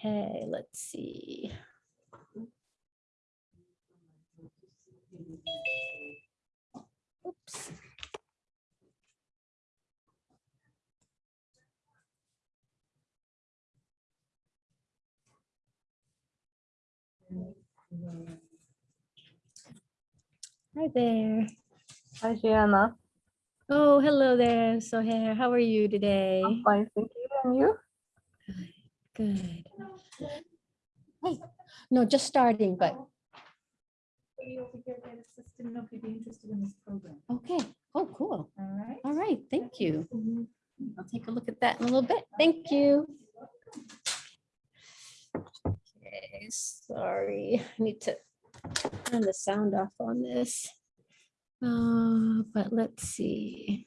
Okay, let's see. Oops. Hi there. Hi, Gianna. Oh, hello there, Sohair. How are you today? I'm fine, thank you. And you? Good. Hey, no, just starting, but Didn't know if you'd be interested in this program. okay. Oh, cool. All right. All right, thank you. Mm-hmm. I'll take a look at that in a little bit. Thank you. Okay, sorry, I need to turn the sound off on this. Uh, but let's see.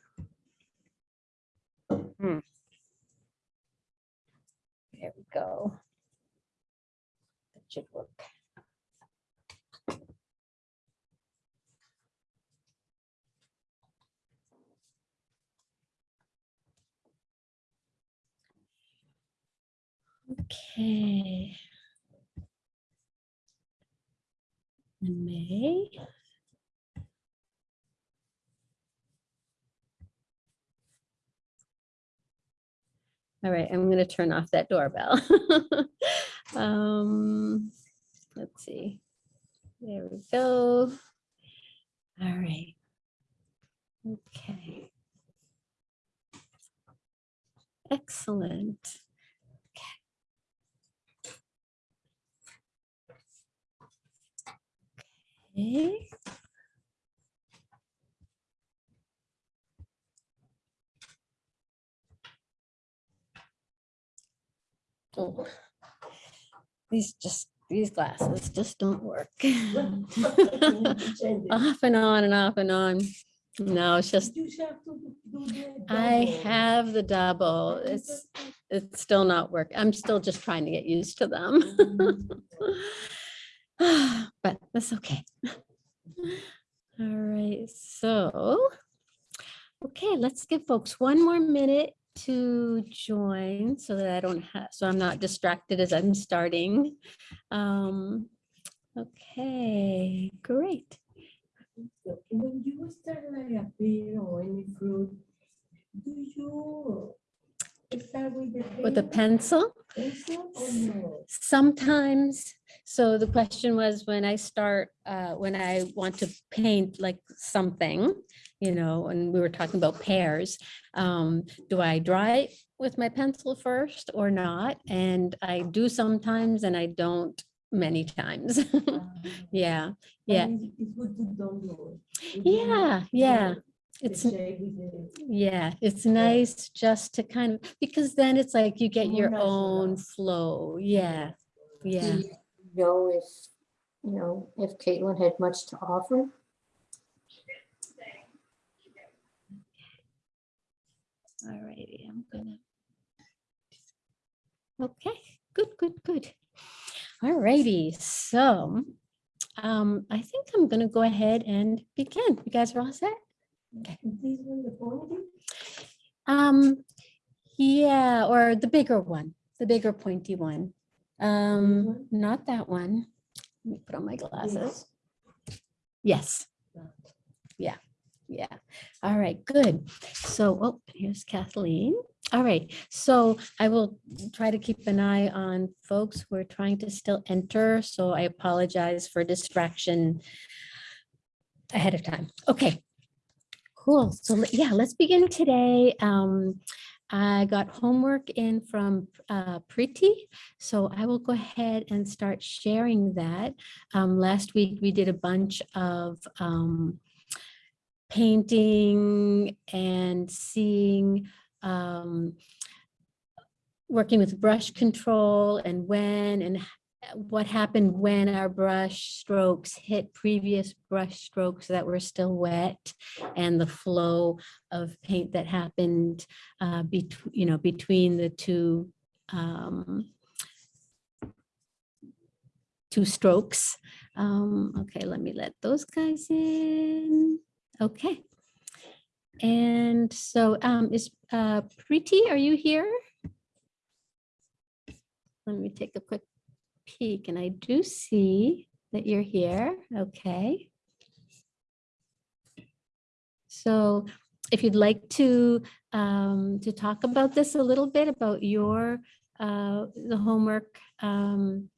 Hmm. There we go. That should work. Okay. May. All right, I'm going to turn off that doorbell. Um, let's see. There we go. All right. Okay. Excellent. Okay. Okay. Oh, These just, these glasses just don't work. Off and on and off and on. No, it's just, I have the double. It's, it's still not work. I'm still just trying to get used to them. But that's okay. All right, so, okay, let's give folks one more minute to join so that I don't have, so I'm not distracted as I'm starting. Um, Okay, great. So when you start like a beer or any fruit, do you with a pencil? pencil or no? Sometimes, so the question was when I start, uh, when I want to paint like something, you know, and we were talking about pears, um, do I dry it with my pencil first or not? And I do sometimes and I don't many times. Yeah, yeah, And It's good to don't do it. yeah, yeah. The It's, shape with the- yeah, it's nice just to kind of, because then it's like you get your natural. own flow. Yeah, yeah. Do you know if, you know, if Caitlin had much to offer? All righty, I'm gonna. Okay, good, good, good. All righty, so um, I think I'm gonna go ahead and begin. You guys are all set? This one, the quality? Um, yeah, or the bigger one, the bigger pointy one. Um, not that one. Let me put on my glasses. Yes. Yeah, yeah. All right, good. So, oh, here's Kathleen. All right, so I will try to keep an eye on folks who are trying to still enter, so I apologize for distraction ahead of time. Okay, Cool. So yeah, let's begin today. Um, I got homework in from uh, Priti, so I will go ahead and start sharing that. Um, last week we did a bunch of um, painting and seeing um, working with brush control and when and what happened when our brush strokes hit previous brush strokes that were still wet and the flow of paint that happened uh, between, you know, between the two um, two strokes. Um, okay, let me let those guys in. Okay. And so um, is uh, are you here? Let me take a quick peek and I do see that you're here. Okay. So if you'd like to um, to talk about this a little bit about your uh, the homework, um,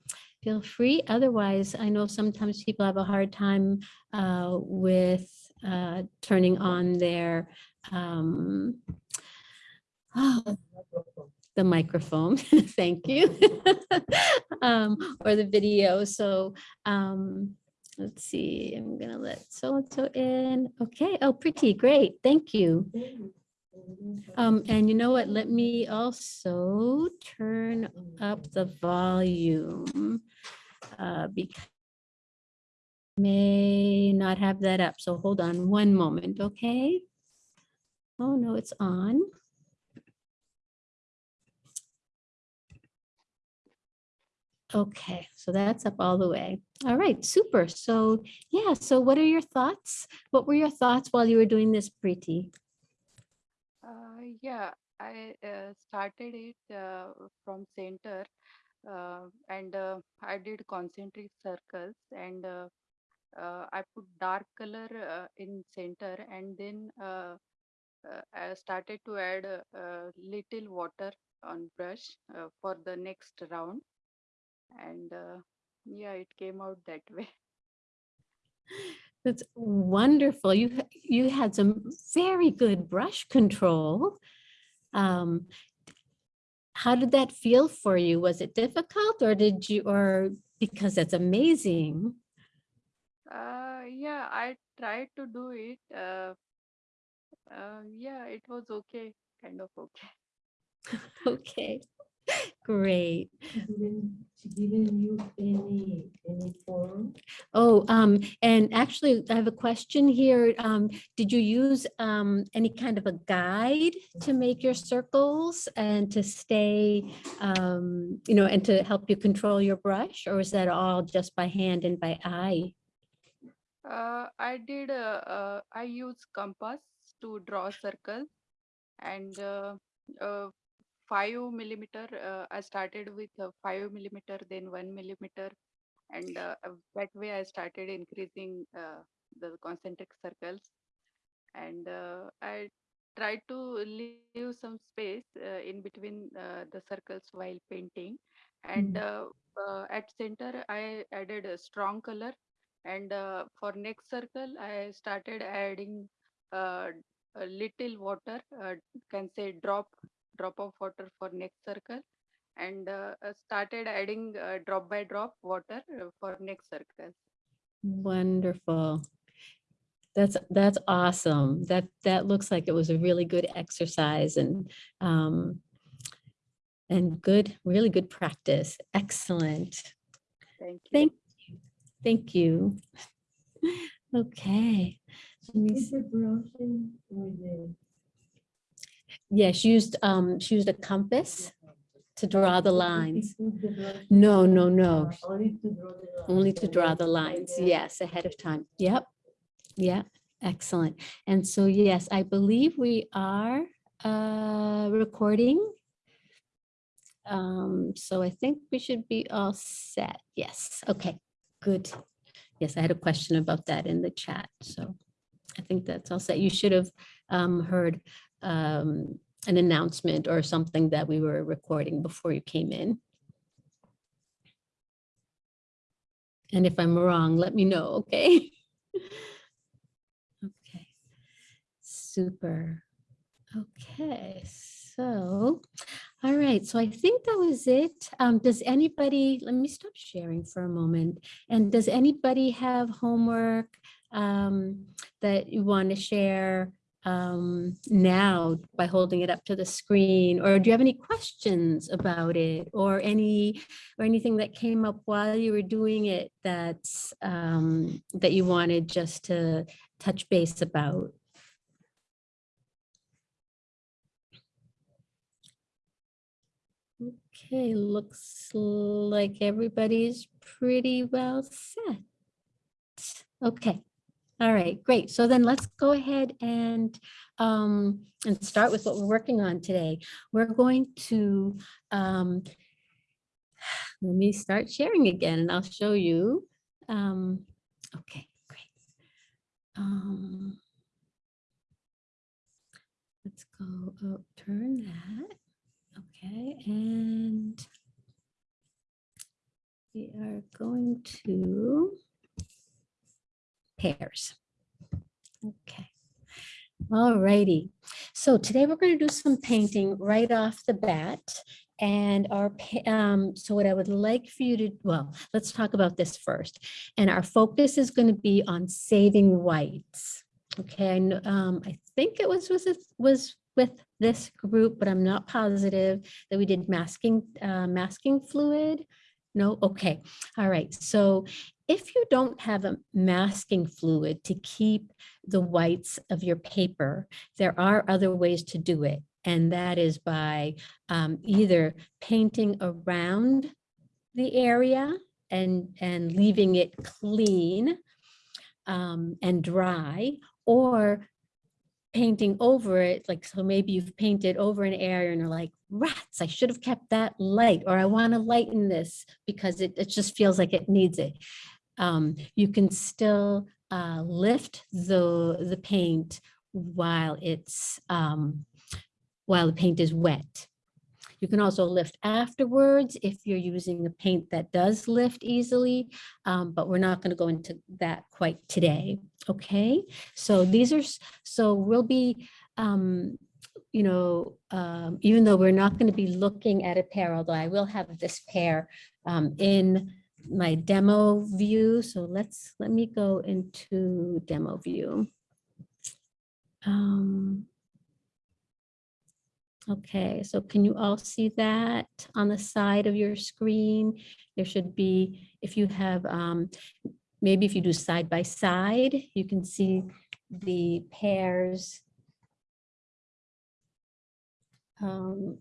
feel free. Otherwise, I know sometimes people have a hard time uh, with uh, turning on their um, oh, the microphone. Thank you. um, or the video. So um, let's see. I'm gonna let so and so in. Okay. Oh, pretty great. Thank you. Um, and you know what? Let me also turn up the volume uh, because may not have that up. So hold on one moment, okay? Oh, no, it's on. Okay, so that's up all the way. All right, super. So yeah, so what are your thoughts? What were your thoughts while you were doing this, Preeti? Uh, yeah, I uh, started it uh, from center uh, and uh, I did concentric circles and uh, I put dark color in center and then I started to add little water on brush for the next round and uh, yeah, it came out that way. That's wonderful. You you had some very good brush control. Um, how did that feel for you? Was it difficult or did you, or because that's amazing? Uh, yeah, I tried to do it. Uh, uh, yeah, it was okay, kind of okay. Okay, great. She didn't, she didn't use any, any form. Oh, um, and actually, I have a question here. Um, did you use um, any kind of a guide to make your circles and to stay, um, you know, and to help you control your brush, or is that all just by hand and by eye? Uh, I did, uh, uh, I use compass to draw circles and uh, uh, five millimeter, uh, I started with uh, five millimeter, then one millimeter. And uh, uh, that way I started increasing uh, the concentric circles. And uh, I tried to leave some space uh, in between uh, the circles while painting. And uh, uh, at center, I added a strong color and uh, for next circle i started adding uh, a little water uh, can say drop drop of water for next circle and uh, started adding uh, drop by drop water uh, for next circle Wonderful. That's, that's awesome. That, that looks like it was a really good exercise and, um, and good, really good practice. Excellent. thank you Thank Thank you. Okay. Let me Is s- the brushing with the? Yeah, she used, um, she used a compass to draw the lines. No, no, no, Only to draw the. lines, Yes, ahead of time. Yep. Yeah, excellent. And so, yes, I believe we are uh, recording. Um, so I think we should be all set. Yes, okay, good. Yes, I had a question about that in the chat, so I think that's all set. You should have um, heard um, an announcement or something that we were recording before you came in. And if I'm wrong, let me know, okay? Okay, super. Okay, so, all right, so I think that was it. Um, does anybody, let me stop sharing for a moment. And does anybody have homework um, that you want to share um, now by holding it up to the screen? Or do you have any questions about it or any, or anything that came up while you were doing it that's, um, that you wanted just to touch base about? Okay, looks like everybody's pretty well set. Okay, All right, great. So then let's go ahead and, um, and start with what we're working on today. We're going to, um, let me start sharing again and I'll show you. Um, okay, great. Um, let's go, oh, turn that. Okay, and we are going to pears. Okay. All righty. So today we're going to do some painting right off the bat. And our, um, so what I would like for you to, well, let's talk about this first. And our focus is going to be on saving whites. Okay, and um, I think it was, was, was with this group, but I'm not positive that we did masking, uh, masking fluid. No, okay, all right. So if you don't have a masking fluid to keep the whites of your paper, there are other ways to do it. And that is by um, either painting around the area and, and leaving it clean um, and dry, or painting over it, like, so maybe you've painted over an area and you're like, rats, I should have kept that light, or I want to lighten this because it, it just feels like it needs it um, you can still uh, lift the, the paint while it's, um, while the paint is wet. You can also lift afterwards if you're using a paint that does lift easily, um, but we're not going to go into that quite today. Okay, so these are, so we'll be, um, you know, um, even though we're not going to be looking at a pear, although I will have this pear um, in my demo view. So let's, let me go into demo view. Um, Okay, so can you all see that on the side of your screen? There should be, if you have, um, maybe if you do side by side, you can see the pears. Um,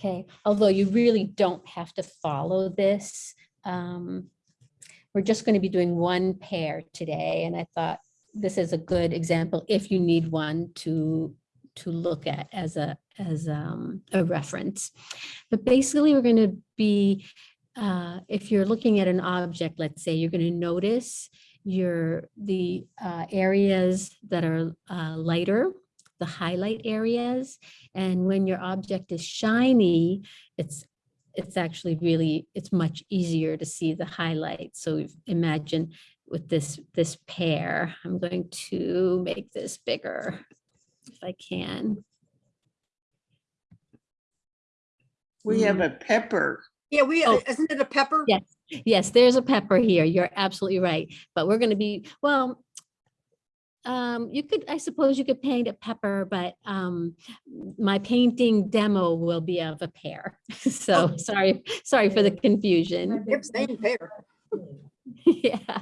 Okay, although you really don't have to follow this. um, We're just going to be doing one pear today, and I thought this is a good example if you need one to to look at as a as um, a reference. But basically, we're going to be uh, if you're looking at an object, let's say you're going to notice your the uh, areas that are uh, lighter, the highlight areas, and when your object is shiny, it's it's actually really it's much easier to see the highlights. So imagine with this, this pear. I'm going to make this bigger if I can. We have a pepper. Yeah, we, Oh. isn't it a pepper? Yeah. Yes, there's a pepper here. You're absolutely right. But we're going to be, well, um, you could, I suppose you could paint a pepper, but um, my painting demo will be of a pear. So Oh. sorry, sorry for the confusion. Yep, same pear. Yeah,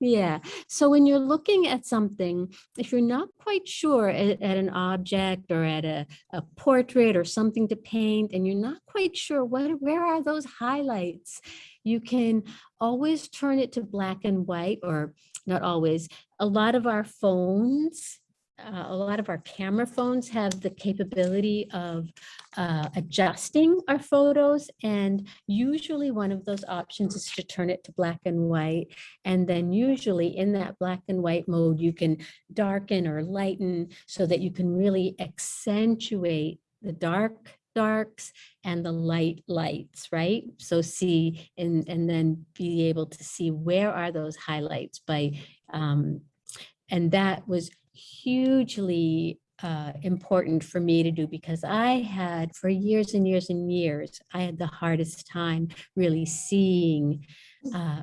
yeah. So when you're looking at something, if you're not quite sure at, at an object or at a, a portrait or something to paint, and you're not quite sure what, where are those highlights, you can always turn it to black and white, or not always. A lot of our phones, uh, a lot of our camera phones have the capability of uh, adjusting our photos. And usually one of those options is to turn it to black and white. And then usually in that black and white mode, you can darken or lighten so that you can really accentuate the dark darks and the light lights, right? So see, and, and then be able to see where are those highlights by, um, and that was hugely uh, important for me to do because I had for years and years and years, I had the hardest time really seeing uh,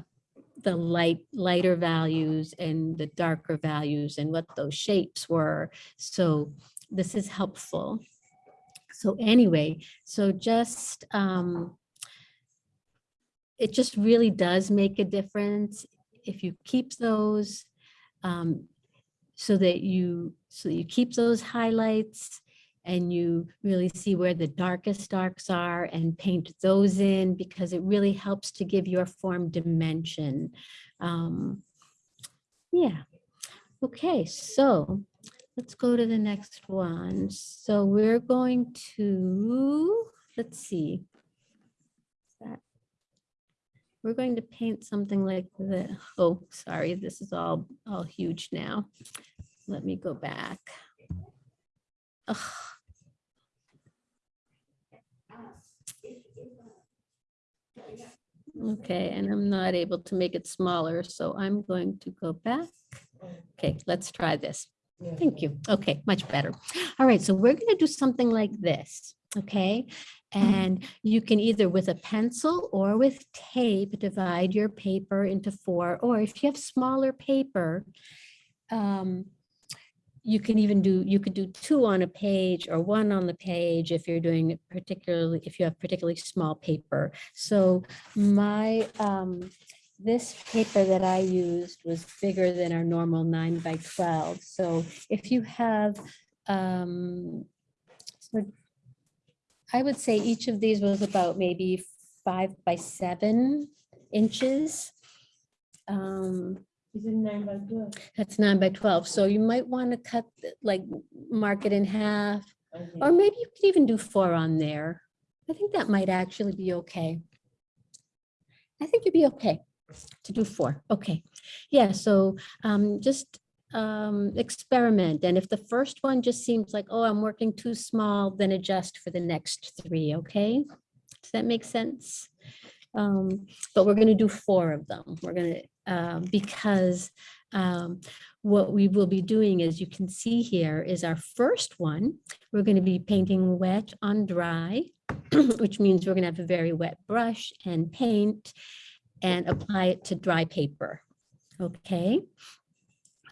the light, lighter values and the darker values and what those shapes were. So this is helpful. So anyway, so just, um, it just really does make a difference if you keep those um, so that you, so you keep those highlights and you really see where the darkest darks are and paint those in because it really helps to give your form dimension. Um, yeah. Okay, so let's go to the next one. So we're going to, let's see. We're going to paint something like the, oh, sorry, this is all, all huge now. Let me go back. Ugh. Okay, and I'm not able to make it smaller, so I'm going to go back. Okay, let's try this. Thank you. Okay, much better. All right, so we're going to do something like this, okay? And you can either with a pencil or with tape divide your paper into four, or if you have smaller paper, um, you can even do, you could do two on a page or one on the page if you're doing it particularly, if you have particularly small paper. So my, um, this paper that I used was bigger than our normal nine by 12. So if you have, um, so I would say each of these was about maybe five by seven inches. Um, Is it nine by twelve? that's nine by 12. So you might want to cut, like, mark it in half, Okay. or maybe you could even do four on there. I think that might actually be okay. I think you'd be okay to do four. Okay. Yeah, so um, just um, experiment. And if the first one just seems like, oh, I'm working too small, then adjust for the next three, okay? Does that make sense? Um, But we're going to do four of them. We're going to, because um, what we will be doing, as you can see here, is our first one. We're going to be painting wet on dry, which means we're going to have a very wet brush and paint and apply it to dry paper. Okay?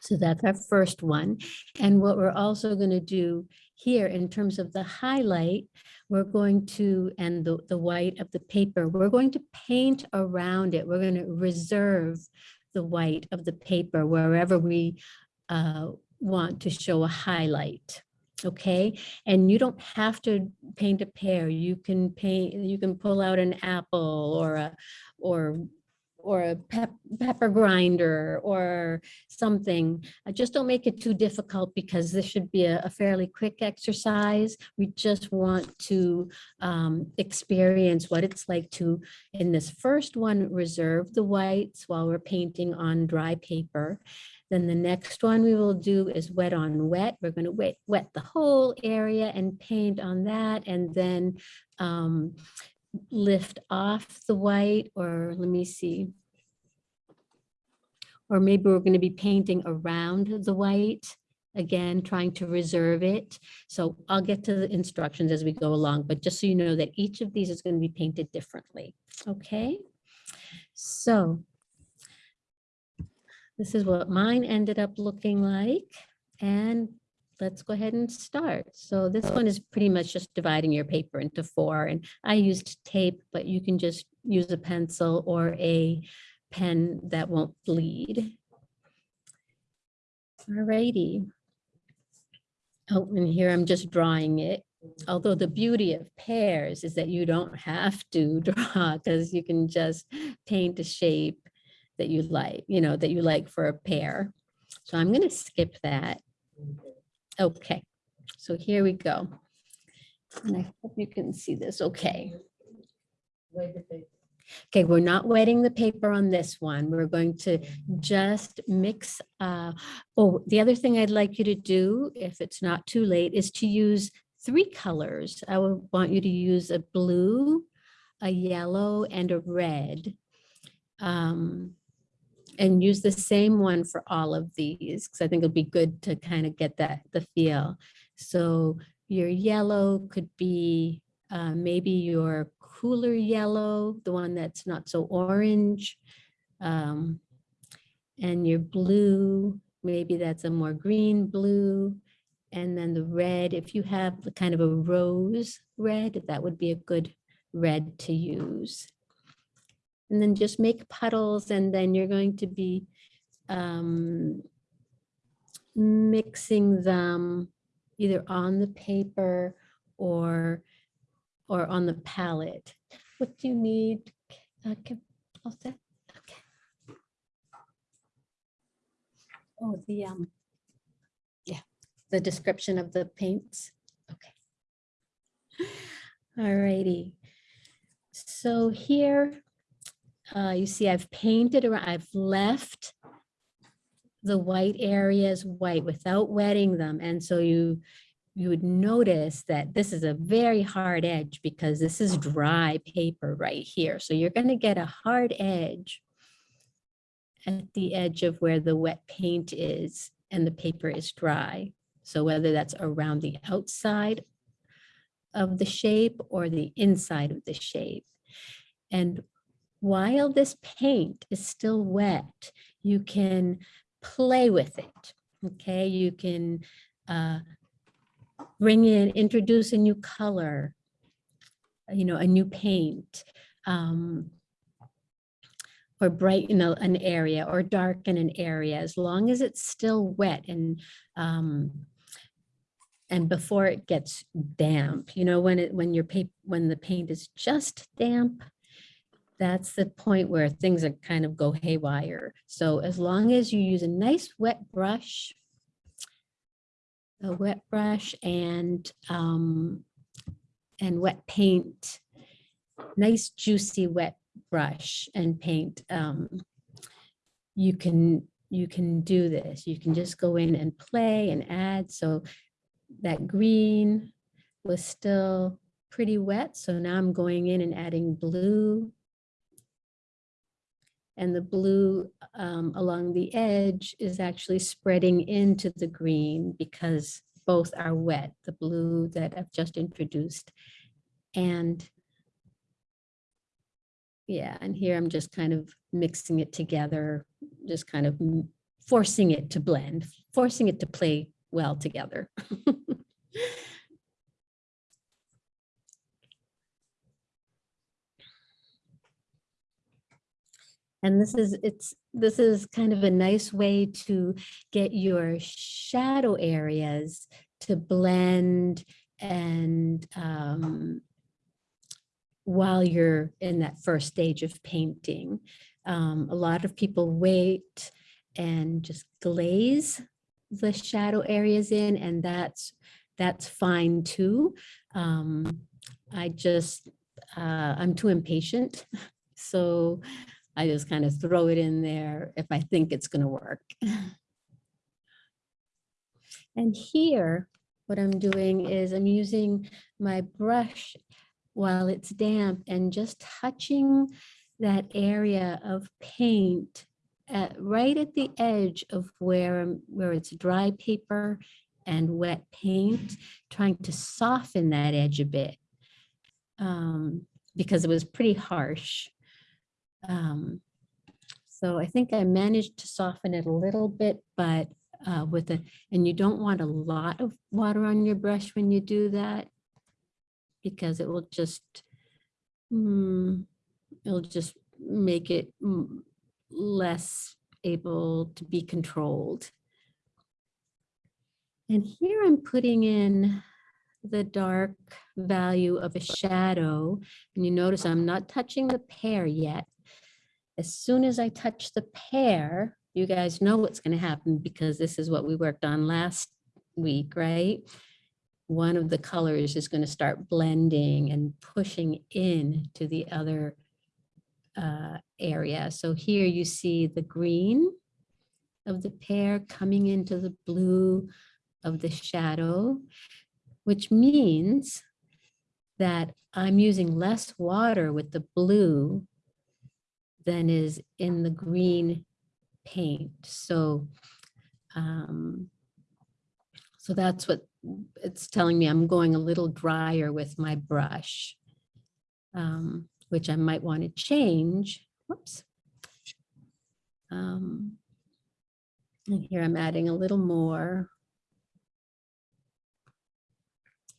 So that's our first one. And what we're also going to do here in terms of the highlight, we're going to, and the, the white of the paper, we're going to paint around it. We're going to reserve the white of the paper wherever we uh, want to show a highlight. Okay, and you don't have to paint a pear. You can paint, you can pull out an apple or a, or, or a pep, pepper grinder or something. Uh, Just don't make it too difficult because this should be a a fairly quick exercise. We just want to um, experience what it's like to, in this first one, reserve the whites while we're painting on dry paper. Then the next one we will do is wet on wet. We're going to wet, wet the whole area and paint on that and then um, lift off the white or let me see. Or maybe we're going to be painting around the white, again, trying to reserve it. So I'll get to the instructions as we go along, but just so you know that each of these is going to be painted differently. Okay? So this is what mine ended up looking like. And let's go ahead and start. So this oh. one is pretty much just dividing your paper into four and I used tape, but you can just use a pencil or a pen that won't bleed. Alrighty. Oh, and here I'm just drawing it. Although the beauty of pears is that you don't have to draw because you can just paint a shape that you like, you know, that you like for a pear. So I'm going to skip that. Okay, so here we go. And I hope you can see this okay. Okay, we're not wetting the paper on this one. We're going to just mix. uh, Oh, the other thing I'd like you to do, if it's not too late, is to use three colors. I would want you to use a blue, a yellow, and a red. Um, And use the same one for all of these, because I think it'll be good to kind of get that, the feel. So your yellow could be uh, maybe your cooler yellow, the one that's not so orange. um, And your blue, maybe that's a more green blue. And then the red, if you have the kind of a rose red, that would be a good red to use. And then just make puddles and then you're going to be um, mixing them either on the paper or, or on the palette. What do you need? Kim? All set? Okay. Oh, the, um, yeah, the description of the paints. Okay. All righty. So here, uh, you see I've painted around, I've left the white areas white without wetting them. And so you, you would notice that this is a very hard edge because this is dry paper right here. So you're going to get a hard edge at the edge of where the wet paint is and the paper is dry. So whether that's around the outside of the shape or the inside of the shape. And while this paint is still wet, you can play with it. Okay, you can uh, bring in, introduce a new color, you know, a new paint, um, or brighten a- an area or darken an area, as long as it's still wet and um, and before it gets damp, you know, when it when your paper when the paint is just damp, that's the point where things are kind of go haywire. So as long as you use a nice wet brush, a wet brush and um, and wet paint, nice juicy wet brush and paint, um, you can you can do this. You can just go in and play and add. So that green was still pretty wet. So now I'm going in and adding blue. And the blue um, along the edge is actually spreading into the green because both are wet, the blue that I've just introduced. And yeah, and here I'm just kind of mixing it together, just kind of forcing it to blend, forcing it to play well together. And this is, it's, this is kind of a nice way to get your shadow areas to blend and um, while you're in that first stage of painting. Um, a lot of people wait and just glaze the shadow areas in and that's that's fine too. Um, I just uh, I'm too impatient. So I just kind of throw it in there if I think it's going to work. And here, what I'm doing is I'm using my brush while it's damp and just touching that area of paint at, right at the edge of where, where it's dry paper and wet paint, trying to soften that edge a bit. um, because it was pretty harsh. Um, So I think I managed to soften it a little bit, but uh, with a, and you don't want a lot of water on your brush when you do that because it will just, mm, it'll just make it less able to be controlled. And here I'm putting in the dark value of a shadow. And you notice I'm not touching the pear yet. As soon as I touch the pear, you guys know what's going to happen because this is what we worked on last week, right? One of the colors is going to start blending and pushing in to the other uh, area. So here you see the green of the pear coming into the blue of the shadow, which means that I'm using less water with the blue than is in the green paint. So, um, so that's what it's telling me. I'm going a little drier with my brush, um, which I might want to change. Whoops. Um, and here I'm adding a little more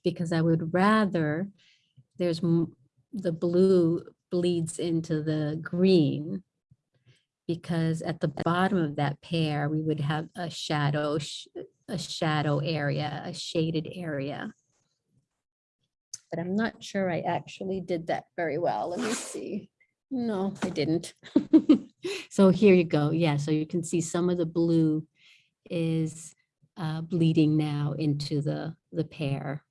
because I would rather there's the blue bleeds into the green because at the bottom of that pear, we would have a shadow, sh- a shadow area, a shaded area. But I'm not sure I actually did that very well. Let me see. No, I didn't. So here you go. Yeah, so you can see some of the blue is uh, bleeding now into the, the pear.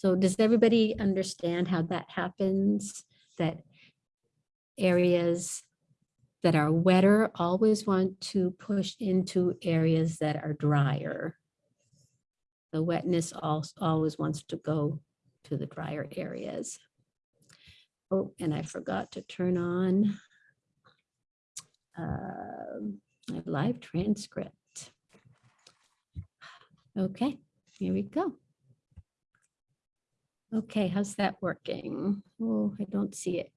So does everybody understand how that happens? That areas that are wetter always want to push into areas that are drier. The wetness also always wants to go to the drier areas. Oh, and I forgot to turn on um, my live transcript. Okay, here we go. Okay, how's that working? Oh, I don't see it.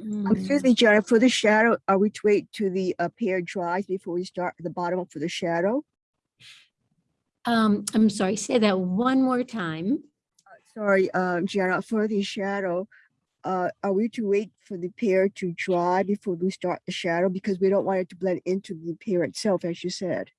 Um, Excuse me, Jared, for the shadow, are we to wait to the uh, pear dries before we start the bottom for the shadow? Um, I'm sorry, say that one more time. Sorry, um, Jared, for the shadow, uh, are we to wait for the pear to dry before we start the shadow? Because we don't want it to blend into the pear itself, as you said.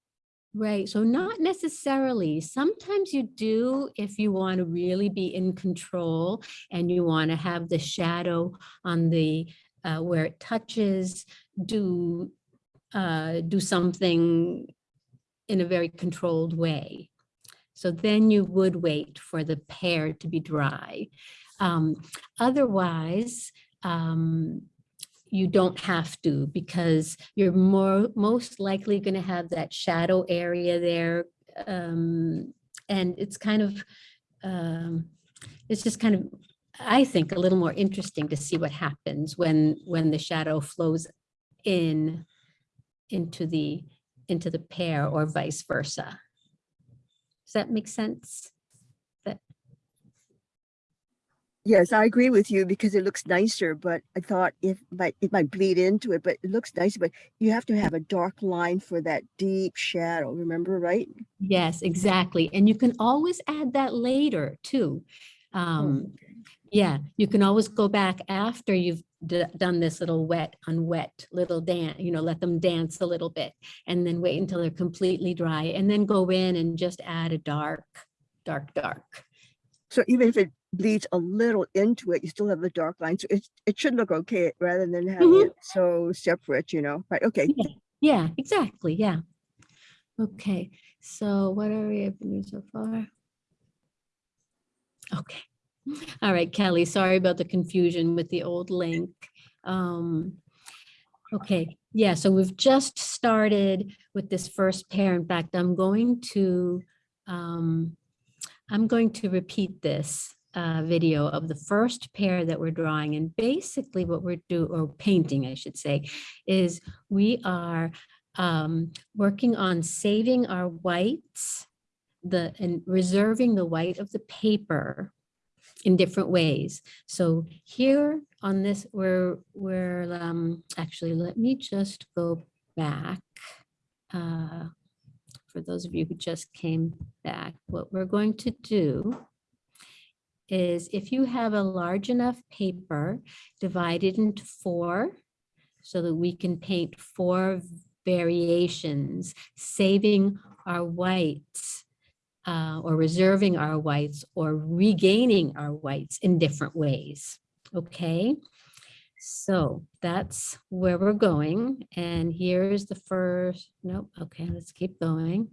Right, so not necessarily. Sometimes you do if you want to really be in control and you want to have the shadow on the, uh, where it touches, do, uh, do something in a very controlled way. So then you would wait for the pear to be dry. Um, Otherwise, um, you don't have to because you're more, most likely going to have that shadow area there. um, And it's kind of, um, it's just kind of, I think, a little more interesting to see what happens when, when the shadow flows in into the, into the pear or vice versa. Does that make sense? Yes, I agree with you because it looks nicer, but I thought if might it might bleed into it, but it looks nicer, but you have to have a dark line for that deep shadow, remember, right? Yes, exactly. And you can always add that later too. Um, yeah, you can always go back after you've done this little wet on wet little dance, you know, let them dance a little bit and then wait until they're completely dry and then go in and just add a dark, dark, dark. So even if it bleeds a little into it, you still have the dark line. So it, it should look okay rather than having Mhm. it so separate, you know, right? Okay. Yeah, exactly. Yeah. Okay, so what are we up to so far? Okay. All right, Kelly, sorry about the confusion with the old link. Um, okay, yeah, so we've just started with this first pear. In fact, I'm going to, um, I'm going to repeat this uh, video of the first pear that we're drawing. And basically what we're do or painting, I should say, is we are um, working on saving our whites, the and reserving the white of the paper in different ways. So here on this, we're we're um, actually let me just go back. Uh, for those of you who just came back, what we're going to do is if you have a large enough paper, divided into four so that we can paint four variations, saving our whites uh, or reserving our whites or regaining our whites in different ways. Okay, so that's where we're going. And here's the first, nope, okay, let's keep going.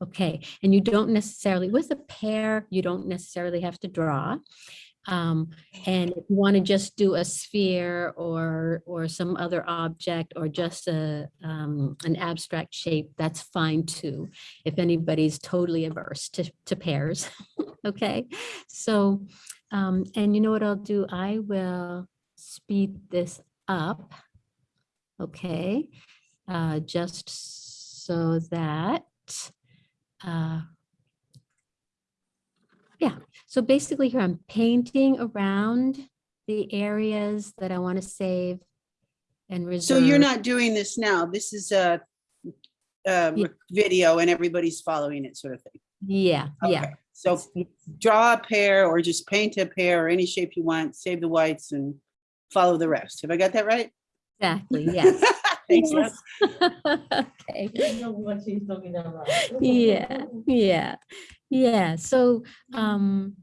Okay, and you don't necessarily, with a pear, you don't necessarily have to draw. Um, and if you want to just do a sphere or, or some other object or just a, um, an abstract shape, that's fine too. If anybody's totally averse to, to pears, okay? So, um, and you know what I'll do? I will speed this up, okay? Uh, just so that, uh, yeah, so basically here I'm painting around the areas that I want to save and reserve. So you're not doing this now. This is a, uh, Yeah. video and everybody's following it sort of thing. Yeah, yeah. So draw a pear or just paint a pear or any shape you want, save the whites and follow the rest. Have I got that right? Exactly, yes. Thanks, Liz. Okay. I know what she's talking about. Yeah, yeah, yeah. So, um,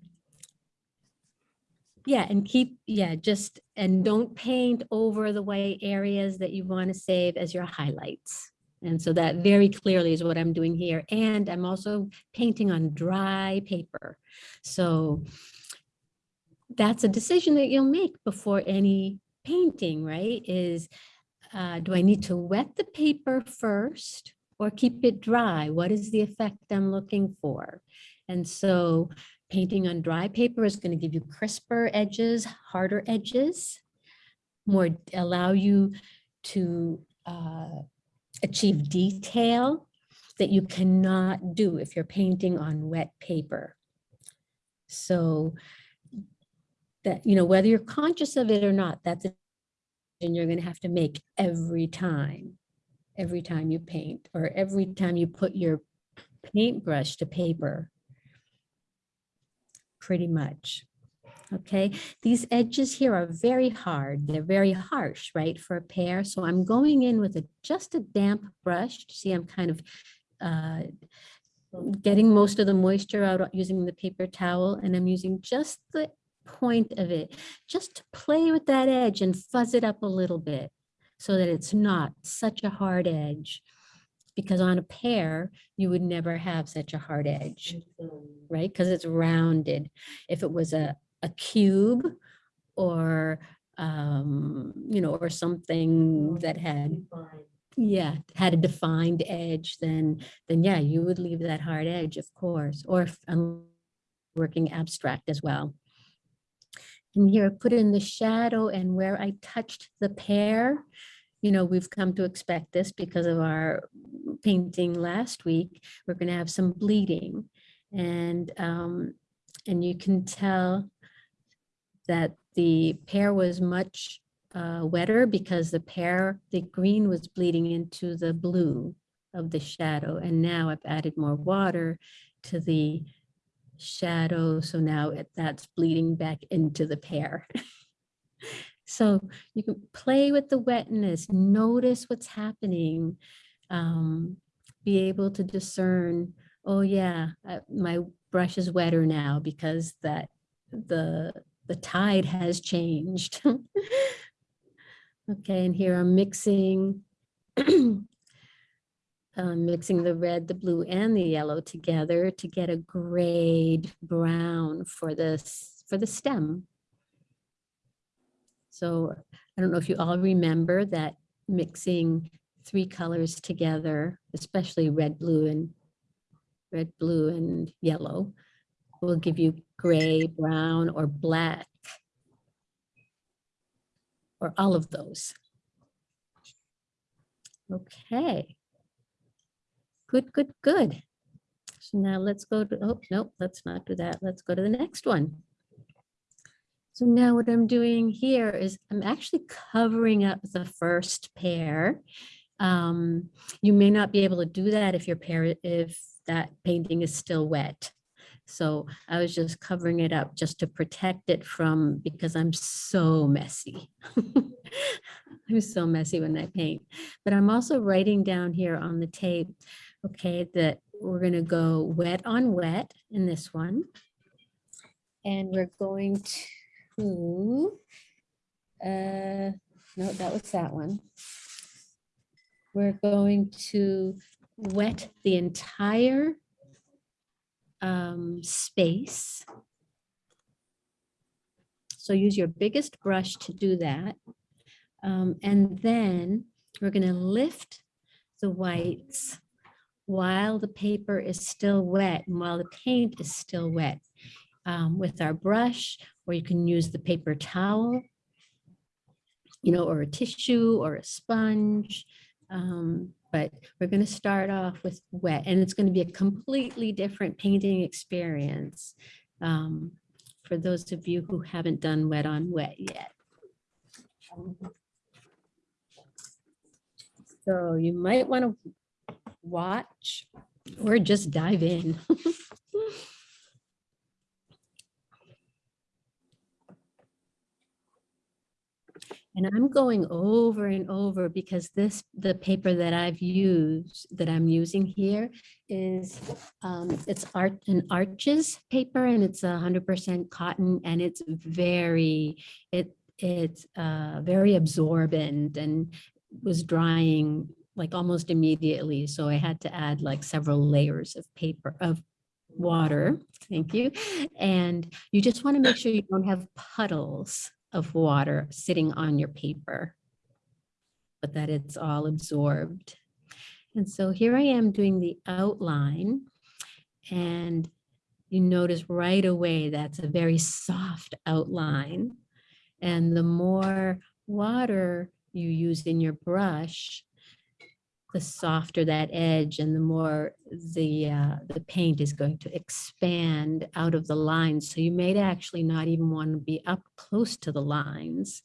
yeah, and keep, yeah, just, and don't paint over the white areas that you want to save as your highlights. And so that very clearly is what I'm doing here. And I'm also painting on dry paper. So that's a decision that you'll make before any painting, right? Is, uh, do I need to wet the paper first or keep it dry? What is the effect I'm looking for? And so painting on dry paper is going to give you crisper edges, harder edges, more allow you to uh, achieve detail that you cannot do if you're painting on wet paper. So that, you know, whether you're conscious of it or not, that's a and you're going to have to make every time, every time you paint or every time you put your paintbrush to paper. Pretty much. Okay, these edges here are very hard. They're very harsh, right, for a pear. So I'm going in with a just a damp brush. See, I'm kind of uh, getting most of the moisture out using the paper towel and I'm using just the point of it, just to play with that edge and fuzz it up a little bit so that it's not such a hard edge. Because on a pear, you would never have such a hard edge, right? Because it's rounded. If it was a, a cube or, um, you know, or something that had yeah, had a defined edge, then, then yeah, you would leave that hard edge, of course, or if I'm working abstract as well. And here I put in the shadow and where I touched the pear, you know, we've come to expect this because of our painting last week, we're gonna have some bleeding. And, um, and you can tell that the pear was much uh, wetter because the pear, the green was bleeding into the blue of the shadow. And now I've added more water to the shadow. So now it, that's bleeding back into the pear. so you can play with the wetness, notice what's happening, um, be able to discern, oh yeah, uh, my brush is wetter now because that the the tide has changed. Okay, and here I'm mixing, um, mixing the red, the blue, and the yellow together to get a grayed brown for this, for the stem. So I don't know if you all remember that mixing three colors together, especially red, blue, and red, blue, and yellow, will give you gray, brown, or black or all of those. Okay. Good, good, good. So now let's go to, oh, no, let's not do that. Let's go to the next one. So now what I'm doing here is I'm actually covering up the first pear. Um, you may not be able to do that if your pear, if that painting is still wet. So I was just covering it up just to protect it from, because I'm so messy. I'm so messy when I paint, but I'm also writing down here on the tape, okay, that we're gonna go wet on wet in this one. And we're going to, uh, no, that was that one. We're going to wet the entire um, space. So use your biggest brush to do that. Um, and then we're going to lift the whites while the paper is still wet and while the paint is still wet um, with our brush, or you can use the paper towel, you know, or a tissue or a sponge. Um, but we're going to start off with wet and it's going to be a completely different painting experience um, for those of you who haven't done wet on wet yet. So you might want to watch or just dive in. And I'm going over and over because this, the paper that I've used, that I'm using here is, um, it's art, an arches paper and it's a hundred percent cotton and it's very, it, it's, uh, very absorbent and was drying like almost immediately. So I had to add like several layers of paper, of water. Thank you. And you just want to make sure you don't have puddles of water sitting on your paper, but that it's all absorbed. And so here I am doing the outline and you notice right away that's a very soft outline. And the more water you use in your brush, the softer that edge and the more the uh, the paint is going to expand out of the lines. So you may actually not even want to be up close to the lines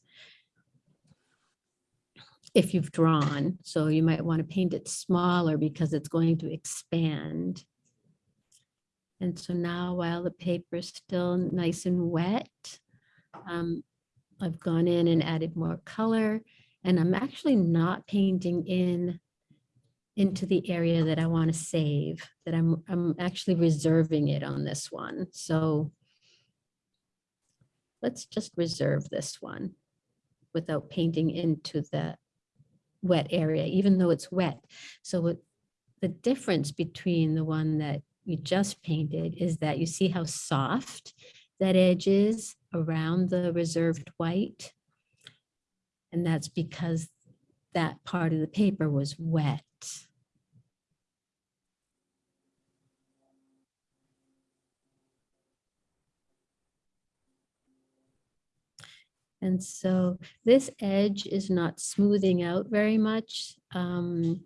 if you've drawn. So you might want to paint it smaller because it's going to expand. And so now while the paper is still nice and wet, um, I've gone in and added more color and I'm actually not painting in into the area that I want to save, that I'm, I'm actually reserving it on this one. So let's just reserve this one without painting into the wet area, even though it's wet. So what the difference between the one that you just painted is that you see how soft that edge is around the reserved white. And that's because that part of the paper was wet. And so this edge is not smoothing out very much um,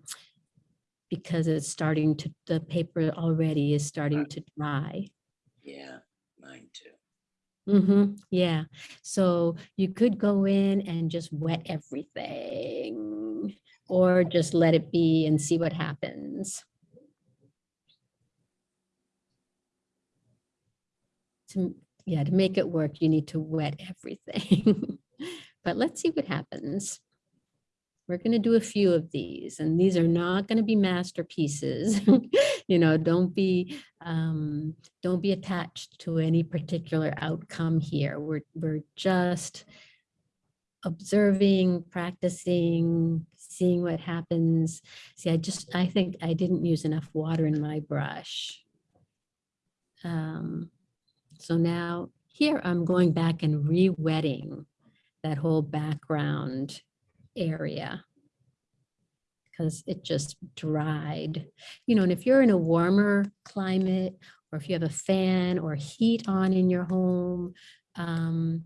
because it's starting to, the paper already is starting to dry. Yeah, mine too. Mm-hmm, yeah. So you could go in and just wet everything or just let it be and see what happens. To, yeah, to make it work, you need to wet everything. But let's see what happens. We're going to do a few of these and these are not going to be masterpieces. You know, don't be um, don't be attached to any particular outcome here. We're, we're just observing, practicing, seeing what happens. See, I just, I think I didn't use enough water in my brush. Um, so now here I'm going back and re-wetting that whole background area because it just dried. You know, and if you're in a warmer climate or if you have a fan or heat on in your home, um,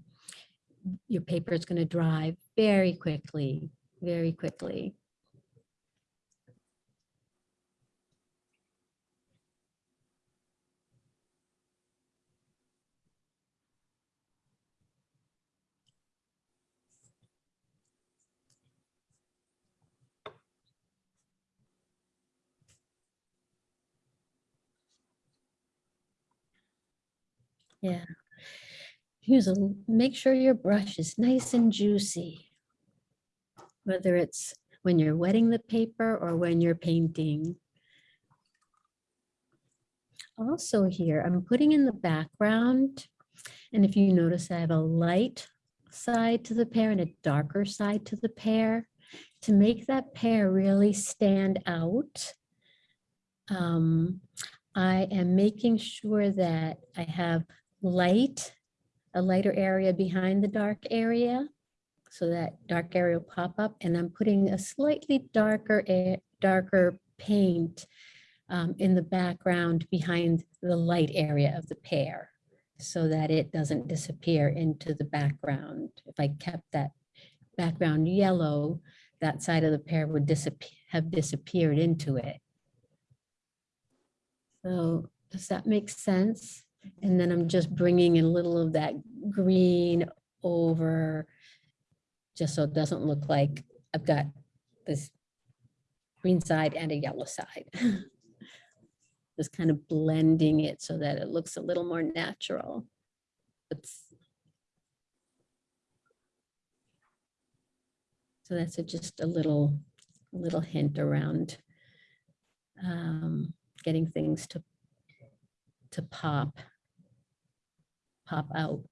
your paper is going to dry very quickly, very quickly. Yeah. Use a, make sure your brush is nice and juicy. Whether it's when you're wetting the paper or when you're painting. Also here, I'm putting in the background. And if you notice, I have a light side to the pear and a darker side to the pear. To make that pear really stand out, um, I am making sure that I have light, a lighter area behind the dark area. So that dark area will pop up and I'm putting a slightly darker, darker paint um, in the background behind the light area of the pear so that it doesn't disappear into the background. If I kept that background yellow, that side of the pear would disappear, have disappeared into it. So does that make sense? And then I'm just bringing a little of that green over, just so it doesn't look like I've got this green side and a yellow side. Just kind of blending it so that it looks a little more natural. It's So that's a- just a little, a little hint around um, getting things to, to pop, pop out.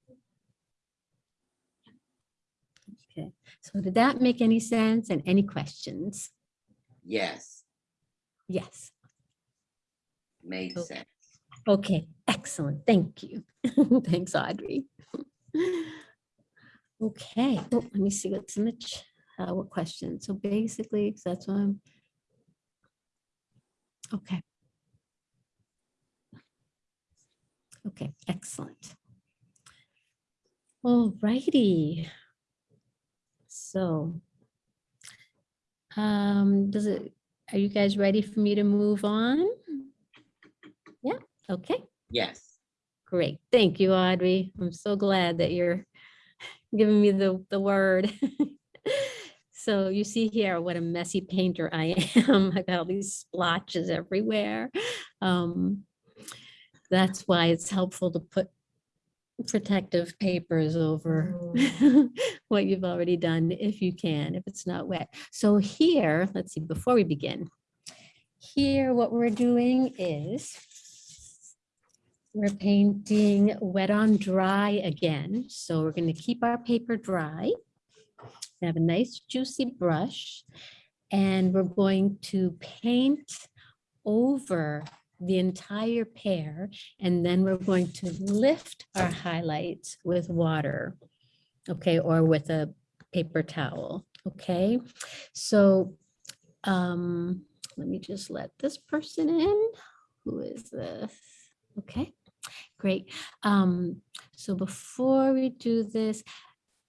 Okay, so did that make any sense and any questions? Yes, Yes. made Okay. sense. Okay, excellent. Thank you. Thanks, Audrey. Okay, oh, let me see what's in the, ch- uh, what question. So basically, that's what I'm. Okay. Okay, excellent. All righty. So. Um, does it, are you guys ready for me to move on? Yeah, okay. Yes, Great. Thank you, Audrey. I'm so glad that you're giving me the, the word. So you see here what a messy painter I am. I got all these splotches everywhere. Um, That's why it's helpful to put protective papers over mm. what you've already done if you can, if it's not wet. So here, let's see, before we begin, here what we're doing is we're painting wet on dry again. So we're going to keep our paper dry. Have a nice juicy brush. And we're going to paint over the entire pear, And then we're going to lift our highlights with water. Okay, or with a paper towel. Okay, so um, let me just let this person in. Who is this? Okay, great. Um, so before we do this,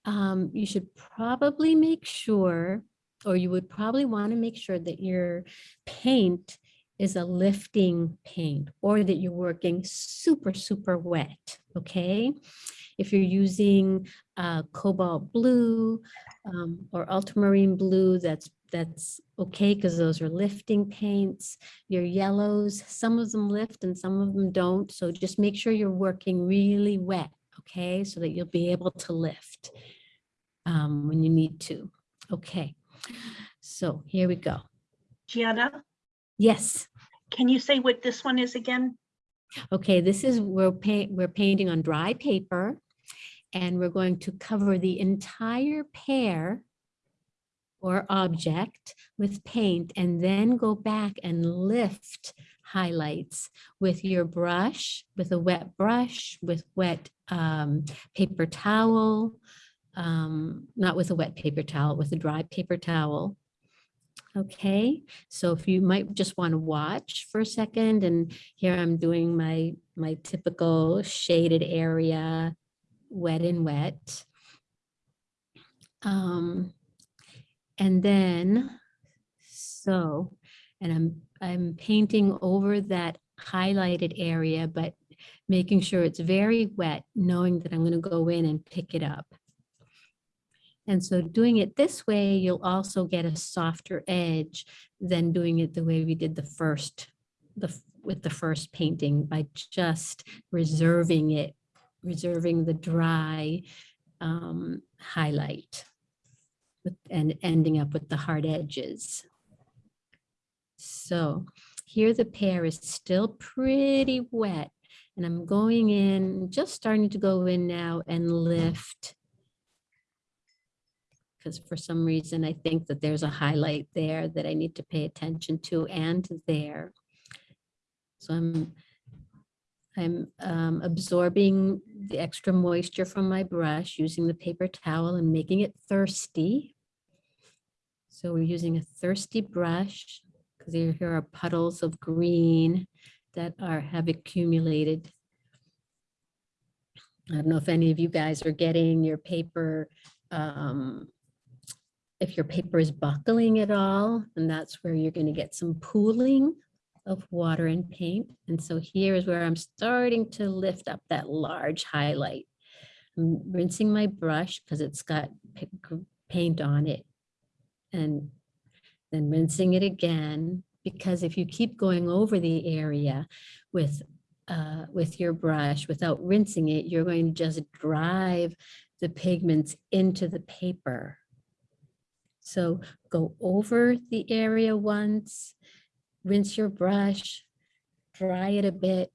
um, you should probably make sure, or you would probably want to make sure that your paint is a lifting paint or that you're working super, super wet, okay? If you're using uh, cobalt blue um, or ultramarine blue, that's that's okay because those are lifting paints. Your yellows, some of them lift and some of them don't. So just make sure you're working really wet, okay? So that you'll be able to lift um, when you need to. Okay, so here we go. Gianna, Yes, can you say what this one is again? okay, this is, we're paint, we're painting on dry paper. And we're going to cover the entire pear or object with paint and then go back and lift highlights with your brush, with a wet brush, with wet um, paper towel, um, not with a wet paper towel, with a dry paper towel. Okay, so if you might just want to watch for a second and here I'm doing my, my typical shaded area, wet and wet. Um, and then, so, and I'm, I'm painting over that highlighted area, but making sure it's very wet, knowing that I'm gonna go in and pick it up. And so doing it this way, you'll also get a softer edge than doing it the way we did the first, the, with the first painting by just reserving it, reserving the dry um, highlight with- and ending up with the hard edges. So here the pear is still pretty wet and I'm going in, just starting to go in now and lift. Because for some reason, I think that there's a highlight there that I need to pay attention to and there. So I'm, I'm um, absorbing the extra moisture from my brush, using the paper towel and making it thirsty. So we're using a thirsty brush because here are puddles of green that are, have accumulated. I don't know if any of you guys are getting your paper, um, if your paper is buckling at all, and that's where you're going to get some pooling of water and paint. And so here is where I'm starting to lift up that large highlight. I'm rinsing my brush because it's got paint on it and then rinsing it again, because if you keep going over the area with, uh, with your brush without rinsing it, you're going to just drive the pigments into the paper. So go over the area once, rinse your brush, dry it a bit,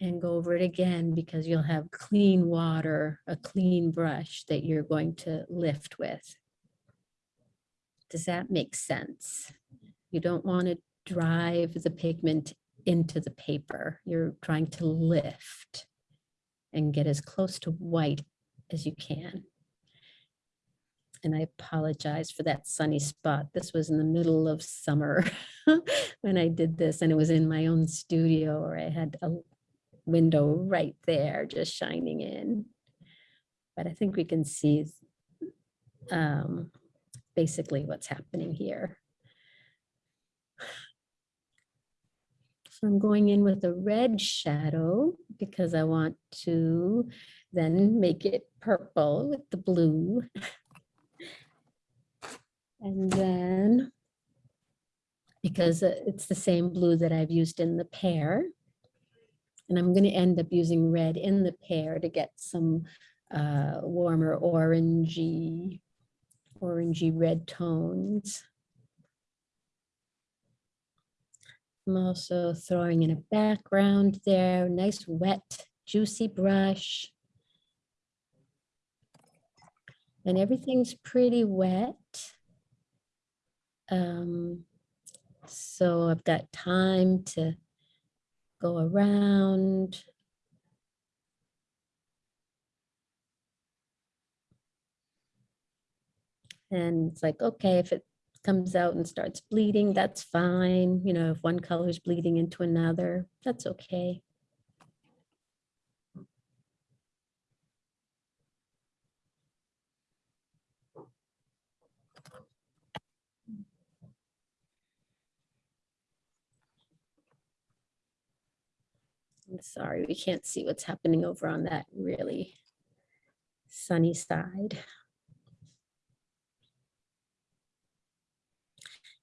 and go over it again because you'll have clean water, a clean brush that you're going to lift with. Does that make sense? You don't want to drive the pigment into the paper. You're trying to lift and get as close to white as you can. And I apologize for that sunny spot. This was in the middle of summer when I did this and it was in my own studio or I had a window right there just shining in. But I think we can see um, basically what's happening here. So I'm going in with a red shadow because I want to then make it purple with the blue. And then because it's the same blue that I've used in the pear. And I'm going to end up using red in the pear to get some uh, warmer orangey, orangey red tones. I'm also throwing in a background there, nice wet, juicy brush. And everything's pretty wet. Um, so I've got time to go around. And it's like, okay, if it comes out and starts bleeding, that's fine. You know, if one color is bleeding into another, that's okay. I'm sorry, we can't see what's happening over on that really sunny side.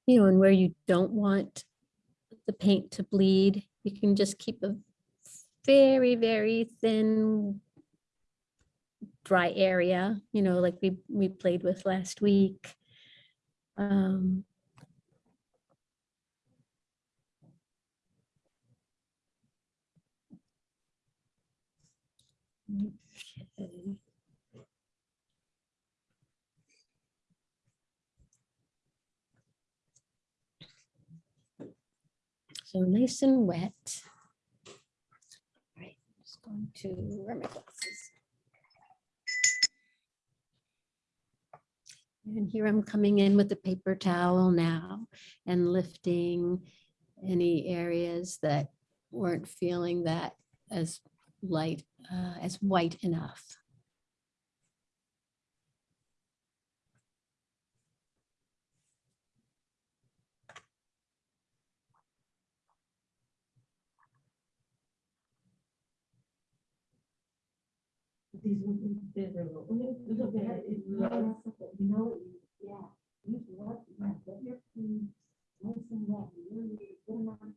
You know, and where you don't want the paint to bleed, you can just keep a very, very thin dry area, you know, like we, we played with last week. Um, So nice and wet. All right, I'm just going to wear my glasses. And here I'm coming in with the paper towel now and lifting any areas that weren't feeling that as light, uh, as white enough. Was, you know, yeah. What, yeah, get your. You want to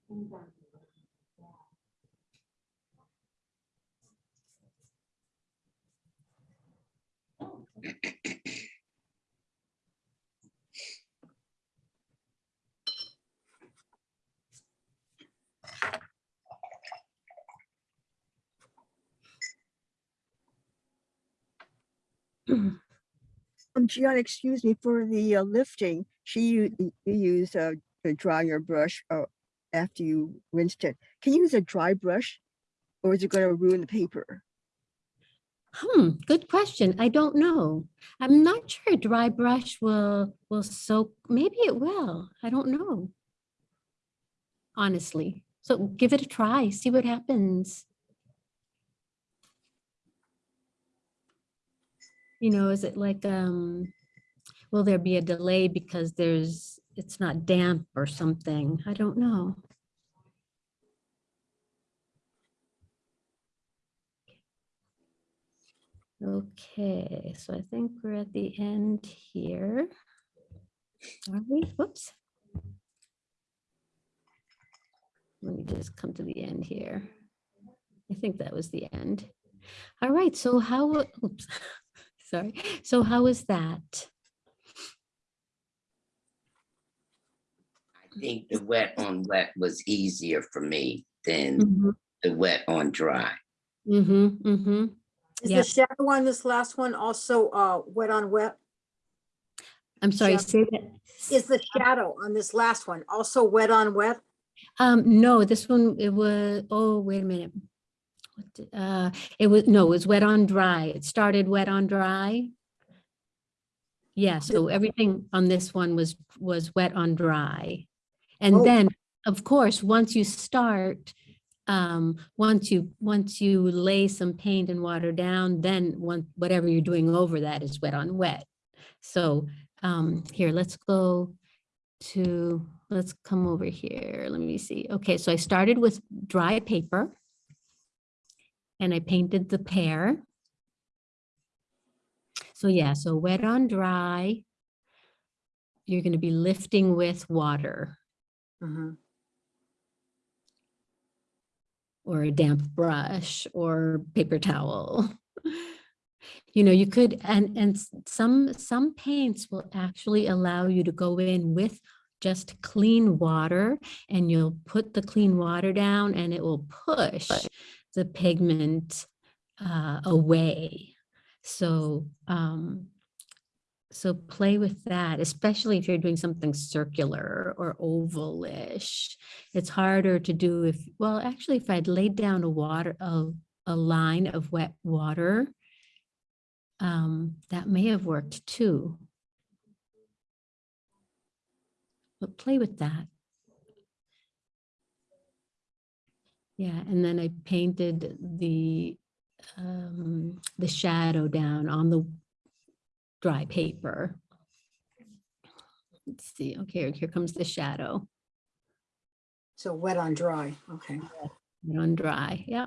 cool down. Um, Gianna, excuse me, for the uh, lifting, she, you use uh, to dry brush uh, after you rinsed it. Can you use a dry brush? Or is it gonna ruin the paper? Hmm, good question. I don't know. I'm not sure a dry brush will, will soak, maybe it will. I don't know. Honestly. So give it a try, see what happens. You know, is it like, um, will there be a delay because there's, it's not damp or something? I don't know. Okay, so I think we're at the end here. Are we? Whoops. Let me just come to the end here. I think that was the end. All right, so how, oops, sorry. So how was that? I think the wet on wet was easier for me than Mhm, the wet on dry. mhm, mhm. Is Yeah. the shadow on this last one also uh, wet on wet? I'm sorry, Sure. say that. Is the shadow on this last one also wet on wet? Um, no, this one, it was, oh, wait a minute. What did- Uh, it was, no, it was wet on dry. It started wet on dry. Yeah, so everything on this one was, was wet on dry. And Oh. then, of course, once you start, um, once you, once you lay some paint and water down, then one, whatever you're doing over that is wet on wet. So, um, here, let's go to, let's come over here. Let me see. Okay, so I started with dry paper. And I painted the pear. So yeah, so wet on dry. You're going to be lifting with water Mhm. Or a damp brush or paper towel. You know, you could, and, and some, some paints will actually allow you to go in with just clean water and you'll put the clean water down and it will push the pigment uh, away. So, um, so play with that, especially if you're doing something circular or ovalish. It's harder to do if, well, actually, if I'd laid down a water, a, a line of wet water, um, that may have worked too. But play with that. Yeah, and then I painted the, um, the shadow down on the dry paper. Let's see, okay, here comes the shadow So wet on dry, okay. and on dry, yeah.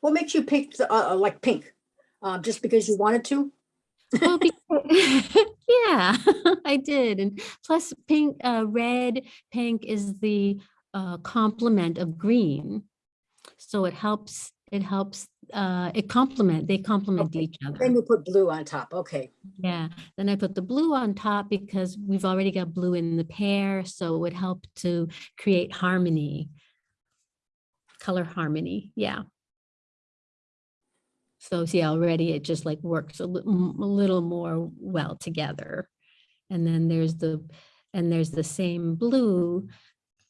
What makes you pick, the, uh, uh, like pink? Um, Just because you wanted to? Well, yeah, I did. And plus pink, uh, red, pink is the uh, complement of green. So it helps, it helps, uh, it complement, they complement Okay, each other. Then you put blue on top, okay. Yeah, then I put the blue on top because we've already got blue in the pear, so it would help to create harmony. Color harmony, yeah. So see, already it just like works a little, a little more well together. And then there's the, and there's the same blue,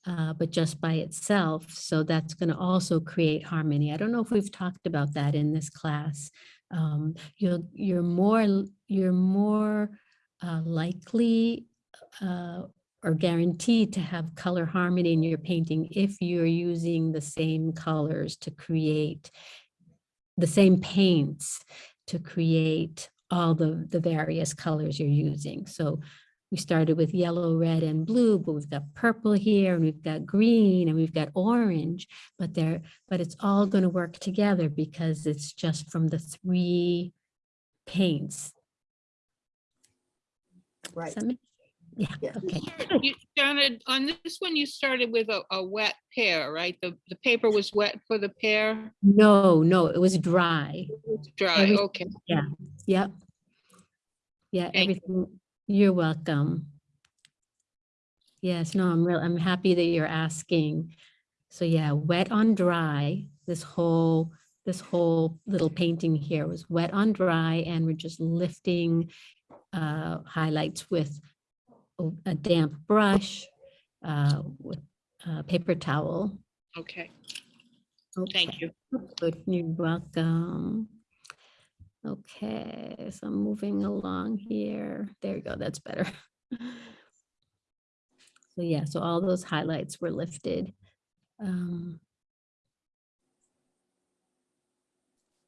uh, but just by itself. So that's going to also create harmony. I don't know if we've talked about that in this class. Um, you're, you're more, you're more uh, likely uh, or guaranteed to have color harmony in your painting if you're using the same colors to create the same paints to create all the, the various colors you're using. So we started with yellow, red, and blue, but we've got purple here, and we've got green, and we've got orange, but they're, but it's all going to work together because it's just from the three paints. Right. Does Yeah, Yeah. okay. You started, on this one, you started with a, a wet pear, right? The, the paper was wet for the pear, No, no, it was dry. dry, Every- okay. Yeah. Yep. Yeah, Thank you. everything, you're welcome. Yes, no, I'm real, I'm happy that you're asking. So yeah, wet on dry, this whole, this whole little painting here was wet on dry and we're just lifting uh, highlights with a- damp brush, uh, with a paper towel. Okay, Okay. thank you. Good, you're welcome. Okay, so I'm moving along here. There you go, that's better. So yeah, so all those highlights were lifted. Um,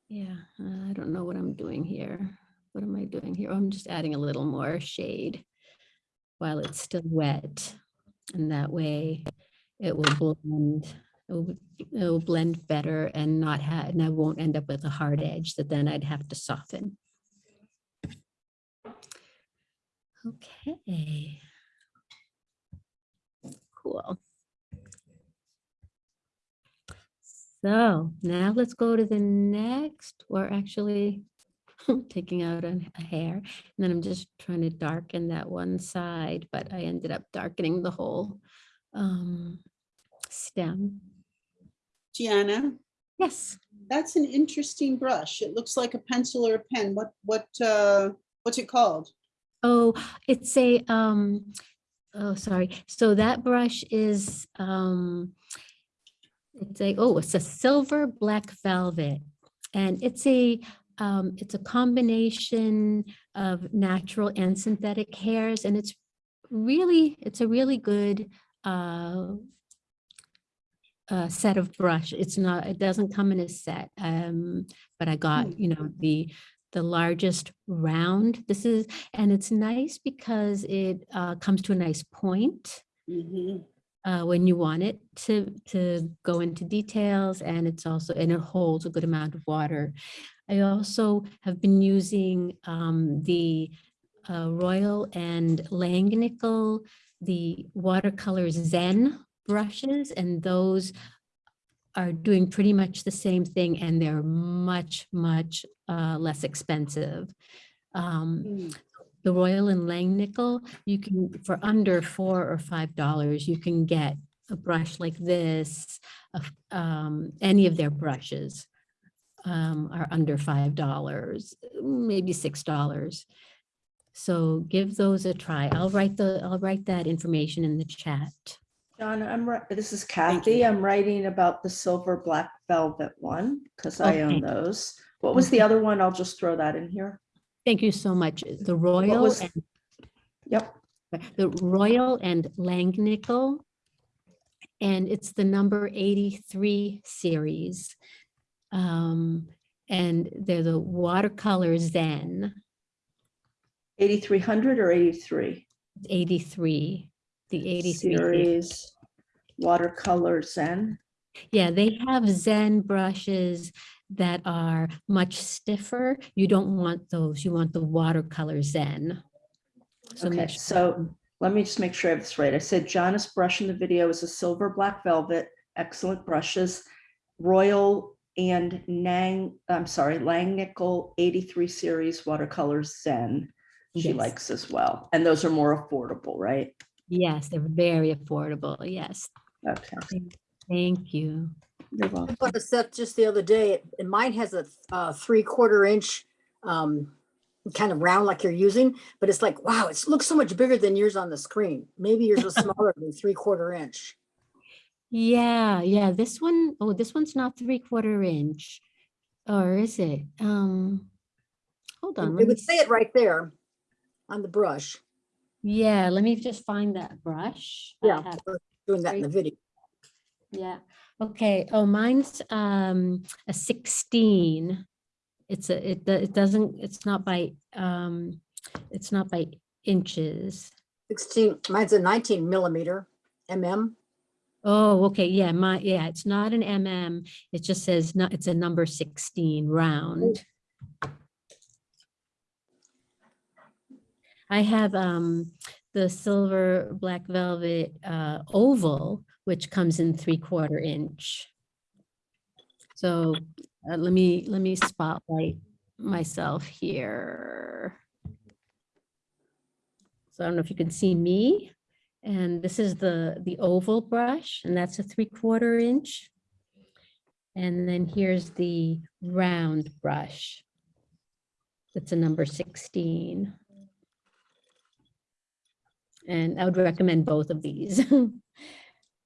Yeah, I don't know what I'm doing here. What am I doing here? Oh, I'm just adding a little more shade while it's still wet. And that way it will blend, it will, it will blend better and not have, and I won't end up with a hard edge that then I'd have to soften. Okay. Cool. So now let's go to the next, or actually taking out a a hair. And then I'm just trying to darken that one side, but I ended up darkening the whole um, stem. Gianna, Yes. that's an interesting brush. It looks like a pencil or a pen. What, what, uh, what's it called? Oh, it's a, um, oh, sorry. So that brush is, um, it's a, oh, it's a silver black velvet. And it's a, um, it's a combination of natural and synthetic hairs. And it's really, it's a really good, uh, uh, set of brush. It's not, it doesn't come in a set. Um, but I got, you know, the, the largest round. This is, and it's nice because it uh, comes to a nice point Mhm. uh, when you want it to, to go into details and it's also, and it holds a good amount of water. I also have been using um, the uh, Royal and Langnickel, the watercolor Zen brushes, and those are doing pretty much the same thing and they're much, much uh, less expensive. Um, Mm. the Royal and Langnickel, you can, for under four or five dollars, you can get a brush like this, um, any of their brushes um, are under five dollars, maybe six dollars. So give those a try. I'll write the, I'll write that information in the chat. Gianna, I'm, this is Kathy. I'm writing about the silver black velvet one because I own those. What was the other one? I'll just throw that in here. Thank you so much. The Royal was- and Yep. the Royal and Langnickel. And it's the number 83 series. Um, and they're the watercolor Zen 8,300 or 83? 83, the 83. series. Series watercolor Zen. Yeah, they have Zen brushes that are much stiffer. You don't want those. You want the watercolor Zen. So Okay, sure- so let me just make sure I have this right. I said Gianna's brush in the video is a silver black velvet, excellent brushes. Royal and Nang, I'm sorry, Langnickel 83 series watercolors Zen. She Yes. likes as well. And those are more affordable, right? Yes, they're very affordable. Yes, Okay. thank you. You're I welcome. bought a set just the other day and mine has a uh, three quarter inch um, kind of round like you're using, but it's like, wow, it looks so much bigger than yours on the screen. Maybe yours was smaller than three quarter inch. Yeah, yeah, this one, oh, this one's not three quarter inch. Or is it? Um, hold on. It let me would say it right there on the brush. Yeah, let me just find that brush. Yeah, doing that in the video. Yeah, okay. Oh, mine's um a sixteen. It's a, it, it doesn't, it's not by, um, it's not by inches. 16, mine's a 19 millimeter mm. Oh, okay, yeah, my, yeah, it's not an MM. It just says, not. it's a number sixteen round. I have um the silver black velvet uh oval, which comes in three quarter inch. So uh, let me, let me spotlight myself here. So I don't know if you can see me. And this is the, the oval brush, and that's a three quarter inch. And then here's the round brush. That's a number 16. And I would recommend both of these.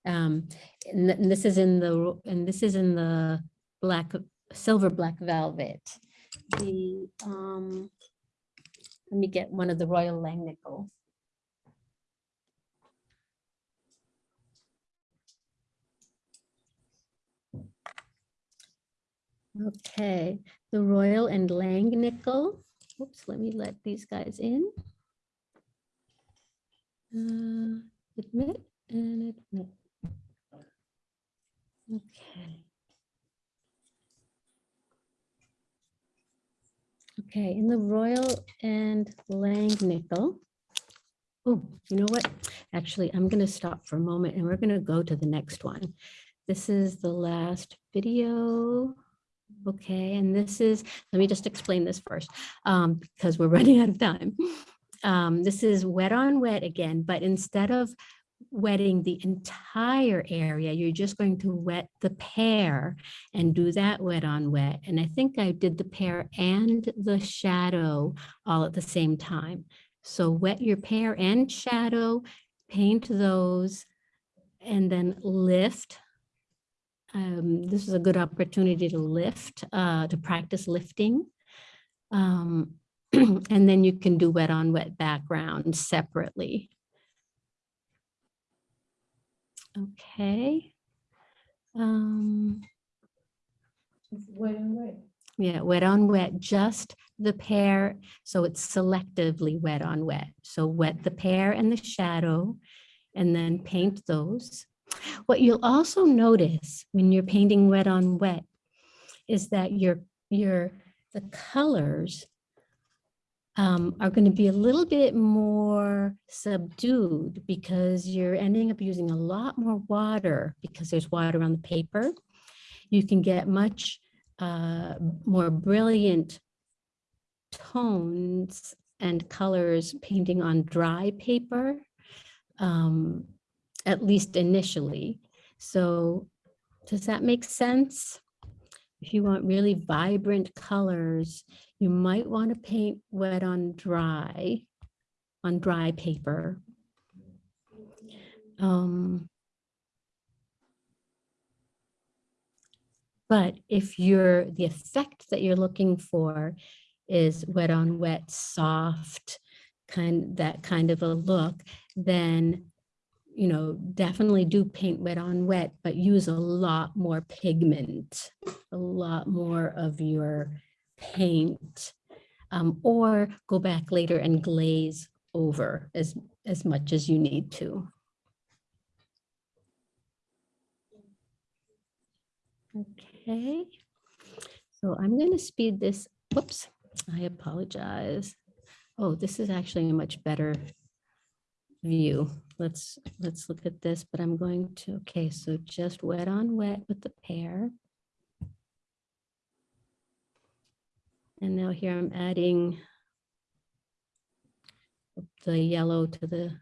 Um, and and this is in the, and this is in the black, silver black velvet. The, um, let me get one of the Royal Langnickel. Okay, the Royal and Langnickel. Oops, let me let these guys in. Uh, Admit and admit. Okay. Okay, in the Royal and Langnickel, Oh, you know what? Actually, I'm going to stop for a moment and we're going to go to the next one. This is the last video. Okay, and this is, let me just explain this first, um, because we're running out of time. Um, this is wet on wet again, but instead of wetting the entire area, you're just going to wet the pear and do that wet on wet. And I think I did the pear and the shadow all at the same time. So wet your pear and shadow, paint those, and then lift. Um, this is a good opportunity to lift, uh, to practice lifting. Um, and then you can do wet on wet background separately. Okay. Um, Wet on wet. yeah, wet on wet, just the pear. So it's selectively wet on wet. So wet the pear and the shadow and then paint those. What you'll also notice when you're painting wet on wet is that your, your, the colors um, are going to be a little bit more subdued because you're ending up using a lot more water because there's water on the paper. You can get much uh, more brilliant tones and colors painting on dry paper, um, at least initially. So does that make sense? If you want really vibrant colors, you might want to paint wet on dry, on dry paper. Um, but if you're, the effect that you're looking for is wet on wet, soft, kind, that kind of a look, then you know, definitely do paint wet on wet, but use a lot more pigment, a lot more of your paint, um, or go back later and glaze over as, as much as you need to. Okay, so I'm going to speed this. Whoops, I apologize. Oh, this is actually a much better view. Let's, let's look at this, but I'm going to, okay, so just wet on wet with the pear. And now here I'm adding the yellow to the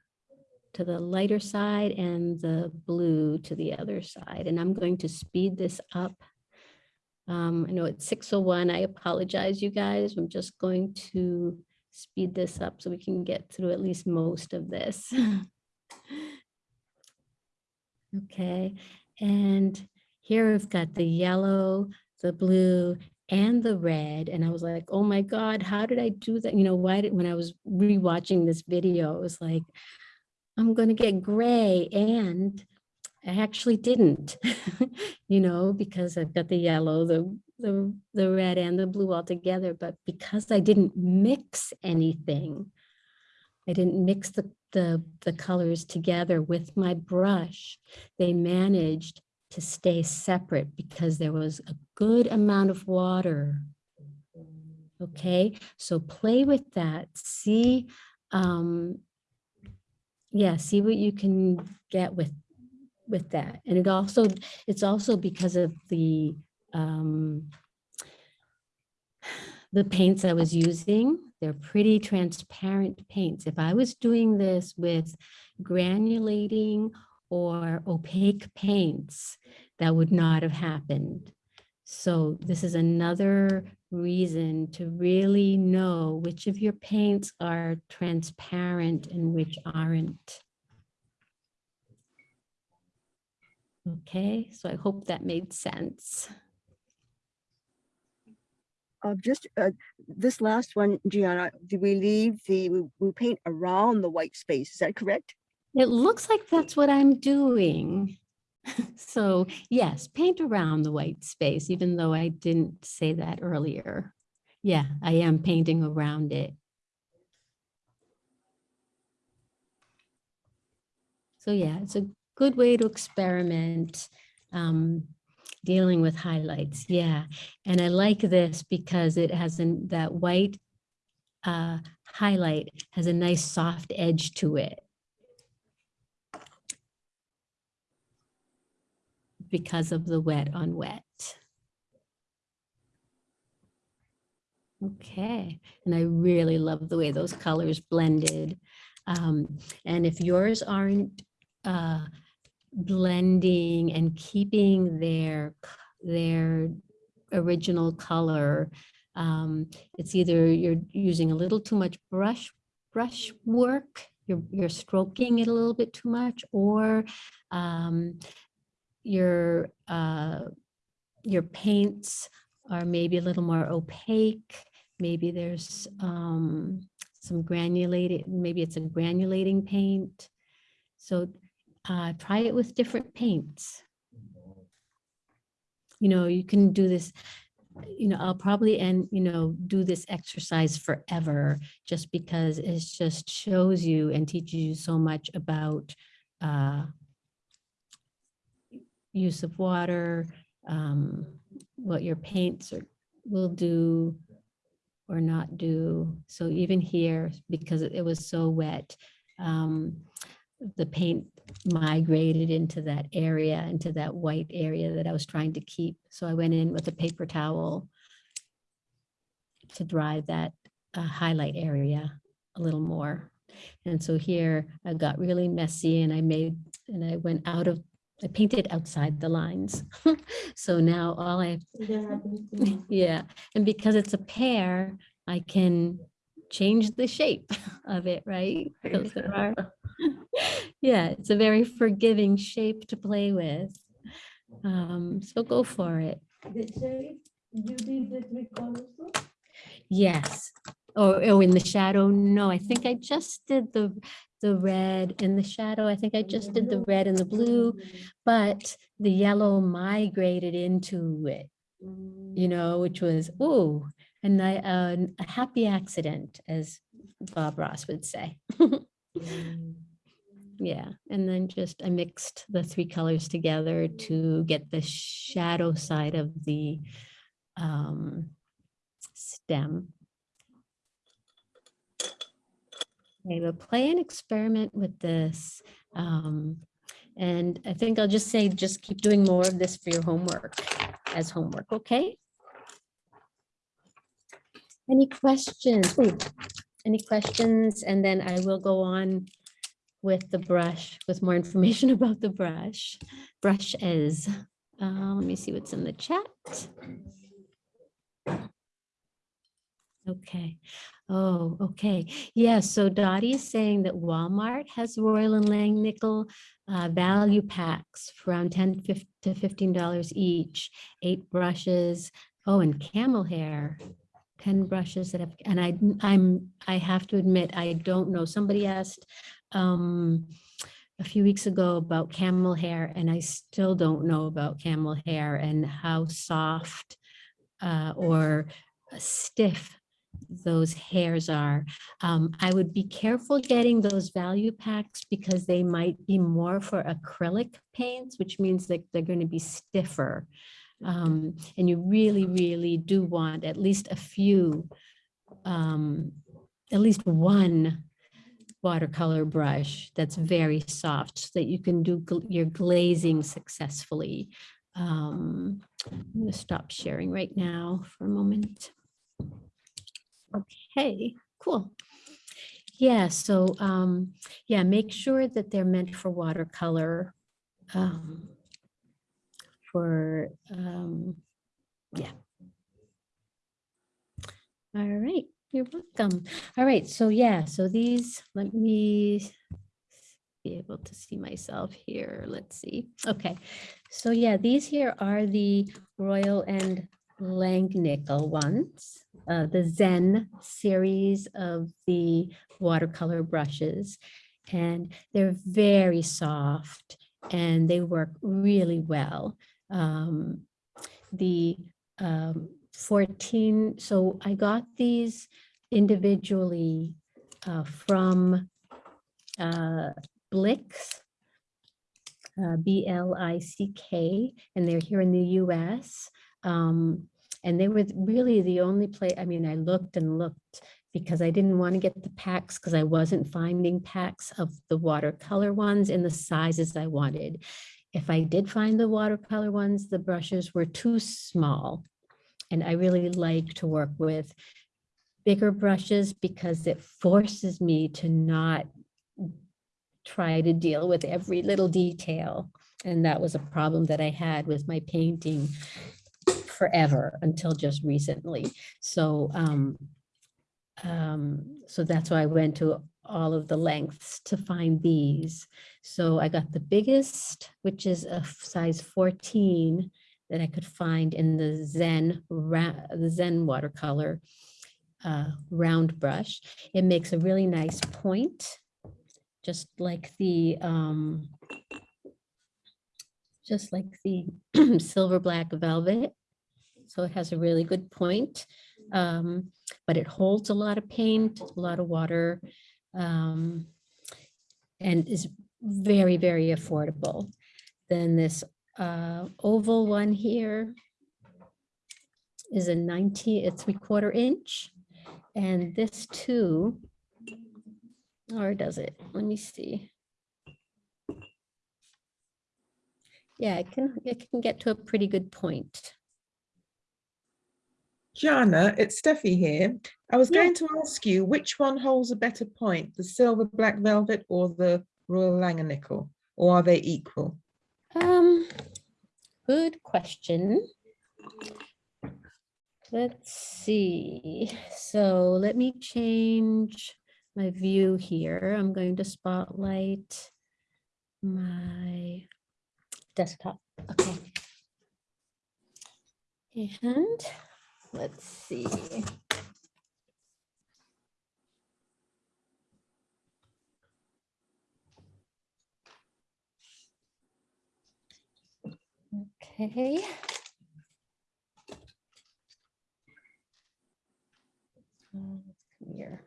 to the lighter side and the blue to the other side. And I'm going to speed this up. Um, I know it's 601. I apologize, you guys. I'm just going to speed this up so we can get through at least most of this. okay, and here we've got the yellow, the blue, and the red. And I was like, oh my God, how did I do that? You know, why did, when I was rewatching this video, it was like, I'm going to get gray. And I actually didn't, you know, because I've got the yellow, the, the, the red and the blue all together. But because I didn't mix anything, I didn't mix the, the, the colors together with my brush, they managed to stay separate because there was a good amount of water. Okay, so play with that. See, um, yeah, see what you can get with with that. And it also, it's also because of the um, the paints I was using. They're pretty transparent paints. If I was doing this with granulating or opaque paints, that would not have happened. So this is another reason to really know which of your paints are transparent and which aren't. Okay, so I hope that made sense. Uh, just uh, this last one, Gianna, do we leave the, we, we paint around the white space? Is that correct? It looks like that's what I'm doing. So yes, paint around the white space, even though I didn't say that earlier. Yeah, I am painting around it. So yeah, it's a good way to experiment um, dealing with highlights. Yeah, and I like this because it has an, that white uh, highlight has a nice soft edge to it. Because of the wet on wet. Okay, and I really love the way those colors blended. Um, and if yours aren't uh, blending and keeping their, their original color, um, it's either you're using a little too much brush, brush work, you're, you're stroking it a little bit too much, or um, your, uh, your paints are maybe a little more opaque. Maybe there's um, some granulated, maybe it's a granulating paint. So uh, try it with different paints. You know, you can do this, you know, I'll probably end, you know, do this exercise forever just because it just shows you and teaches you so much about uh, use of water, um, what your paints are, will do or not do. So even here, because it was so wet, um, the paint migrated into that area, into that white area that I was trying to keep. So I went in with a paper towel to dry that uh, highlight area a little more. And so here I got really messy and I made, and I went out of, I painted outside the lines. So now all I, yeah, and because it's a pear, I can change the shape of it, right? Are- Yeah, it's a very forgiving shape to play with. Um, so go for it. The shade, you did the three colors? Yes. Oh, oh, in the shadow? No, I think I just did the, the red in the shadow. I think I just did the red and the blue, but the yellow migrated into it, you know, which was, ooh, and I, uh, a happy accident, as Bob Ross would say. Yeah, and then just I mixed the three colors together to get the shadow side of the um, stem. Okay, but play an experiment with this. um, And I think I'll just say, just keep doing more of this for your homework as homework, okay? Any questions? Ooh, Any questions? And then I will go on with the brush, with more information about the brush. Brush is, uh, let me see what's in the chat. Okay. Oh, okay. Yeah, so Dottie is saying that Walmart has Royal and Langnickel uh, value packs for around 10 fif- to $15 each, eight brushes. Oh, and camel hair, 10 brushes that have, and I, I'm, I have to admit, I don't know. Somebody asked um, a few weeks ago about camel hair, and I still don't know about camel hair and how soft uh, or stiff those hairs are. Um, I would be careful getting those value packs because they might be more for acrylic paints, which means that they're going to be stiffer. Um, and you really, really do want at least a few, um, at least one watercolor brush that's very soft so that you can do gl- your glazing successfully. Um, I'm going to stop sharing right now for a moment. Okay, cool. Yeah, so um, yeah, make sure that they're meant for watercolor. Um, for um, yeah. All right, you're welcome. All right, so yeah, so these, let me be able to see myself here. Let's see. Okay, so yeah, these here are the Royal and Langnickel ones, uh, the Zen series of the watercolor brushes. And they're very soft and they work really well. Um, the um, 14, so I got these individually uh, from uh, Blick's, uh, B-L-I-C-K, and they're here in the US. Um, And they were really the only place, I mean, I looked and looked because I didn't want to get the packs because I wasn't finding packs of the watercolor ones in the sizes I wanted. If I did find the watercolor ones, the brushes were too small. And I really like to work with bigger brushes because it forces me to not try to deal with every little detail. And that was a problem that I had with my painting forever until just recently. So, um, um, so that's why I went to all of the lengths to find these. So I got the biggest, which is a size 14 that I could find in the Zen, the Zen watercolor uh, round brush. It makes a really nice point, just like the, um, just like the silver black velvet. So it has a really good point, um, but it holds a lot of paint, a lot of water, um, and is very, very affordable. Then this uh, oval one here is a 90, a three quarter inch. And this too, or does it? Let me see. Yeah, it can, it can get to a pretty good point. Gianna, it's Steffi here. I was Yeah. going to ask you which one holds a better point, the silver black velvet or the Royal Langnickel, or are they equal? Um, good question. Let's see. So let me change my view here. I'm going to spotlight my desktop. Okay. And let's see. Okay. Come Here.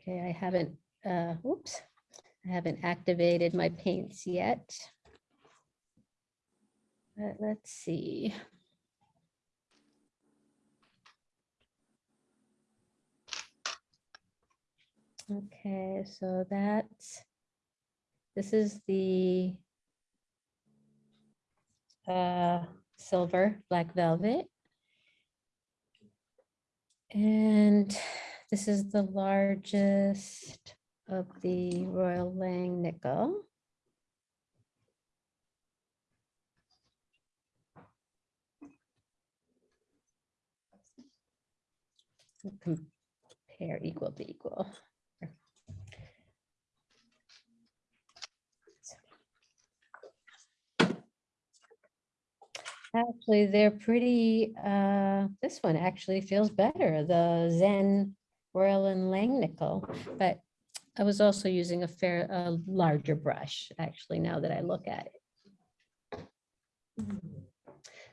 Okay, I haven't, uh, whoops, I haven't activated my paints yet. But let's see. Okay, so that's, this is the uh, silver black velvet. And this is the largest of the Royal Langnickel. Compare equal to equal. Actually, they're pretty, uh, this one actually feels better, the Zen Royal and Langnickel, but I was also using a fair, a larger brush, actually, now that I look at it.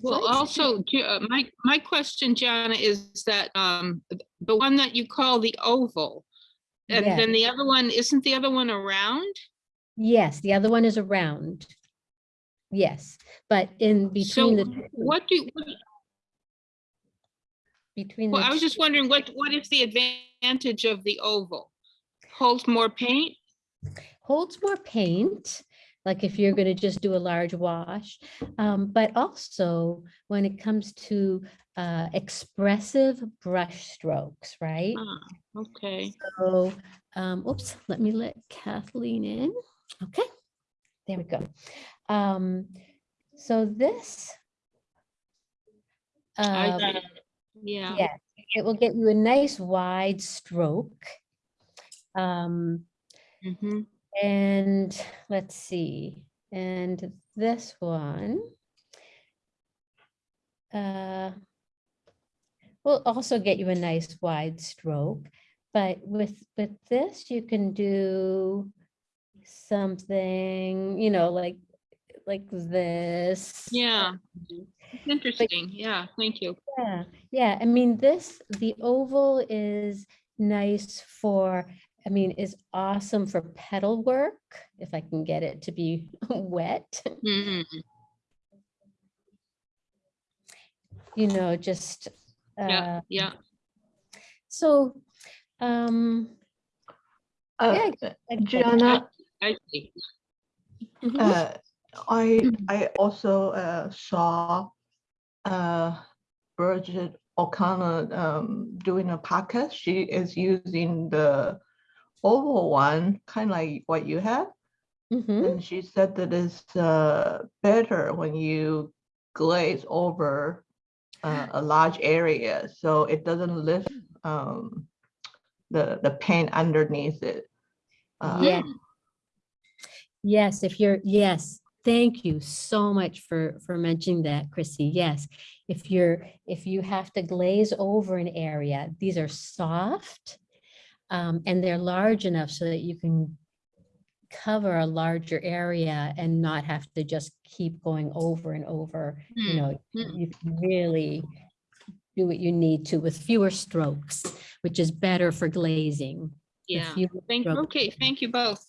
Well, also, uh, my, my question, Gianna, is that um, the one that you call the oval, and Yeah. then the other one, isn't the other one around? Yes, the other one is a round. Yes, but in So between the, two- what do, what- between. well, the I was two- just wondering, what, what is the advantage of the oval? Holds more paint? holds more paint, like if you're going to just do a large wash. Um, but also when it comes to uh, expressive brush strokes, right? Ah, Okay. So, um, oops, let me let Kathleen in. Okay, there we go. Um, so this. I um, got it. Yeah. yeah, it will get you a nice wide stroke. Um, Mhm. and let's see, and this one. Uh, will also get you a nice wide stroke, but with, with this, you can do something, you know, like, like this. Yeah. It's Interesting. Yeah, thank you. Yeah, yeah, I mean, this, the oval is nice for I mean, is awesome for petal work, if I can get it to be wet. Mhm. You know, just. Yeah, uh, yeah. So, um. Uh, yeah, I- I- Gianna, I see. Mhm. uh, I, I also, uh, saw, uh, Bridget O'Connor, um, doing a podcast. She is using the oval one, kind of like what you have. Mhm. And she said that it's, uh, better when you glaze over uh, a large area, so it doesn't lift, um, the, the paint underneath it. Uh, Yeah. Yes, if you're, yes, thank you so much for, for mentioning that, Chrissy. Yes. If you're, if you have to glaze over an area, these are soft. Um, and they're large enough so that you can cover a larger area and not have to just keep going over and over. You Hmm, know, hmm. you can really do what you need to with fewer strokes, which is better for glazing. Yeah, thank you. Okay, thank you both.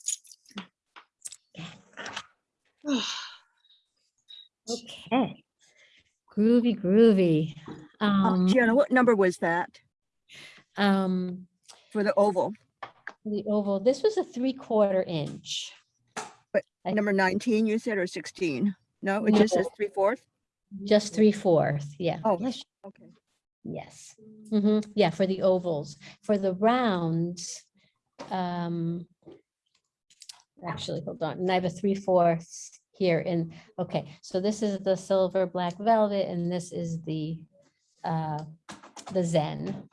Okay. Groovy, groovy. Uh, Um, Gianna, what number was that um, for the oval? the oval, this was a three quarter inch. But I- number 19, you said, or 16? No, it just says No. three fourths? Just three fourth, yeah. Oh. yes. Okay. Yes, hmm yeah, for the ovals. For the rounds, um, actually, hold on, and I have a three fourths here in, okay, so this is the silver black velvet and this is the, uh, the Zen.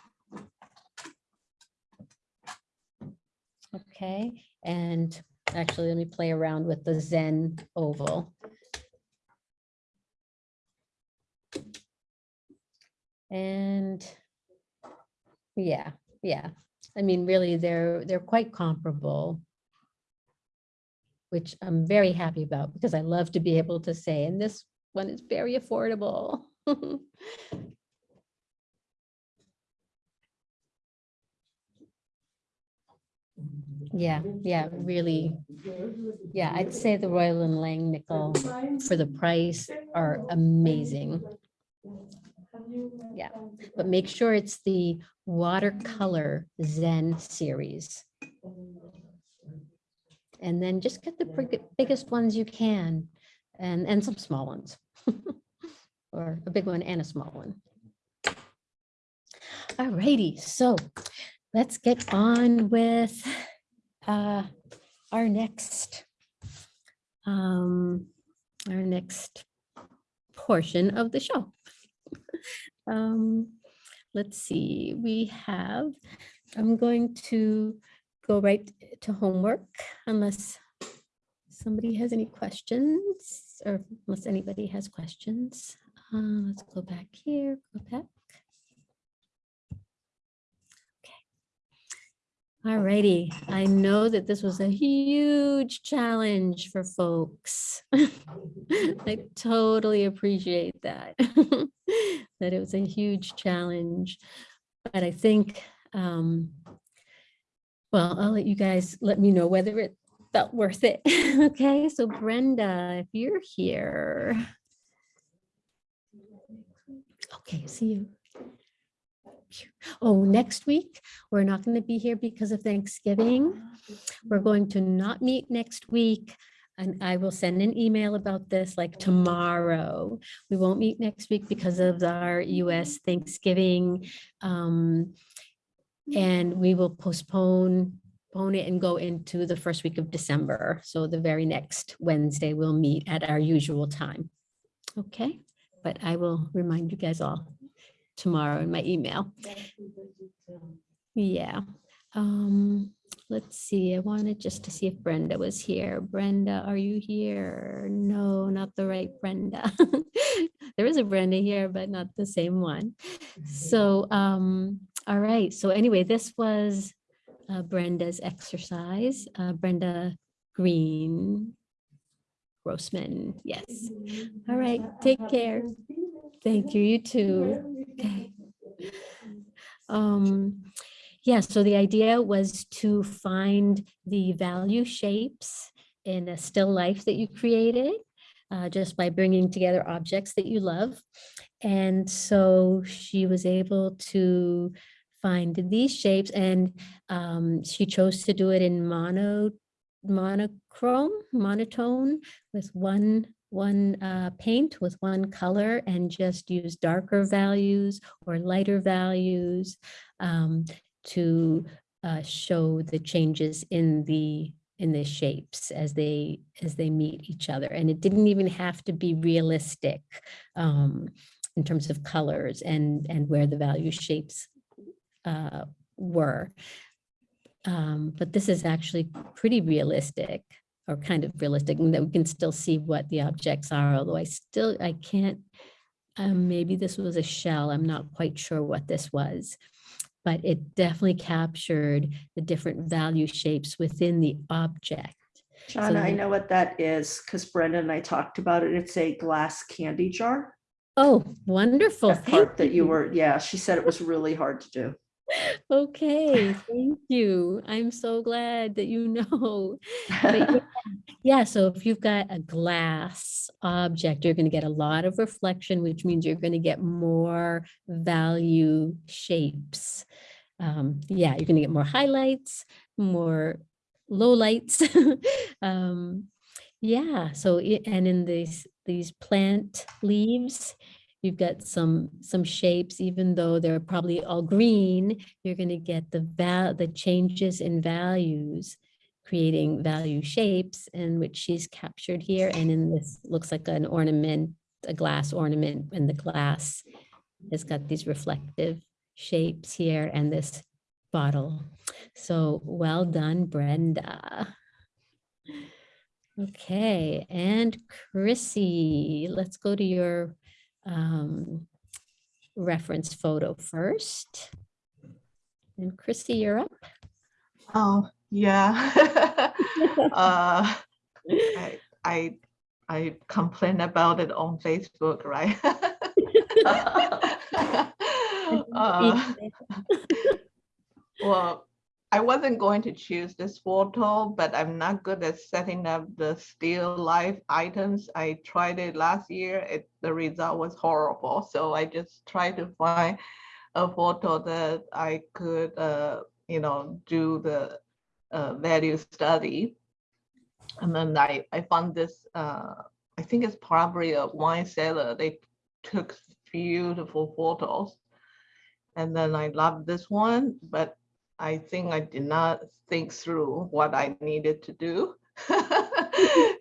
Okay, and actually, let me play around with the Zen oval. And yeah, yeah. I mean, really, they're, they're quite comparable. Which I'm very happy about because I love to be able to say, and this one is very affordable. Yeah, yeah, really. Yeah, I'd say the Royal and Langnickel for the price are amazing. Yeah, but make sure it's the watercolor Zen series. And then just get the biggest ones you can and, and some small ones. Or a big one and a small one. Alrighty, so let's get on with uh, our next um, our next portion of the show. Um, let's see, we have, I'm going to go right to homework unless somebody has any questions or unless anybody has questions. Uh, let's go back here, go back. Alrighty, I know that this was a huge challenge for folks. I totally appreciate that. That it was a huge challenge, but I think, um, well, I'll let you guys let me know whether it felt worth it. Okay, so Brenda, if you're here. Okay, see you. Oh, next week, we're not going to be here because of Thanksgiving. We're going to not meet next week. And I will send an email about this like tomorrow. We won't meet next week because of our US Thanksgiving. um, And we will postpone, postpone it and go into the first week of December. So the very next Wednesday, we'll meet at our usual time. Okay, but I will remind you guys all tomorrow in my email. Yeah. Um, let's see. I wanted just to see if Brenda was here. Brenda, are you here? No, not the right Brenda. There is a Brenda here, but not the same one. So, um, all right. So anyway, this was uh, Brenda's exercise. Uh, Brenda Green Grossman. Yes. All right. Take care. Thank you. You too. Okay. Um, Yeah, so the idea was to find the value shapes in a still life that you created uh, just by bringing together objects that you love. And so she was able to find these shapes and um, she chose to do it in mono, monochrome, monotone with one one uh, paint with one color and just use darker values or lighter values um, to uh, show the changes in the in the shapes as they as they meet each other. And it didn't even have to be realistic um, in terms of colors and and where the value shapes uh, were. Um, but this is actually pretty realistic or kind of realistic and that we can still see what the objects are although I still I can't um, maybe this was a shell I'm not quite sure what this was but it definitely captured the different value shapes within the object. John, I know what that is because Brenda and I talked about it. It's a glass candy jar. Oh, wonderful. That Thank part that you were, yeah, she said it was really hard to do. Okay, thank you. I'm so glad that you know. Yeah, Yeah, so if you've got a glass object, you're going to get a lot of reflection, which means you're going to get more value shapes. Um, yeah, you're going to get more highlights, more lowlights. um, yeah, so i- and in these these plant leaves, you've got some some shapes, even though they're probably all green, you're going to get the val the changes in values creating value shapes and which she's captured here. And in this looks like an ornament, a glass ornament and the glass has got these reflective shapes here and this bottle. So well done, Brenda. Okay, and Chrissy, let's go to your um, reference photo first. And Chrissy, you're up. Oh, yeah. uh, I, I, I complain about it on Facebook, right? uh, well, I wasn't going to choose this photo, but I'm not good at setting up the still life items. I tried it last year. It, the result was horrible. So I just tried to find a photo that I could, uh, you know, do the uh, value study. And then I, I found this, uh, I think it's probably a wine cellar. They took beautiful photos. And then I love this one, but I think I did not think through what I needed to do.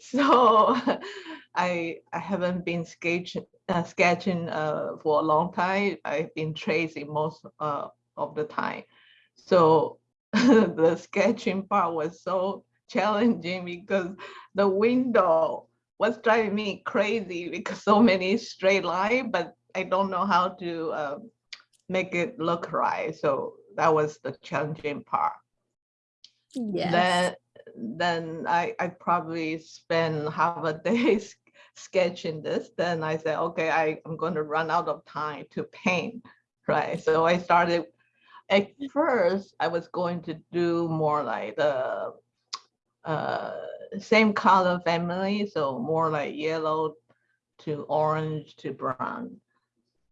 so I I haven't been sketching uh, sketching uh, for a long time. I've been tracing most uh, of the time. So the sketching part was so challenging because the window was driving me crazy because so many straight line, but I don't know how to um, make it look right. So that was the challenging part. Yes. Then, then I, I probably spend half a day sketching this. Then I said, okay, I, I'm going to run out of time to paint, right? So I started, at first, I was going to do more like the uh, same color family, so more like yellow to orange to brown.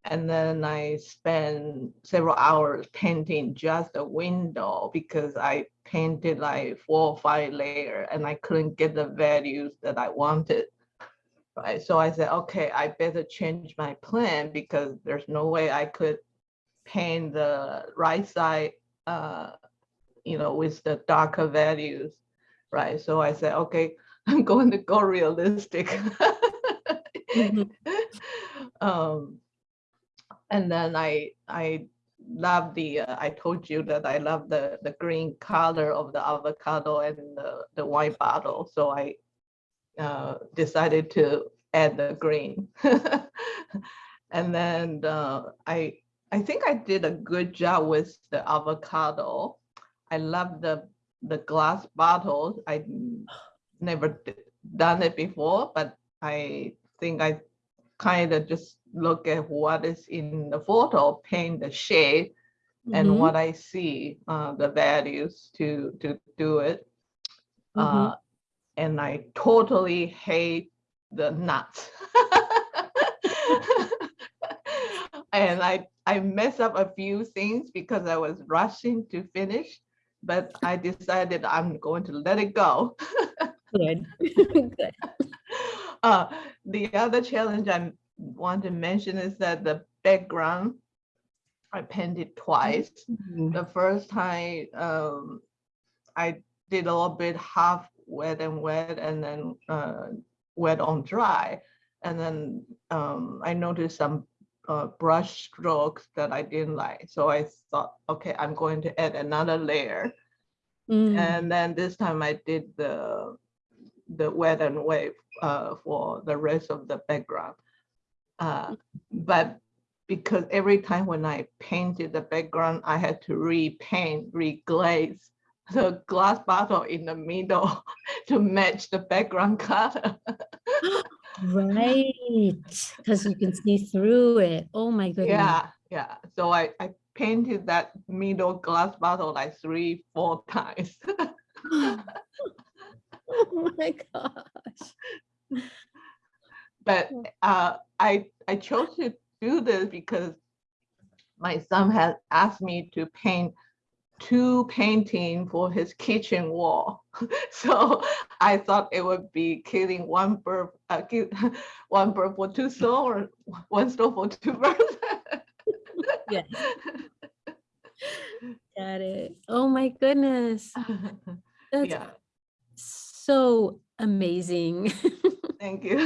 And then I spent several hours painting just a window because I painted like four or five layer and I couldn't get the values that I wanted. Right, so I said, okay, I better change my plan because there's no way I could paint the right side, uh, you know, with the darker values, right? So I said, okay, I'm going to go realistic. um, and then I I love the uh, I told you that I love the the green color of the avocado and the the wine bottle, so I uh, decided to add the green. and then uh, I I think I did a good job with the avocado. I love the the glass bottles. I never done it before, but I think I kind of just look at what is in the photo, paint the shade, and Mhm. what I see, uh, the values to, to do it. Mhm. Uh, and I totally hate the nuts. And I, I messed up a few things because I was rushing to finish, but I decided I'm going to let it go. Good. Good. Uh, the other challenge I want to mention is that the background, I painted twice. The first time, um, I did a little bit half wet and wet and then, uh, wet on dry. And then, um, I noticed some, uh, brush strokes that I didn't like. So I thought, okay, I'm going to add another layer. Mm. And then this time I did the, the wet and wave uh, for the rest of the background. Uh, but because every time when I painted the background, I had to repaint, reglaze the glass bottle in the middle to match the background color. Right, because you can see through it. Oh my goodness. Yeah, yeah. So I, I painted that middle glass bottle like three, four times. Oh my gosh. But uh, I I chose to do this because my son had asked me to paint two painting for his kitchen wall. so I thought it would be killing one bird, uh, kill, one bird for two stone or one stone for two birds. Yeah. Got it. Oh my goodness. That's yeah, so amazing. Thank you.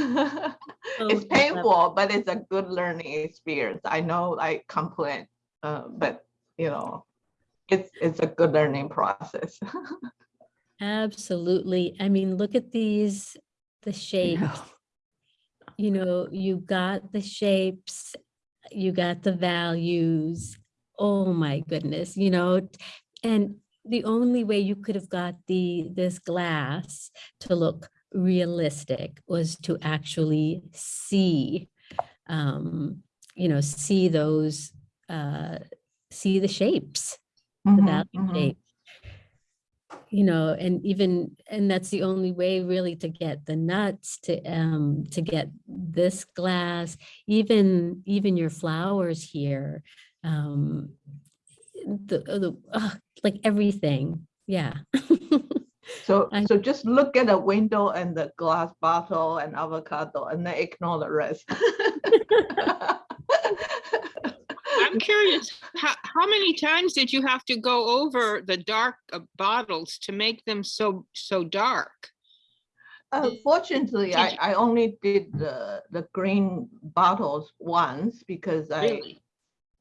So it's clever. painful, but it's a good learning experience. I know I complain, uh, but you know, it's it's a good learning process. Absolutely. I mean, look at these, the shapes. You know, you got the shapes, you got the values. Oh my goodness, you know, and the only way you could have got the this glass to look realistic was to actually see um you know see those uh see the shapes the Mhm, value mhm. shape. You know, and even, and that's the only way really to get the nuts, to, um, to get this glass, even, even your flowers here. Um, the, the, uh, like everything, yeah. So I- so just look at the window and the glass bottle and avocado and then ignore the rest. I'm curious, how, how many times did you have to go over the dark uh, bottles to make them so, so dark? Uh, fortunately, I, I only did the, the green bottles once because I, Really?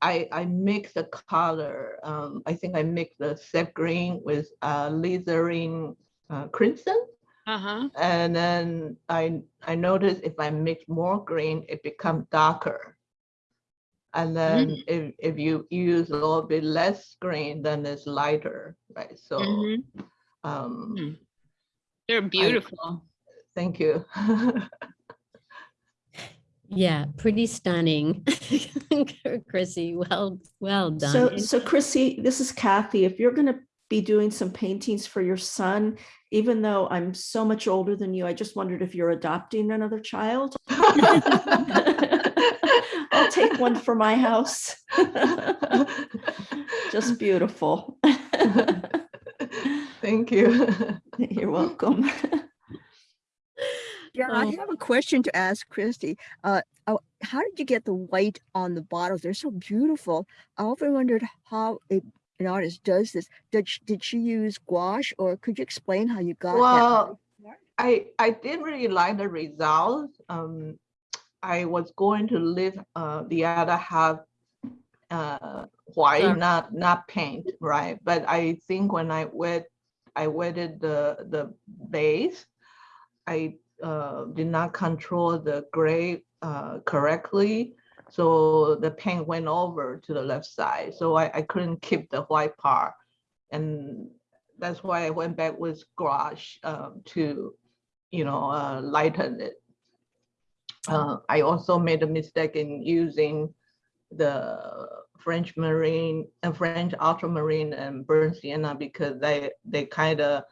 I, I mix the color. Um, I think I mix the sap green with uh, alizarin uh, crimson. Uh-huh. And then I, I noticed if I mix more green, it becomes darker. And then if, if you use a little bit less green, then it's lighter, right? So, Mhm. um, Hmm. They're beautiful. thank you. Yeah, pretty stunning. Chrissy, well, well done. So, done. so Chrissy, this is Kathy. If you're going to be doing some paintings for your son, even though I'm so much older than you, I just wondered if you're adopting another child. I'll take one for my house. Just beautiful. Thank you. You're welcome. Yeah, I Oh. have a question to ask Christy. Uh, oh, how did you get the white on the bottles? They're so beautiful. I often wondered how a, an artist does this. Did she, did she use gouache, or could you explain how you got that? Well, I, I didn't really like the results. Um, I was going to leave uh, the other half uh, white, Dark. not not paint, right? But I think when I wet, I wetted the the base, I uh, did not control the gray uh, correctly, so the paint went over to the left side. So I, I couldn't keep the white part, and that's why I went back with gouache um, to, you know, uh, lighten it. Uh, I also made a mistake in using the French Marine and French Ultramarine and burnt sienna because they, they kind of,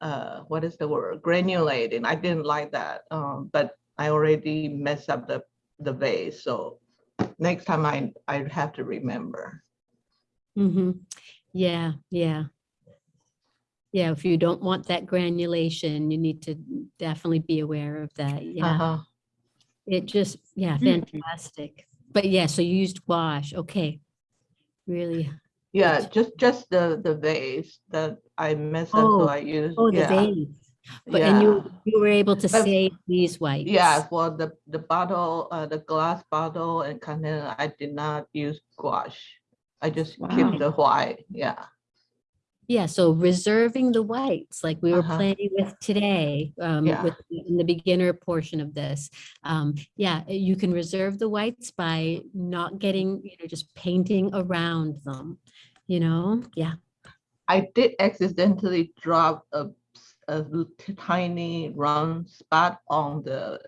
uh, what is the word, granulating. I didn't like that, um, but I already messed up the, the vase, so next time I, I have to remember. hmm Yeah, yeah. Yeah, if you don't want that granulation, you need to definitely be aware of that. Yeah, Uh-huh. it just, yeah, Mm. fantastic. But yeah, so you used wash. Okay. Really. Yeah, just, just the, the vase that I messed up, so Oh, I used, Oh, the yeah. vase. But and you, you were able to But- save these whites. Yeah, well the, the bottle, uh, the glass bottle and container, I did not use gouache. I just Wow. keep the white, yeah. Yeah, so reserving the whites, like we were Uh-huh. playing with today, um, Yeah. with, in the beginner portion of this. Um, yeah, uh, you can reserve the whites by not getting, you know, just painting around them, you know? Yeah. I did accidentally drop a, a tiny round spot on the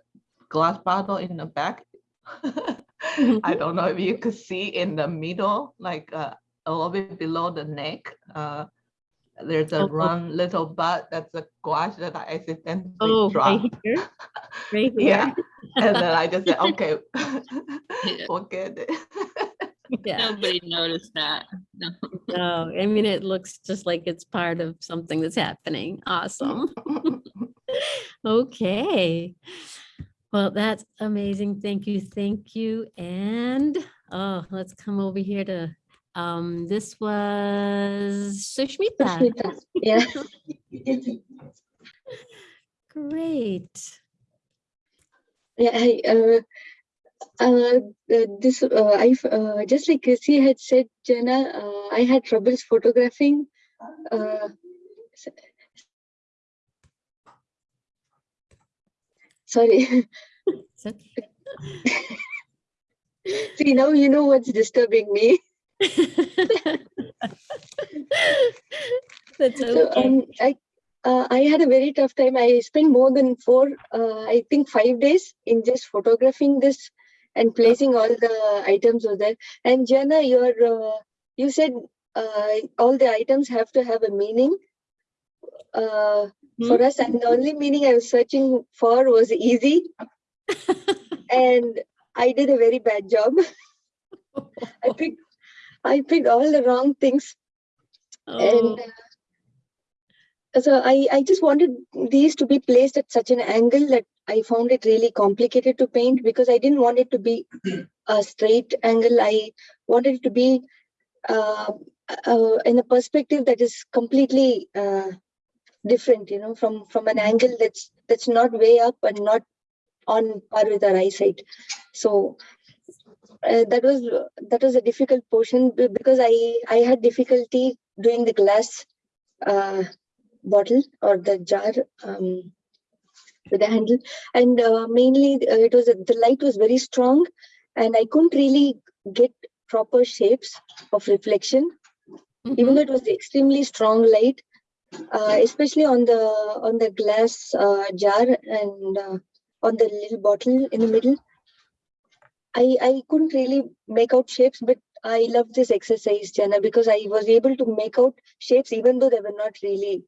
glass bottle in the back. I don't know if you could see in the middle, like uh, a little bit below the neck. Uh, there's a oh. round little bud that's a gouache that I accidentally Oh, right here, right Yeah, and then I just said, okay, forget it. Yeah, Nobody noticed that. No. no, I mean, it looks just like it's part of something that's happening. Awesome. Okay. Well, that's amazing. Thank you. Thank you. And, oh, let's come over here to, um, this was Sushmita. Sushmita, yeah. Great. Yeah, I, uh, uh, uh, this, uh, I, uh, just like she had said, Gianna, uh, I had troubles photographing. Uh, sorry. See, now you know what's disturbing me. That's okay. So, um, I, uh, I had a very tough time. I spent more than four, uh, I think five days in just photographing this and placing all the items over there. And Gianna, your, uh, you said, uh, all the items have to have a meaning. Uh, for us, and the only meaning I was searching for was easy. and I did a very bad job. I picked, I picked all the wrong things Oh, and uh, so I, I just wanted these to be placed at such an angle that I found it really complicated to paint because I didn't want it to be a straight angle. I wanted it to be uh, uh, in a perspective that is completely uh, different, you know, from from an angle that's that's not way up and not on par with our eyesight. So uh, that was that was a difficult portion because I I had difficulty doing the glass uh, bottle or the jar um, with the handle, and uh, mainly uh, it was the light was very strong, and I couldn't really get proper shapes of reflection, even though it was extremely strong light, uh, especially on the on the glass uh, jar and uh, on the little bottle in the middle. I, I couldn't really make out shapes, but I love this exercise, Gianna, because I was able to make out shapes even though there were not really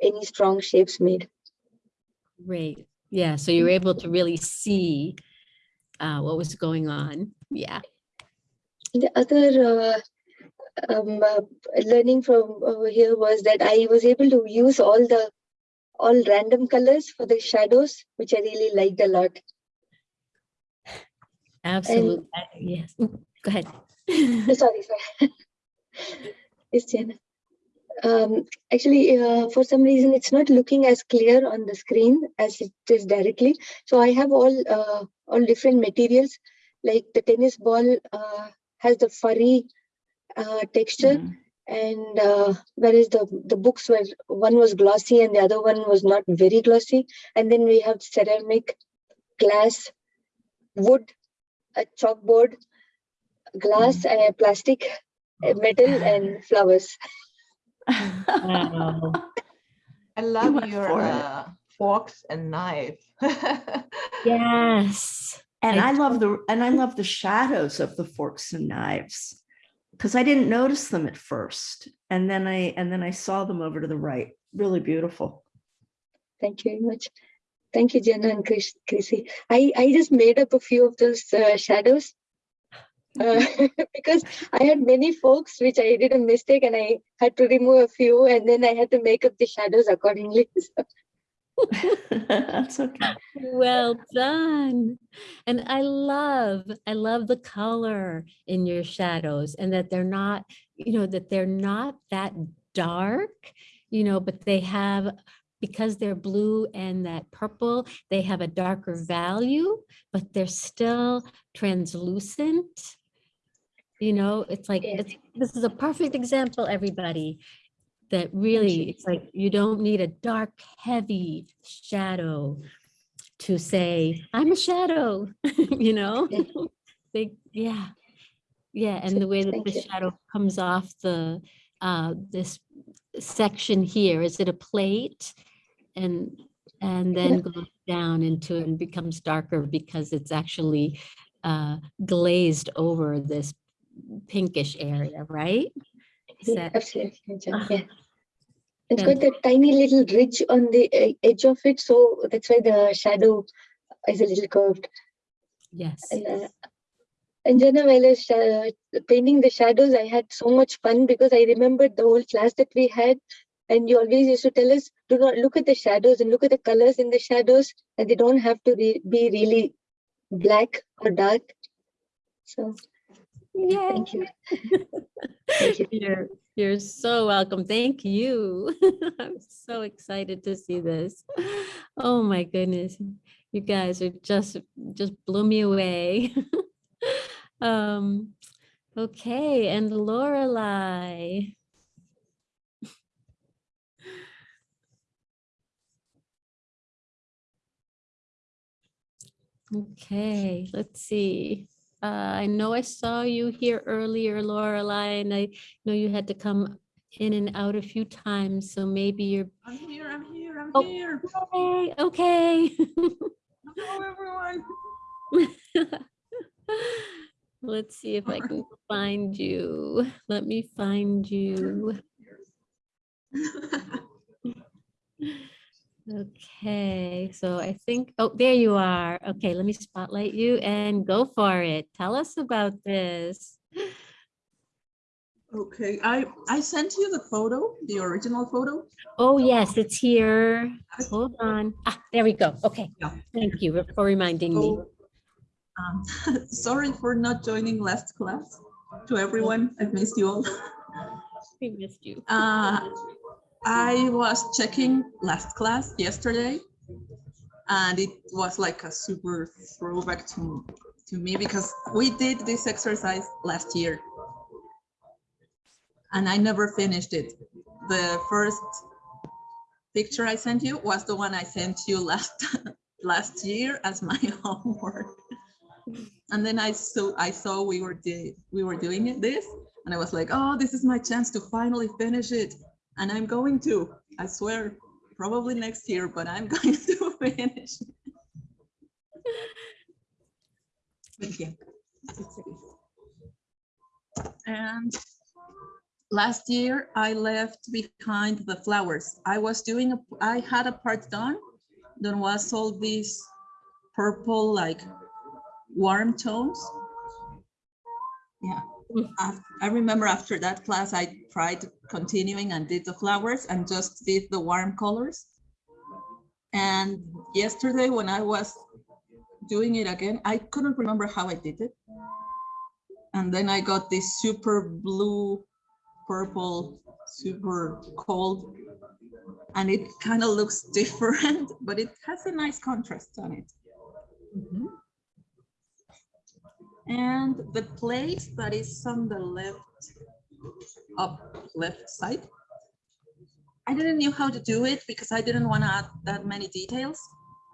any strong shapes made. Great. Yeah, so you were able to really see uh, what was going on. Yeah. The other uh, um, uh, learning from over here was that I was able to use all the all random colors for the shadows, which I really liked a lot. Absolutely. Yes. Go ahead. sorry, sorry. It's Gianna. Um, actually, uh, for some reason, it's not looking as clear on the screen as it is directly. So I have all uh, all different materials, like the tennis ball uh, has the furry uh, texture, and uh, whereas the the books were one was glossy and the other one was not very glossy, and then we have ceramic, glass, wood, a chalkboard, glass, uh, plastic, metal, and flowers. Wow. I love went your for uh, forks and knife. Yes. And I I love the, and I love the shadows of the forks and knives. Because I didn't notice them at first. And then I, and then I saw them over to the right. Really beautiful. Thank you very much. Thank you, Gianna and Chris, Chrissy. I, I just made up a few of those uh, shadows uh, because I had many folks which I did a mistake and I had to remove a few and then I had to make up the shadows accordingly. That's okay. Well done. And I love, I love the color in your shadows and that they're not, you know, that they're not that dark, you know, but they have, because they're blue and that purple, they have a darker value, but they're still translucent. You know, it's like, it's- this is a perfect example, everybody, that really, it's like, you don't need a dark, heavy shadow to say, I'm a shadow, you know? Yeah. They, yeah. Yeah, and the way that Thank the you. shadow comes off the, uh, this section here, is it a plate? And, and then goes down into it and becomes darker because it's actually uh, glazed over this pinkish area, right? Is yeah, that- absolutely, Ah, yeah. It's got that tiny little ridge on the edge of it, so that's why the shadow is a little curved. Yes. And, uh, and while I was sha- painting the shadows, I had so much fun because I remembered the whole class that we had. And you always used to tell us, do not look at the shadows and look at the colors in the shadows, and they don't have to re- be really black or dark. So, Yay. thank you. Thank you. You're, you're so welcome. Thank you. I'm so excited to see this. Oh my goodness. You guys are just, just blew me away. Um, okay, and Lorelai. Okay, let's see. Uh, I know I saw you here earlier, Lorelai, and I know you had to come in and out a few times, so maybe you're, I'm here, I'm here, I'm Oh. here. okay, okay. Hello, everyone. Let's see if I can find you. Let me find you. Okay, so I think, oh, there you are. Okay, let me spotlight you and go for it. Tell us about this. Okay, I, I sent you the photo, the original photo. Oh, yes, it's here. Hold on. Ah, there we go. Okay, Yeah. thank you for reminding me. Um, sorry for not joining last class. To everyone, I've missed you all. We missed you. Uh, I was checking last class yesterday, and it was like a super throwback to, to me because we did this exercise last year. And I never finished it. The first picture I sent you was the one I sent you last last year as my homework. And then I saw I saw we were we were doing it this, and I was like, oh, this is my chance to finally finish it. And I'm going to, I swear, probably next year, but I'm going to finish. But yeah, it's it. And last year I left behind the flowers. I was doing, a, I had a part done. There was all these purple, like warm tones. Yeah. Mm. Af- I remember after that class, I tried continuing and did the flowers and just did the warm colors. And yesterday when I was doing it again, I couldn't remember how I did it. And then I got this super blue, purple, super cold. And it kind of looks different, but it has a nice contrast on it. Mm-hmm. And the place that is on the left, up left side. I didn't know how to do it because I didn't want to add that many details.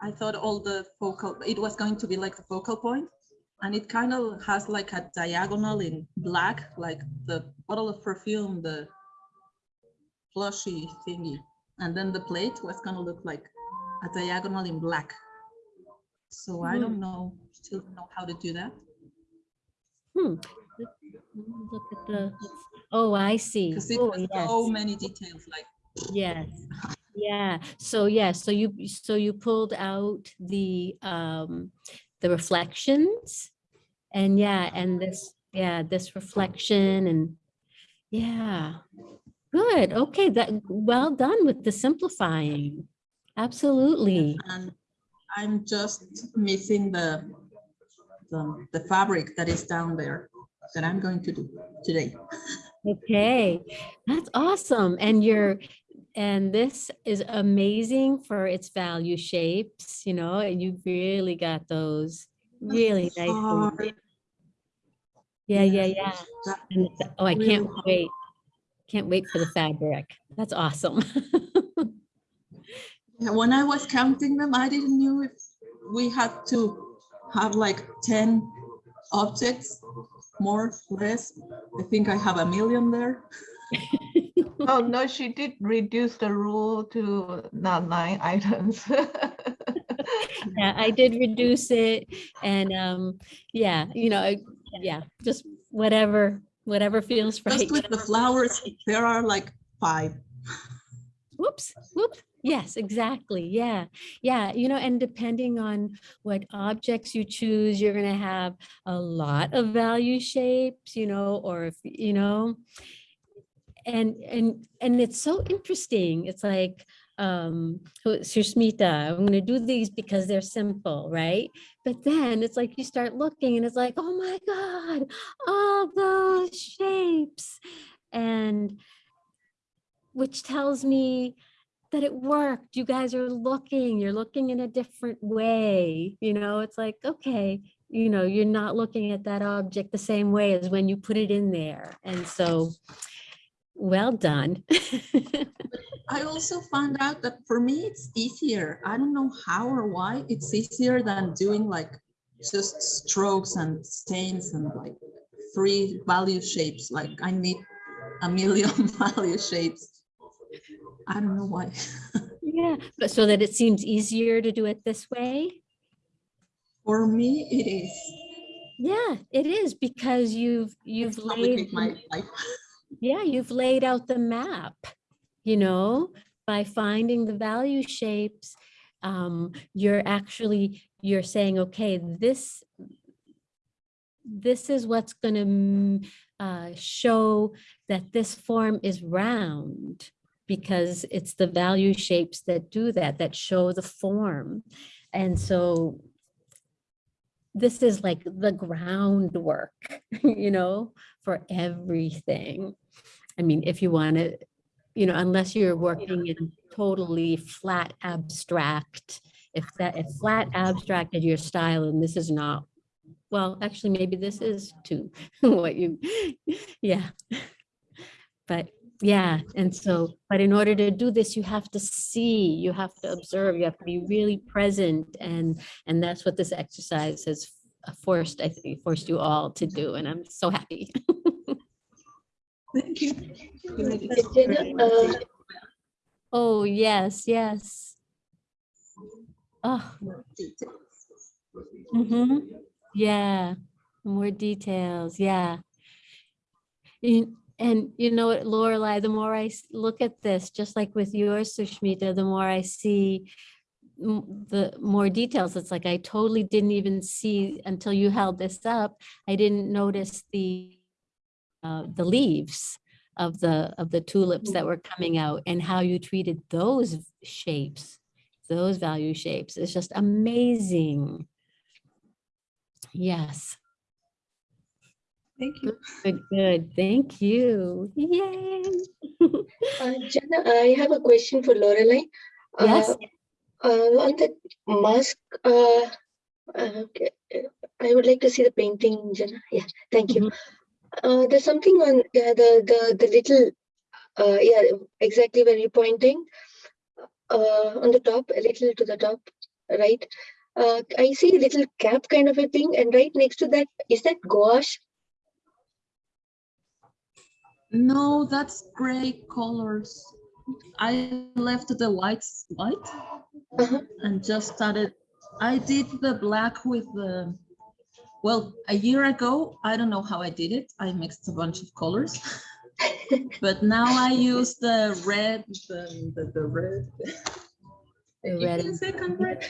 I thought all the focal, it was going to be like the focal. And it kind of has like a diagonal in black, like the bottle of perfume, the plushy thingy. And then the plate was gonna look like a diagonal in black. So I Mhm. don't know, still don't know how to do that. Hmm. Let me Look at the, oh, I see. Because it Oh, yes. so many details, like Yes, yeah, so yeah, so you, so you pulled out the, um, the reflections. And yeah, and this, yeah, this reflection and, yeah. Good, okay, that, well done with the simplifying. Absolutely, and I'm just missing the, the, the fabric that is down there that I'm going to do today. okay, that's awesome, and you're, and this is amazing for its value shapes, you know, and you really got those really hard. Yeah, yeah, yeah. And oh, I can't wait. Can't wait for the fabric. That's awesome. When I was counting them, I didn't knew if we had to have like 10 objects, more, less. I think I have a million there. Oh, no, she did reduce the rule to not nine items. Yeah, I did reduce it and um, yeah, you know, yeah, just whatever, whatever feels right. Just with the flowers, there are like five. Whoops, whoops. Yes, exactly. Yeah. Yeah. You know, and depending on what objects you choose, you're going to have a lot of value shapes, you know, or if, you know, and, and, and it's so interesting. It's like, um, who- Sushmita, I'm going to do these because they're simple, right? But then it's like you start looking and it's like, oh my God, all those shapes. And which tells me that it worked. You guys are looking, you're looking in a different way. You know, it's like, okay, you know, you're not looking at that object the same way as when you put it in there. And so, well done. I also found out that for me, it's easier. I don't know how or why. It's easier than doing like just strokes and stains and like three value shapes. Like I need a million value shapes. I don't know why. yeah, but so that it seems easier to do it this way. For me, it is. Yeah, it is because you've you've laid my life. yeah, you've laid out the map, you know, by finding the value shapes. Um, you're actually, you're saying, okay, this, this is what's gonna uh, show that this form is round because it's the value shapes that do that, that show the form. And so this is like the groundwork, you know, for everything. I mean, if you want to, you know, unless you're working in totally flat abstract, if that, if flat abstract is your style and this is not, well, actually, maybe this is too, what you, yeah. But yeah, and so, but in order to do this, you have to see, you have to observe, you have to be really present and, and that's what this exercise has forced, I think, forced you all to do, and I'm so happy. Thank you. uh, Oh, yes, yes. Oh, hmm yeah, more details, yeah. You- And you know what, Lorelai, the more I look at this, just like with yours, Sushmita, the more I see the more details. It's like I totally didn't even see until you held this up. I didn't notice the uh, the leaves of the of the tulips that were coming out and how you treated those shapes, those value shapes. It's just amazing. Yes. Thank you. Good, good. Thank you. Yay. Uh, Gianna, I have a question for Lorelai. Yes. Uh, uh, on the mask, uh, uh, okay, uh, I would like to see the painting, Gianna. Yeah, thank you. Uh, there's something on yeah, the the the little, uh, yeah, exactly where you're pointing. Uh, on the top, a little to the top, right? Uh, I see a little cap kind of a thing, and right next to that is that gouache. No, that's gray colors. I left the whites white Uh-huh. and just started I did the black with the, well, a year ago, I don't know how I did it. I mixed a bunch of colors. But now I use the red, the, the, the red. The red me a second, red.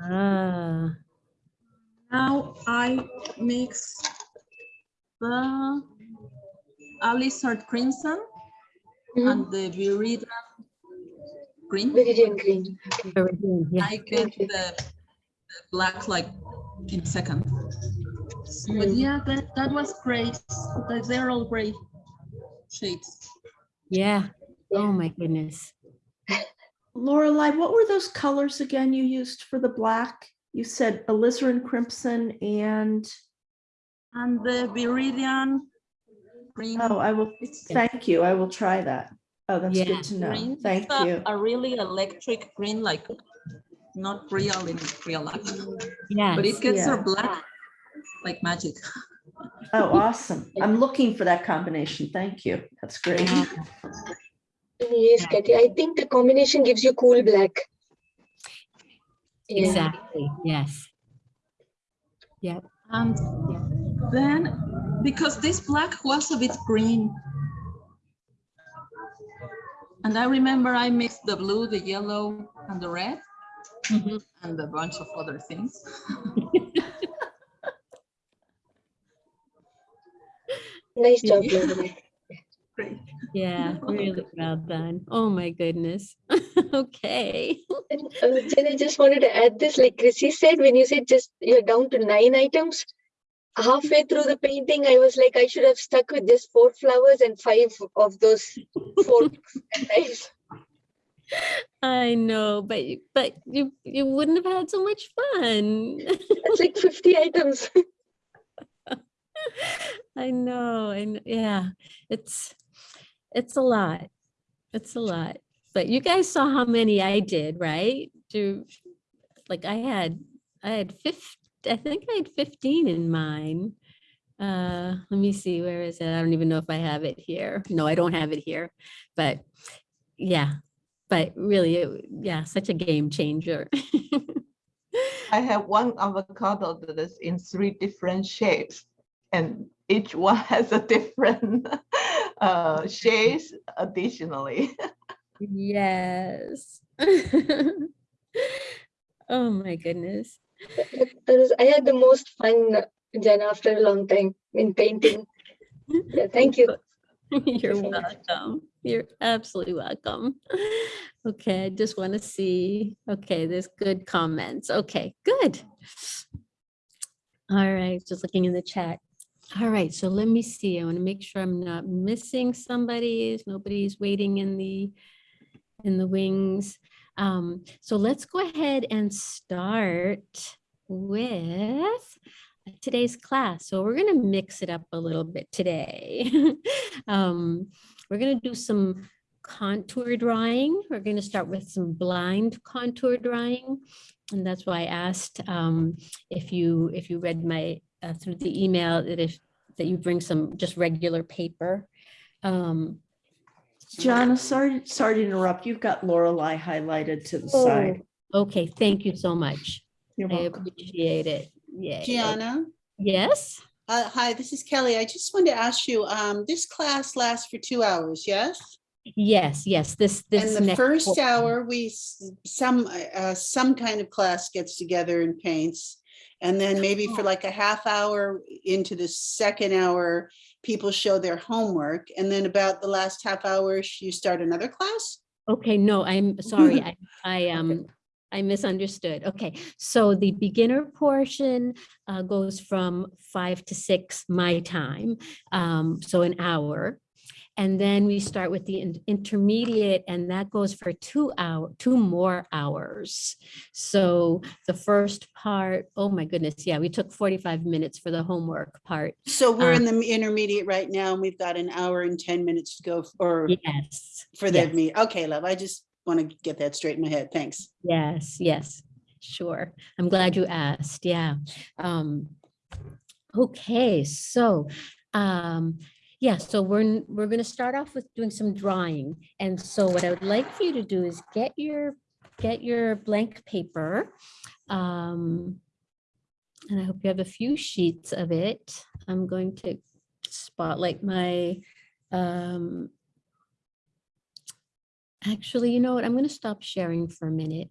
Ah, Now I mix the Alizarin Crimson and the Viridian Green. Viridian green. Viridian, yeah. I get the the black like in a second. But Mm. yeah, that, that was great. Like, They're all gray shades. Yeah. Oh, my goodness. Lorelei, what were those colors again you used for the black? You said alizarin crimson and, And the Viridian Green. oh, I will, thank you. I will try that. Oh, that's Yeah. good to know. green. Thank It's a- you. A really electric green, like not real in real life. Yes. But it gets her Yeah. black like magic. Oh, awesome. I'm looking for that combination. Thank you. That's great. Yeah. Yes, Katie. I think the combination gives you cool black. Yeah. Exactly. Yes. Yep. And then, because this black was a bit green. And I remember I mixed the blue, the yellow, and the red, Mhm. and a bunch of other things. Nice job, Yeah. Great. Yeah, really well done. Oh, my goodness. Okay. And uh, Jen, I just wanted to add this, like Chrissy said, when you said just you're down to nine items, halfway through the painting, I was like, I should have stuck with just four flowers and five of those four knives. I know, but you- but you you wouldn't have had so much fun. That's like 50 items. I know, and yeah, it's it's a lot. It's a lot. But you guys saw how many I did, right? Do like I had I had 50, I think I had 15 in mine. Uh, let me see, where is it? I don't even know if I have it here. No, I don't have it here. But yeah, but really, it- yeah, such a game changer. I have one avocado that is in three different shapes and each one has a different uh, additionally. Yes. Oh my goodness. Was, I had the most fun, Jen, after a long time in painting. Yeah, thank you. You're welcome. You're absolutely welcome. Okay, I just want to see. Okay, there's good comments. Okay, good. All right, just looking in the chat. All right, so let me see. I want to make sure I'm not missing somebody. Nobody's waiting in the in the wings. Um, so let's go ahead and start with today's class. So we're going to mix it up a little bit today. um, we're going to do some contour drawing. We're going to start with some blind contour drawing. And that's why I asked um, if you if you read my uh, through the email that if that you bring some just regular paper. Um, Gianna, sorry, sorry to interrupt. You've got Lorelei highlighted to the oh, side. okay, thank you so much. You're I appreciate it. Yeah. Gianna, Yes. uh, hi, this is Kelly. I just wanted to ask you, um, this class lasts for two hours, yes? Yes, yes, this, this. And the next first portion. hour, we, some, uh, some kind of class gets together and paints. And then maybe for like a half hour into the second hour, people show their homework. And then about the last half hour, you start another class? Okay, no, I'm sorry. I, I, um, I misunderstood. Okay, so the beginner portion uh, goes from five to six my time, um, so an hour. And then we start with the in- intermediate and that goes for two hour, two more hours. So the first part, oh my goodness, yeah, we took 45 minutes for the homework part. So we're Uh, in the intermediate right now and we've got an hour and 10 minutes to go for, Yes. for the yes. meet. Okay, love, I just want to get that straight in my head. Thanks. Yes, yes, sure. I'm glad you asked. Yeah. Um, okay, so um, yeah, so we're we're going to start off with doing some drawing. And so what I would like for you to do is get your get your blank paper. Um, and I hope you have a few sheets of it. I'm going to spotlight my, um, actually, you know what? I'm going to stop sharing for a minute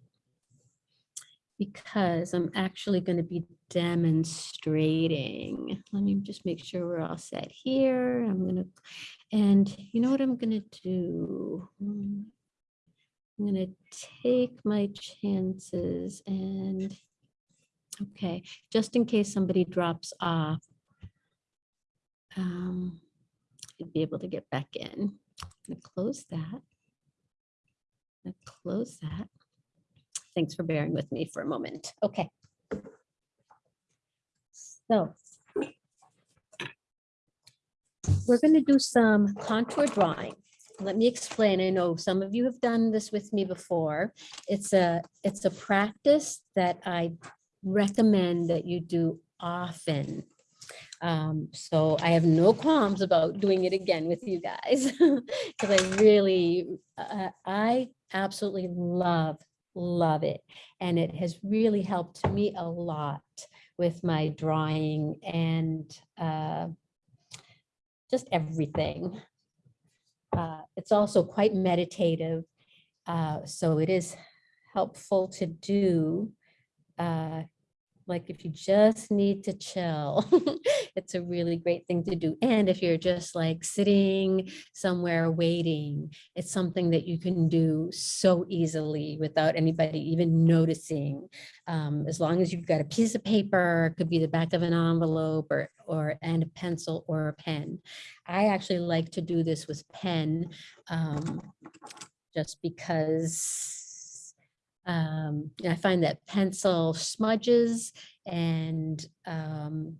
because I'm actually going to be demonstrating. Let me just make sure we're all set here. I'm going to, and you know what I'm going to do? Hmm. I'm going to take my chances and, okay, just in case somebody drops off, um, you'd be able to get back in. I'm going to close that. I'm gonna Close that. Thanks for bearing with me for a moment. Okay. So we're going to do some contour drawing. Let me explain. I know some of you have done this with me before. It's a, it's a practice that I recommend that you do often. Um, so I have no qualms about doing it again with you guys because I really, uh, I absolutely love, love it. And it has really helped me a lot with my drawing and uh, just everything. Uh, it's also quite meditative. Uh, so it is helpful to do uh, like if you just need to chill, it's a really great thing to do. And if you're just like sitting somewhere waiting, it's something that you can do so easily without anybody even noticing. Um, as long as you've got a piece of paper, it could be the back of an envelope or, or and a pencil or a pen. I actually like to do this with pen um, just because um, I find that pencil smudges and um,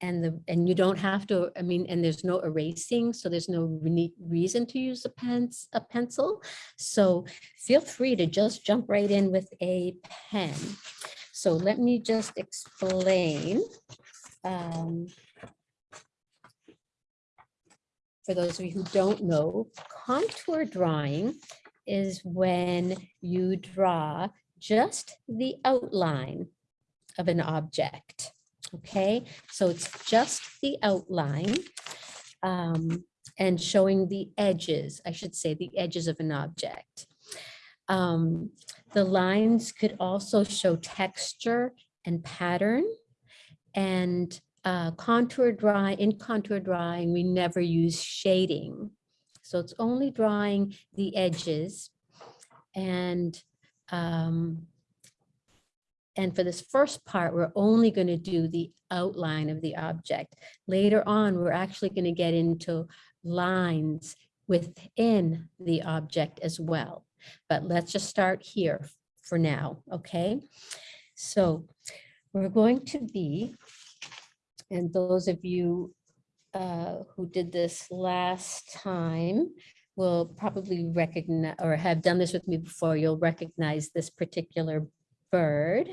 and the and you don't have to I mean and there's no erasing so there's no re reason to use a pens a pencil so feel free to just jump right in with a pen so let me just explain um, for those of you who don't know contour drawing is when you draw just the outline of an object. Okay, so it's just the outline um, and showing the edges, I should say the edges of an object. Um, the lines could also show texture and pattern and uh, contour drawing, in contour drawing, we never use shading. So it's only drawing the edges and um, and for this first part, we're only going to do the outline of the object. Later on, we're actually going to get into lines within the object as well. But let's just start here for now, okay? So we're going to be, and those of you uh, who did this last time will probably recognize or have done this with me before. You'll recognize this particular bird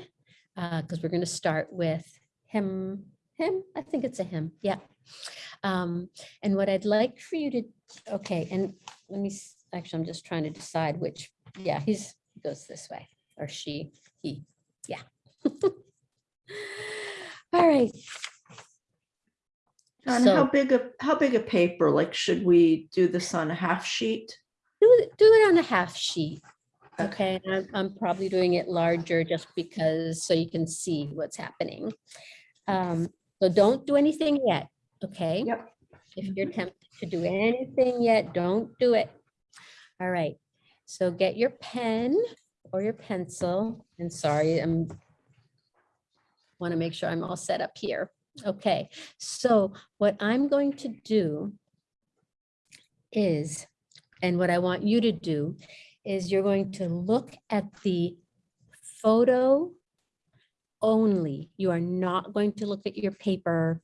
because we're going to start with him. Him, I think it's a him. Yeah. Um, and what I'd like for you to, okay, and let me, actually, I'm just trying to decide which, yeah, he's, he goes this way, or she, he, yeah. All right, And how big a, how big a paper? Like, should we do this on a half sheet? do do it on a half sheet. Okay, I'm, I'm probably doing it larger just because, so you can see what's happening. Um, so don't do anything yet, okay? Yep. If you're tempted to do anything yet, don't do it. All right, so get your pen or your pencil, and sorry, I'm want to make sure I'm all set up here. Okay, so what I'm going to do is, and what I want you to do is you're going to look at the photo only. You are not going to look at your paper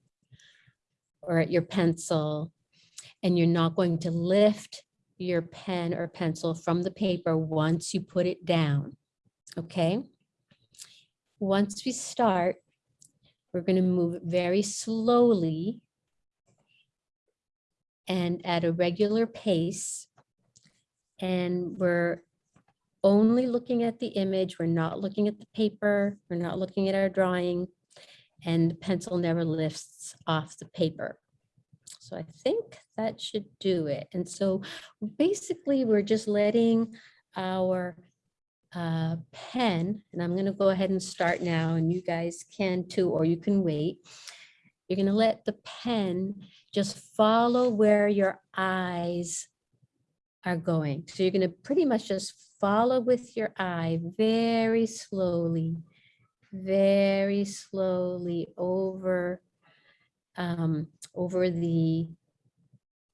or at your pencil, and you're not going to lift your pen or pencil from the paper once you put it down, okay? Once we start, we're going to move very slowly and at a regular pace. And we're only looking at the image. We're not looking at the paper. We're not looking at our drawing. And the pencil never lifts off the paper. So I think that should do it. And so basically, we're just letting our uh, pen, and I'm going to go ahead and start now, and you guys can too, or you can wait. You're going to let the pen just follow where your eyes are going. So you're going to pretty much just follow with your eye very slowly, very slowly over, um, over the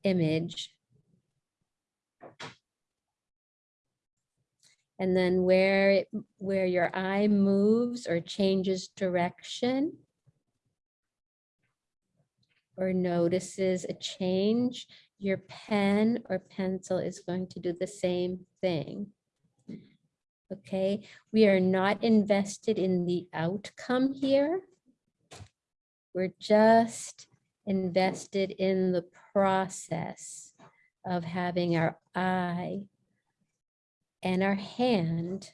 image. And then where, it where your eye moves or changes direction or notices a change, your pen or pencil is going to do the same thing. Okay, we are not invested in the outcome here. We're just invested in the process of having our eye and our hand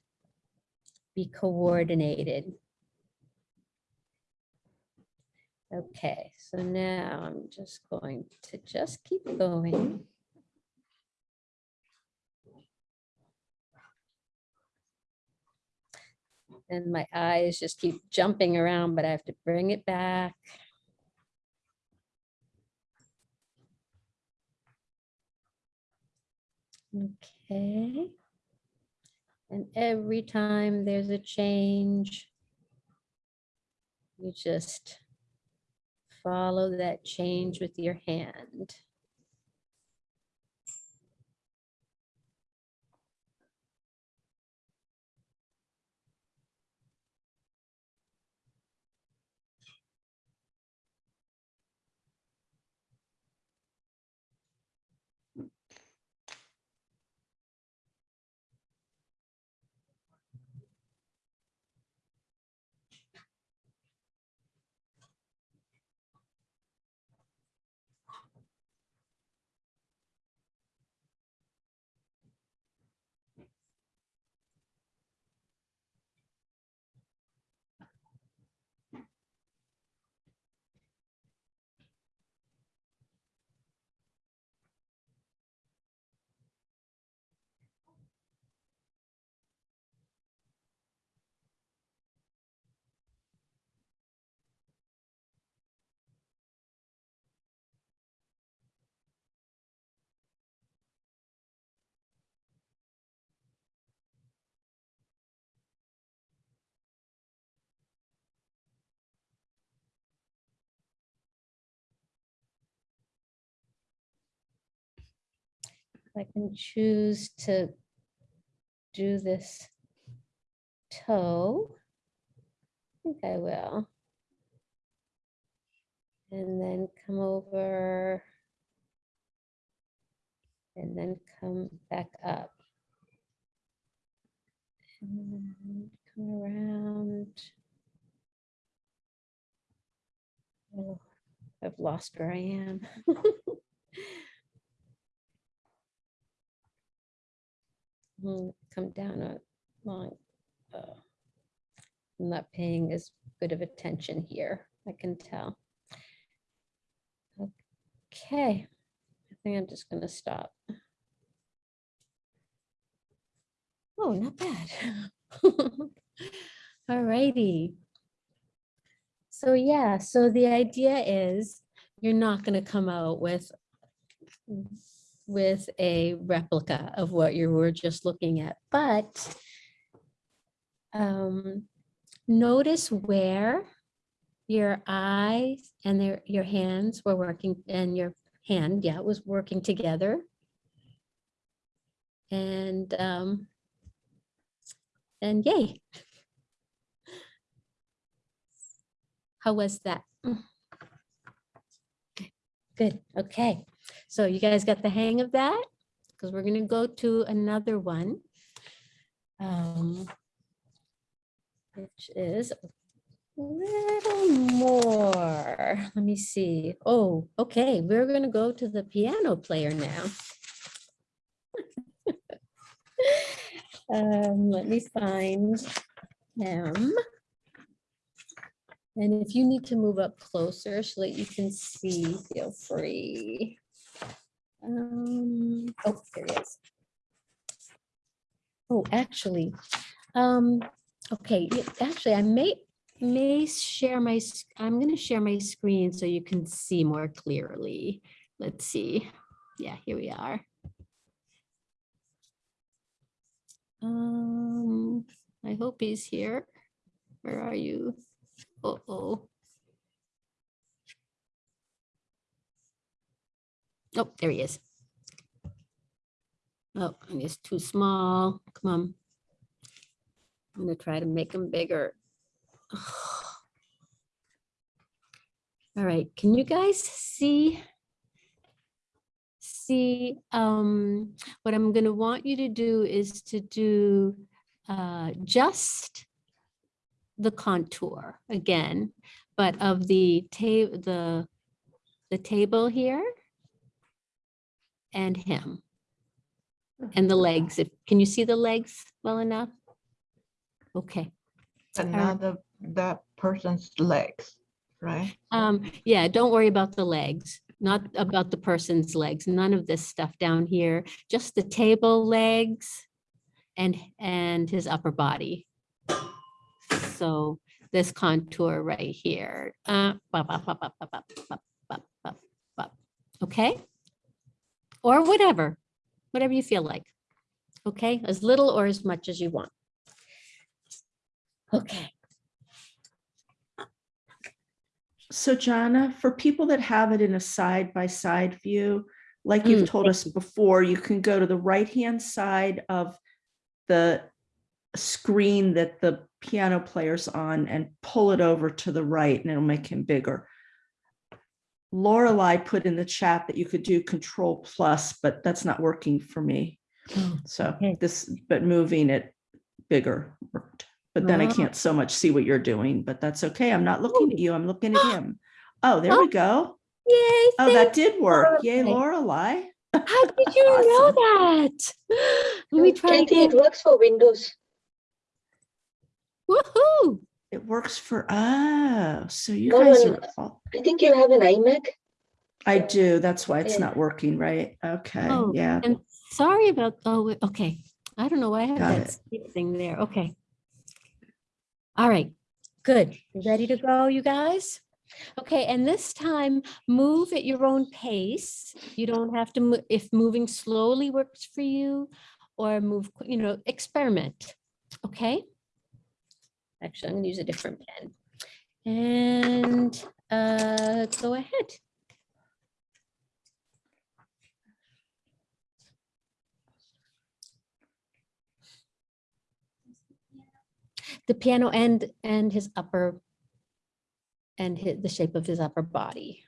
be coordinated. Okay, so now I'm just going to just keep going. And my eyes just keep jumping around, but I have to bring it back. Okay. And every time there's a change, you just follow that change with your hand. I can choose to do this toe. I think I will. And then come over. And then come back up. And come around. Oh, I've lost where I am. Come down a line. uh, I'm not paying as good of attention here, I can tell. Okay, I think I'm just gonna stop. Oh, not bad. All righty. So yeah, so the idea is you're not gonna come out with with a replica of what you were just looking at, but um, notice where your eyes and their, your hands were working and your hand, yeah, was working together. And um, and yay. How was that? Good, okay. So you guys got the hang of that? Because we're gonna go to another one. um, Which is a little more, let me see. Oh, okay, we're gonna go to the piano player now. Um, let me find him. And if you need to move up closer so that you can see, feel free. Um, oh, there he is. Oh, actually, um, okay, actually, I may, may share my, I'm gonna share my screen so you can see more clearly. Let's see. Yeah, here we are. Um, I hope he's here. Where are you? Uh-oh. Oh, there he is. Oh, guess too small. Come on. I'm gonna try to make him bigger. All right, can you guys see? See, um, what I'm gonna want you to do is to do uh, just the contour again, but of the ta, the, the table here and him. And the legs, if, can you see the legs well enough? Okay. another not that person's legs, right? Um, yeah, don't worry about the legs, not about the person's legs, none of this stuff down here, just the table legs and, and his upper body. So this contour right here. Uh, bop, bop, bop, Okay. Or whatever, whatever you feel like. Okay, as little or as much as you want. Okay. So Gianna, for people that have it in a side-by-side view, like you've Mm, told us before, you can go to the right-hand side of the screen that the piano player's on and pull it over to the right and it'll make him bigger. Lorelai put in the chat that you could do control plus, but that's not working for me. Oh, So okay. this, but moving it bigger worked. But then I Ah. can't so much see what you're doing, but that's okay. I'm not looking at you. I'm looking at him. Oh, there we go. Yay. Oh, that did work. Yay, Lorelai. Lorelai. How did you know that? Let me try Kathy, it works for Windows. Woohoo! It works for, oh, so you No, guys are, all- I think you have an iMac. I do. That's why it's Yeah. not working, right? Okay, Oh, yeah. And sorry about, oh, okay. I don't know why I have Got that it. thing there. Okay. All right, good. Ready to go, you guys? Okay, and this time, move at your own pace. You don't have to, mo- if moving slowly works for you, or move, you know, experiment, okay? Actually, I'm gonna use a different pen. And uh, go ahead. the piano and and his upper and his, the shape of his upper body.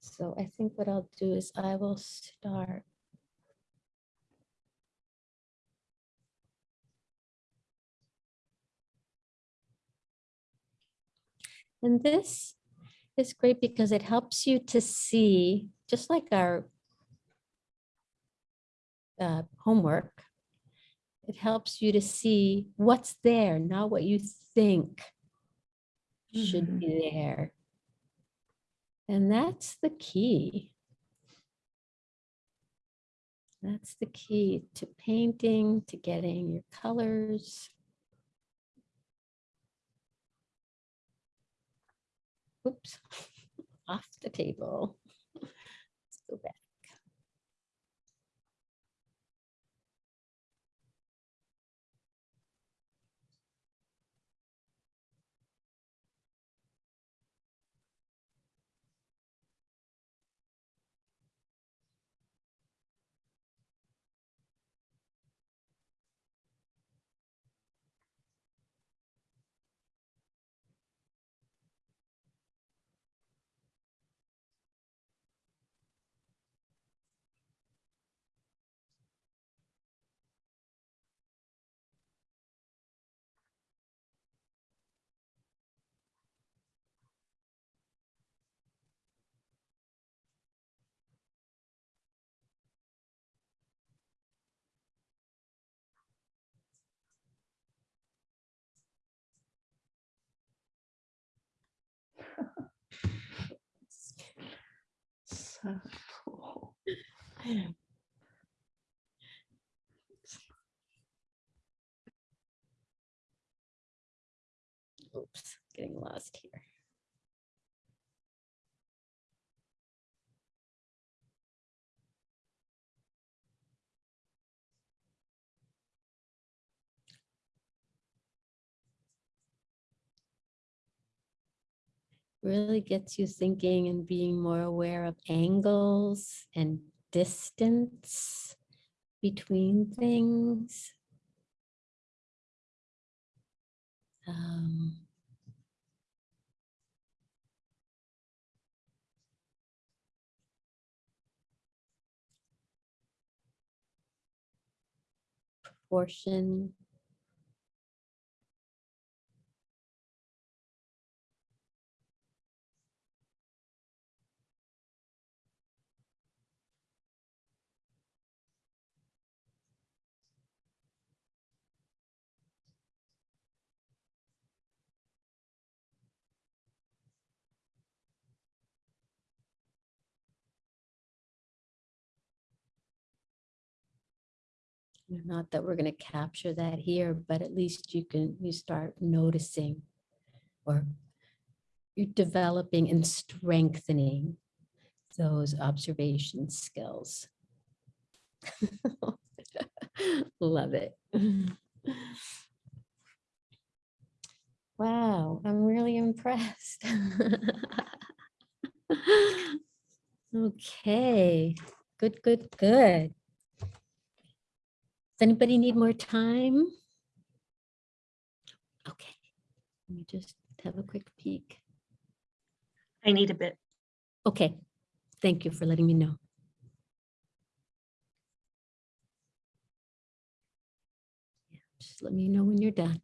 So I think what I'll do is I will start. And this is great because it helps you to see, just like our uh, homework, it helps you to see what's there, not what you think should be there. And that's the key. That's the key to painting, to getting your colors. Oops, off the table. Let's go back. Oops, getting lost here. Really gets you thinking and being more aware of angles and distance between things. Um, proportion. Not that we're going to capture that here, but at least you can, you start noticing or you're developing and strengthening those observation skills. Love it. Wow, I'm really impressed. Okay, good, good, good. Does anybody need more time? Okay, let me just have a quick peek. I need a bit. Okay, thank you for letting me know. Yeah, Just let me know when you're done.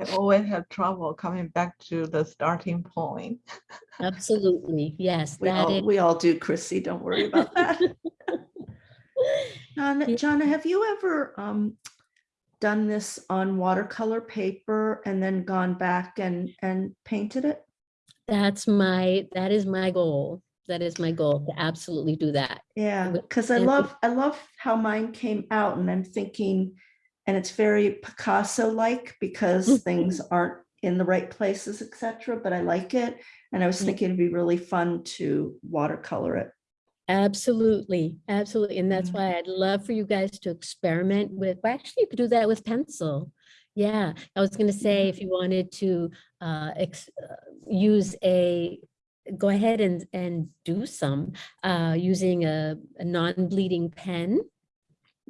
I always have trouble coming back to the starting point. Absolutely, yes, We that all, is. we all do, Chrissy. Don't worry about that. Gianna, Gianna, have you ever um, done this on watercolor paper and then gone back and, and painted it? That's my, that is my goal. That is my goal, to absolutely do that. Yeah, because I love, I love how mine came out and I'm thinking, and it's very Picasso-like because things aren't in the right places, etc. but I like it. And I was thinking it'd be really fun to watercolor it. Absolutely, absolutely. And that's Mhm. why I'd love for you guys to experiment with, well, actually, you could do that with pencil. Yeah, I was gonna say, if you wanted to uh, ex- uh, use a, go ahead and, and do some uh, using a, a non-bleeding pen.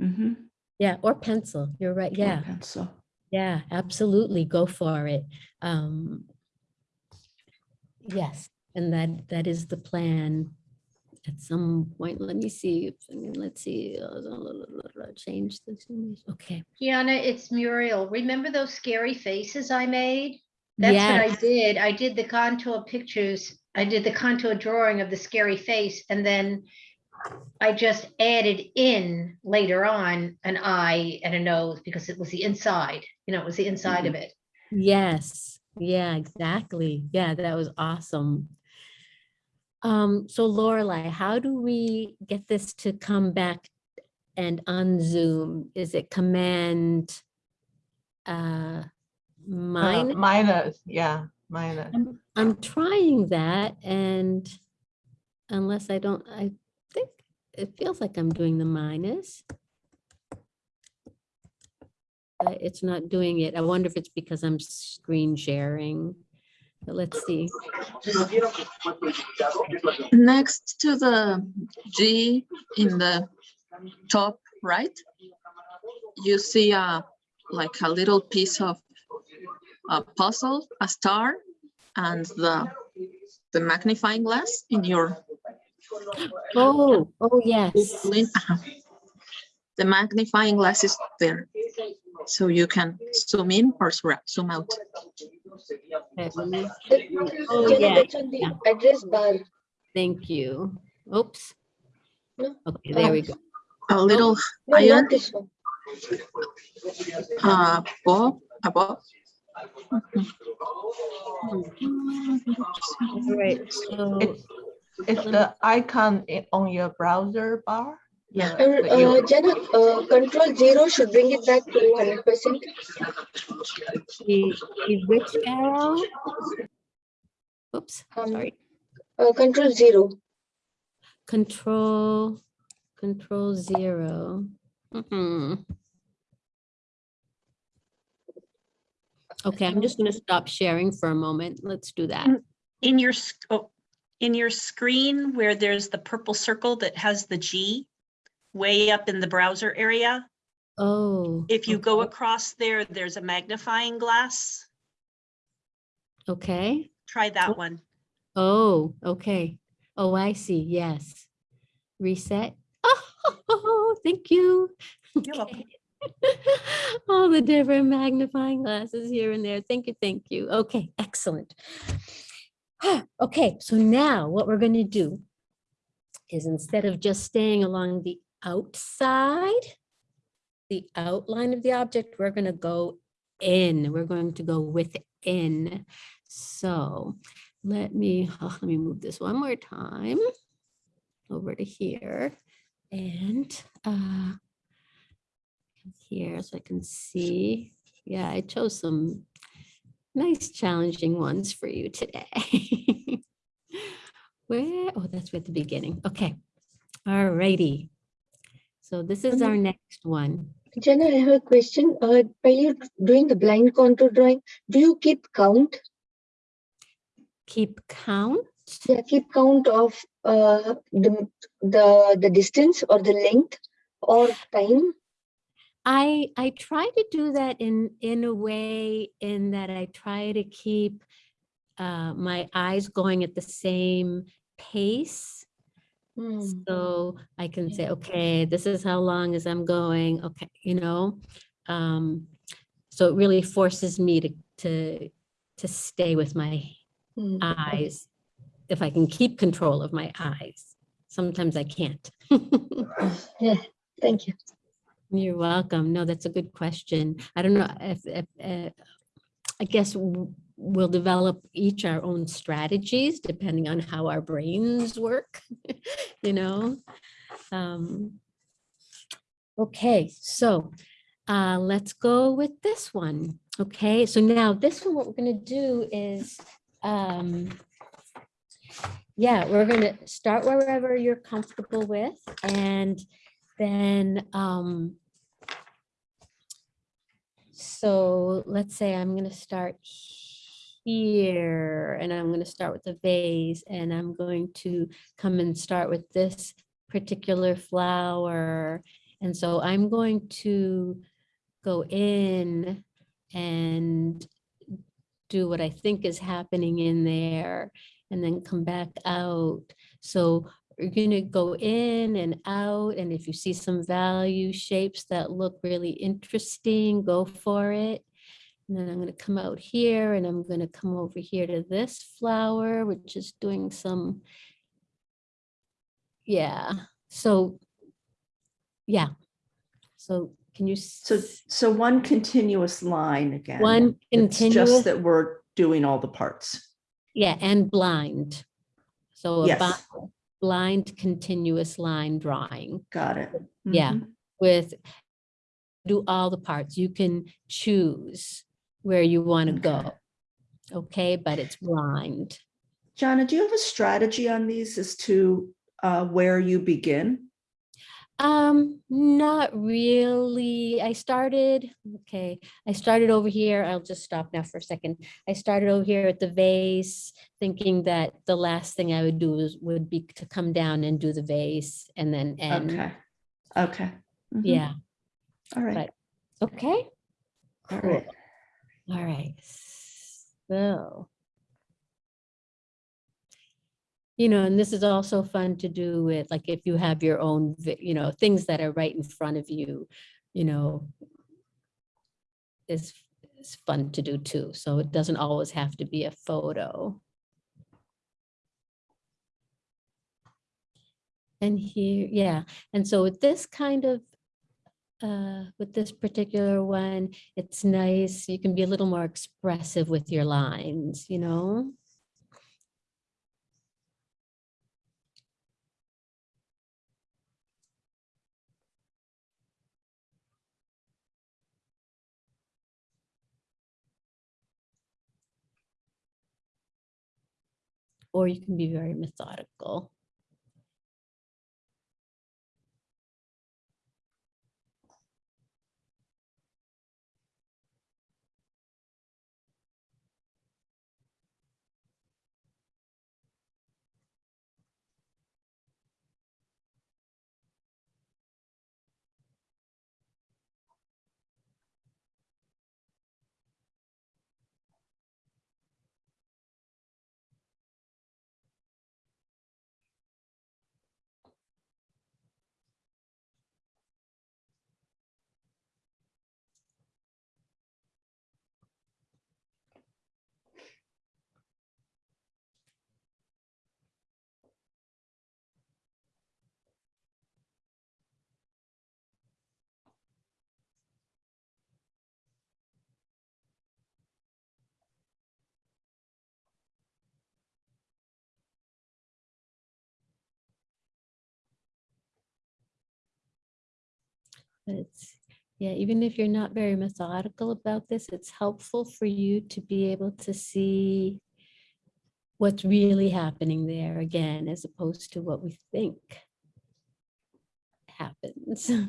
Mhm. Yeah, or pencil. You're right. Or Yeah, Pencil. yeah, absolutely. Go for it. Um, Yes, and that, that is the plan. At some point, let me see, if I mean, let's see, uh, change this. image. Okay. Gianna, it's Muriel. Remember those scary faces I made? That's what I did. I did the contour pictures. I did the contour drawing of the scary face and then I just added in later on an eye and a nose because it was the inside, you know, it was the inside of it. Yes, yeah, exactly. Yeah, that was awesome. Um, so Lorelai, how do we get this to come back and on Zoom? Is it command? Uh, Uh. Minus, yeah, minus. I'm, I'm trying that and unless I don't, I think it feels like I'm doing the minus. But it's not doing it. I wonder if it's because I'm screen sharing. But let's see. Next to the G in the top right, you see a like a little piece of a puzzle, a star, and the the magnifying glass in your Oh, oh, yes. The magnifying glass is there, so you can zoom in or zoom out. Okay, let me- Oh, yeah, yeah. address bar. Thank you. Oops. Okay, there we go. A little No, iron not this one. uh, above, above All right, so It's, it's the icon on your browser bar. Yeah. the- Uh, the uh, Gianna, uh, control zero should bring it back to hundred percent. the, the which arrow? Oops, Um, sorry. Uh, control zero. Control, control zero. Mm-mm. Okay, I'm just gonna stop sharing for a moment. Let's do that. Mm. In your, sc- oh, in your screen where there's the purple circle that has the G way up in the browser area, Oh. if you go across there, there's a magnifying glass. Okay, Try that oh. one. oh, okay. Oh, I see, yes. Reset. Oh, thank you. You're welcome. Okay. All the different magnifying glasses here and there. Thank you, thank you. Okay, excellent. Okay, so now what we're going to do is instead of just staying along the outside, the outline of the object, we're going to go in. We're going to go within. So let me, oh, let me move this one more time over to here and uh, here so I can see. Yeah, I chose some nice challenging ones for you today. Where, oh, that's at the beginning. Okay, all righty. So this is our next one. Gianna, I have a question. Uh, while you're doing the blind contour drawing, do you keep count? Keep count. Yeah, keep count of uh, the, the, the distance or the length or time? I I try to do that in in a way in that I try to keep uh, my eyes going at the same pace. Hmm. So I can say, okay, this is how long as I'm going. Okay, you know. Um, so it really forces me to to to stay with my Hmm. eyes if I can keep control of my eyes. Sometimes I can't. Yeah, thank you. You're welcome. No, that's a good question. I don't know if, if, uh, I guess we'll develop each our own strategies depending on how our brains work, you know? Um, Okay, so uh, let's go with this one. Okay, so now this one, what we're gonna do is, um, yeah, we're gonna start wherever you're comfortable with and then, um, so let's say I'm gonna start here and I'm gonna start with the vase and I'm going to come and start with this particular flower. And so I'm going to go in and do what I think is happening in there and then come back out. So you're gonna go in and out, and if you see some value shapes that look really interesting, go for it. And then I'm gonna come out here and I'm gonna come over here to this flower, which is doing some, yeah, so, yeah. So can you? So, so one continuous line again. One It's continuous, just that we're doing all the parts. yeah, and blind. So Yes. bi- blind continuous line drawing. Got it. Yeah, Mhm. with, do all the parts. You can choose where you want to go. Okay, but it's blind. Gianna, do you have a strategy on these as to uh, where you begin? Um, not really. I started, okay, I started over here. I'll just stop now for a second. I started over here at the vase, thinking that the last thing I would do is, would be to come down and do the vase and then end. Okay, okay. Mhm. Yeah, All right, but, okay. Cool. right. All right, so. You know, and this is also fun to do with, like, if you have your own, you know, things that are right in front of you, you know. Is, is fun to do too, so it doesn't always have to be a photo. And here, yeah, and so with this kind of uh, with this particular one, it's nice. You can be a little more expressive with your lines, you know? Or you can be very methodical. It's, yeah, even if you're not very methodical about this, it's helpful for you to be able to see what's really happening there again, as opposed to what we think happens.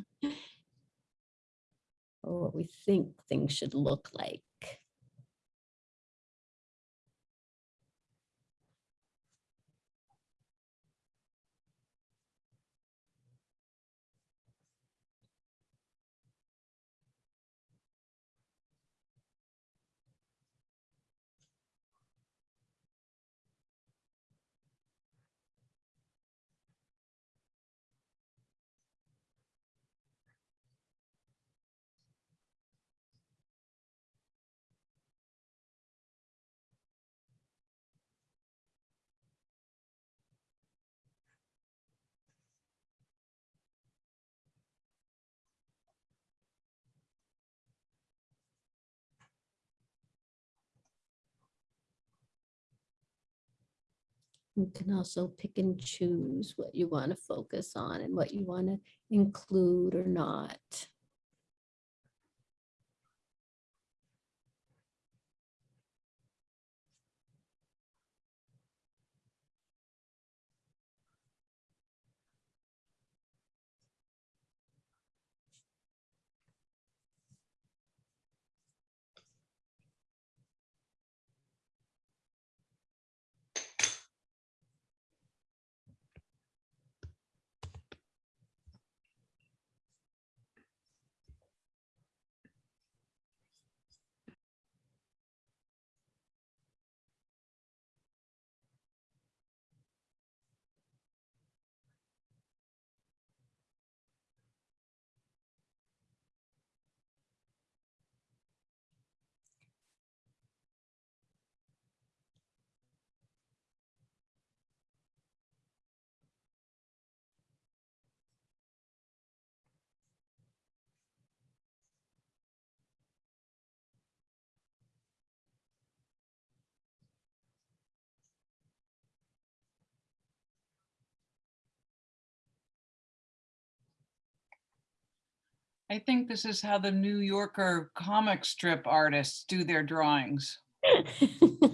Or what we think things should look like. You can also pick and choose what you want to focus on and what you want to include or not. I think this is how the New Yorker comic strip artists do their drawings.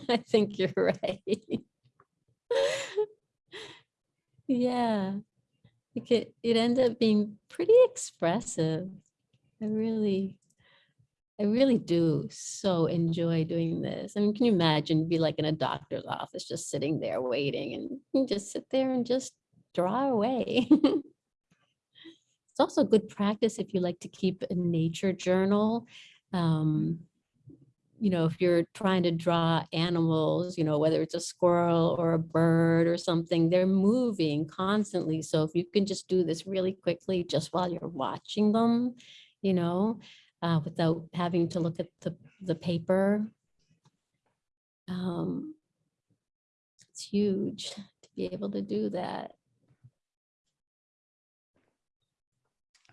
I think you're right. Yeah, it it ended up being pretty expressive. I really, I really do so enjoy doing this. I mean, can you imagine be like in a doctor's office, just sitting there waiting and just sit there and just draw away. It's also good practice if you like to keep a nature journal. Um, you know, if you're trying to draw animals, you know, whether it's a squirrel or a bird or something, they're moving constantly. So if you can just do this really quickly, just while you're watching them, you know, uh, without having to look at the, the paper. Um, it's huge to be able to do that.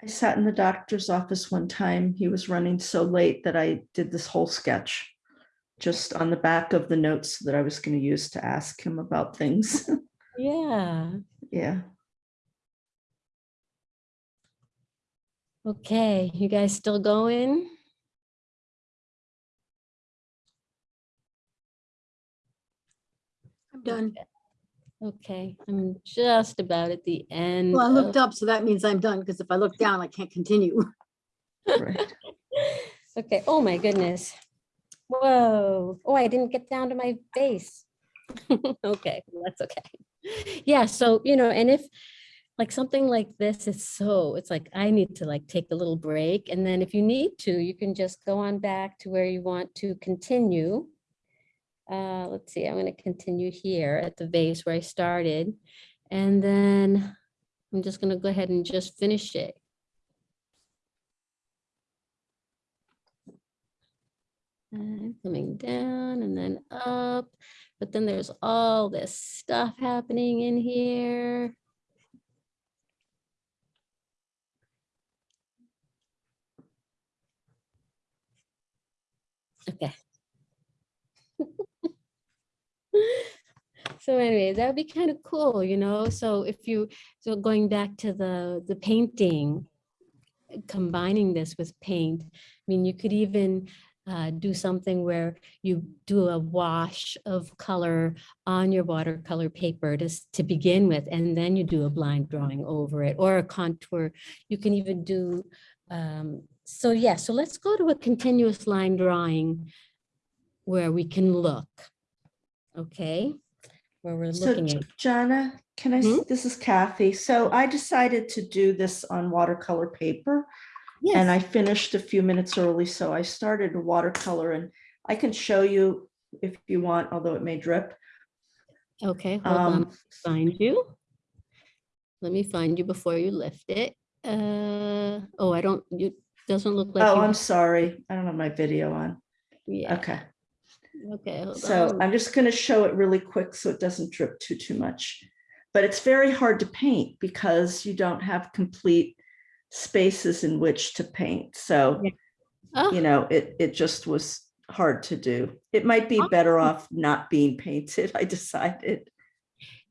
I sat in the doctor's office one time. He was running so late that I did this whole sketch just on the back of the notes that I was going to use to ask him about things. Yeah. Yeah. Okay, you guys still going? I'm done. Okay, I'm just about at the end. Well, I of- looked up, so that means I'm done, because if I look down, I can't continue. Right. Okay, oh my goodness. Whoa, oh, I didn't get down to my base. Okay, that's okay. Yeah, so, you know, and if, like, something like this is so, it's like, I need to like take a little break, and then if you need to, you can just go on back to where you want to continue. Uh, let's see, I'm gonna continue here at the base where I started, and then I'm just gonna go ahead and just finish it. And coming down and then up, but then there's all this stuff happening in here. Okay. So anyway, that would be kind of cool, you know, so if you, so going back to the, the painting, combining this with paint, I mean, you could even uh, do something where you do a wash of color on your watercolor paper to, to begin with, and then you do a blind drawing over it or a contour. You can even do, um, so yeah, so let's go to a continuous line drawing where we can look. Okay, where we're So looking at, Gianna, can I, Hmm? this is Kathy. So I decided to do this on watercolor paper. And I finished a few minutes early, so I started watercolor and I can show you if you want, although it may drip. okay, hold on, Um, find you. Let me find you before you lift it. Uh, oh, I don't, you, doesn't look like. Oh, I'm sorry. I don't have my video on. Yeah, Okay, okay, so on. I'm just gonna show it really quick so it doesn't drip too, too much. But it's very hard to paint because you don't have complete spaces in which to paint. So, Yeah. Oh, you know, it, it just was hard to do. It might be better off not being painted, I decided.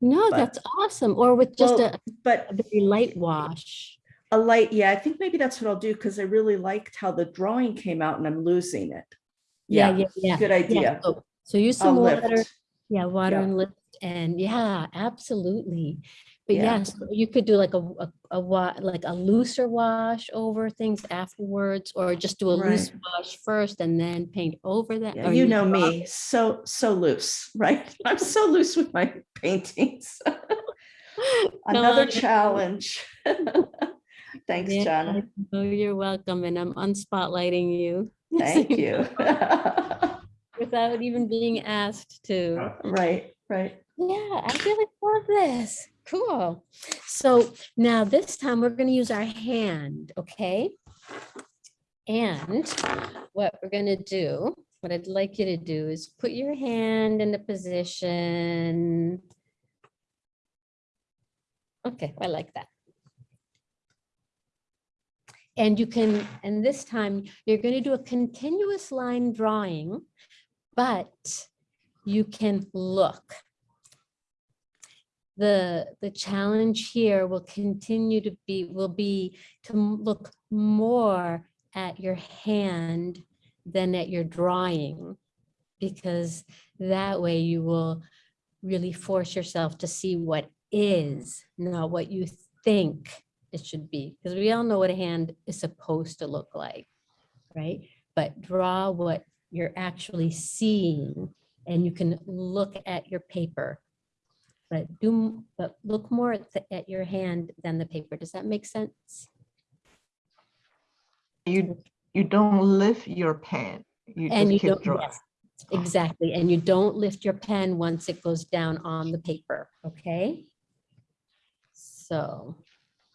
No, but- that's awesome. Or with just Well, a, But a very light wash. a light, yeah, I think maybe that's what I'll do because I really liked how the drawing came out and I'm losing it. Yeah, Yeah, yeah, yeah. good yeah. idea. So- So use I'll some water, lift. yeah, water Yeah. and lift and yeah, absolutely. But Yeah. yes, you could do like a, a, a wa, like a looser wash over things afterwards, or just do a loose wash first and then paint over that. Yeah, you know drop me, so, so loose, right? I'm so loose with my paintings. Another challenge. Thanks, Yeah, Gianna. Oh, you're welcome, and I'm unspotlighting you. Thank you. Without even being asked to. Right, right. Yeah, I really love this. Cool. So now this time we're going to use our hand, okay? And what we're going to do, what I'd like you to do is put your hand in the position. Okay, I like that. And you can, and this time you're going to do a continuous line drawing, but you can look. The, the challenge here will continue to be, will be to look more at your hand than at your drawing. Because that way you will really force yourself to see what is, not what you think it should be. Because we all know what a hand is supposed to look like, right? But draw what you're actually seeing and you can look at your paper. But do, but look more at, the- at your hand than the paper. Does that make sense? You, you don't lift your pen. You And you just keep don't, drawing. yes, exactly. And you don't lift your pen once it goes down on the paper, okay? So,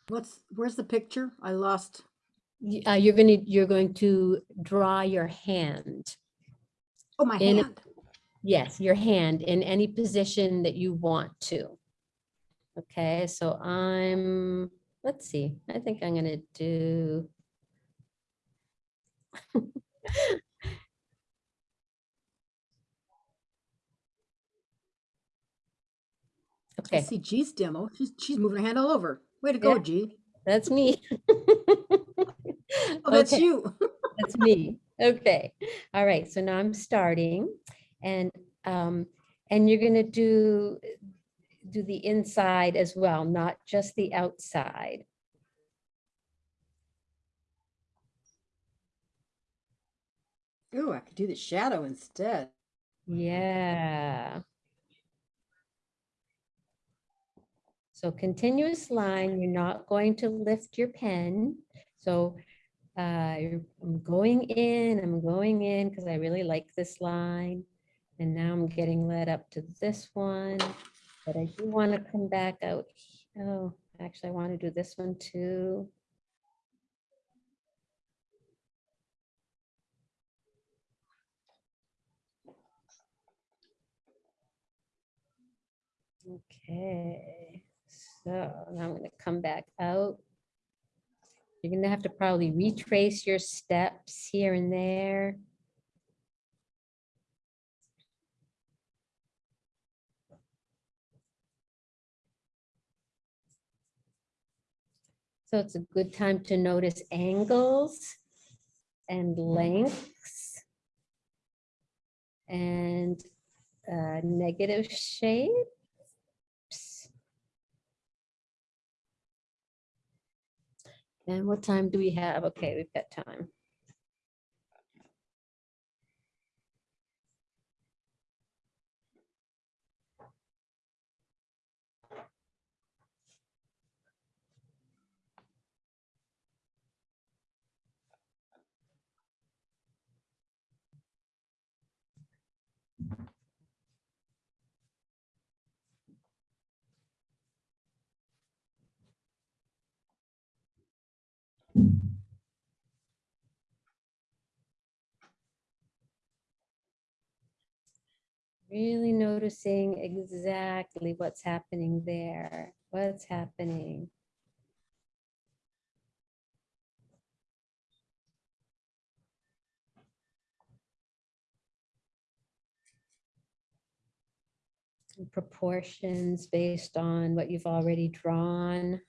What's, where's the picture? I lost. uh, you're gonna, you're going to draw your hand. Oh, my In- hand. Yes, your hand in any position that you want to. Okay, so I'm let's see, I think I'm gonna do. I Okay, see G's demo. She's, she's moving her hand all over. Way to go, Yeah. G. that's me. Oh, that's Okay. you. That's me. Okay. All right. So now I'm starting and, um, and you're gonna do, do the inside as well, not just the outside. Ooh, I could do the shadow instead. Yeah. So continuous line, you're not going to lift your pen. So uh, I'm going in, I'm going in because I really like this line. And now I'm getting led up to this one, but I do want to come back out. Oh, actually, I want to do this one too. Okay, so now I'm gonna come back out. You're gonna have to probably retrace your steps here and there. So it's a good time to notice angles and lengths and uh, negative shapes. And what time do we have? Okay, we've got time. Really noticing exactly what's happening there, what's happening. Proportions based on what you've already drawn.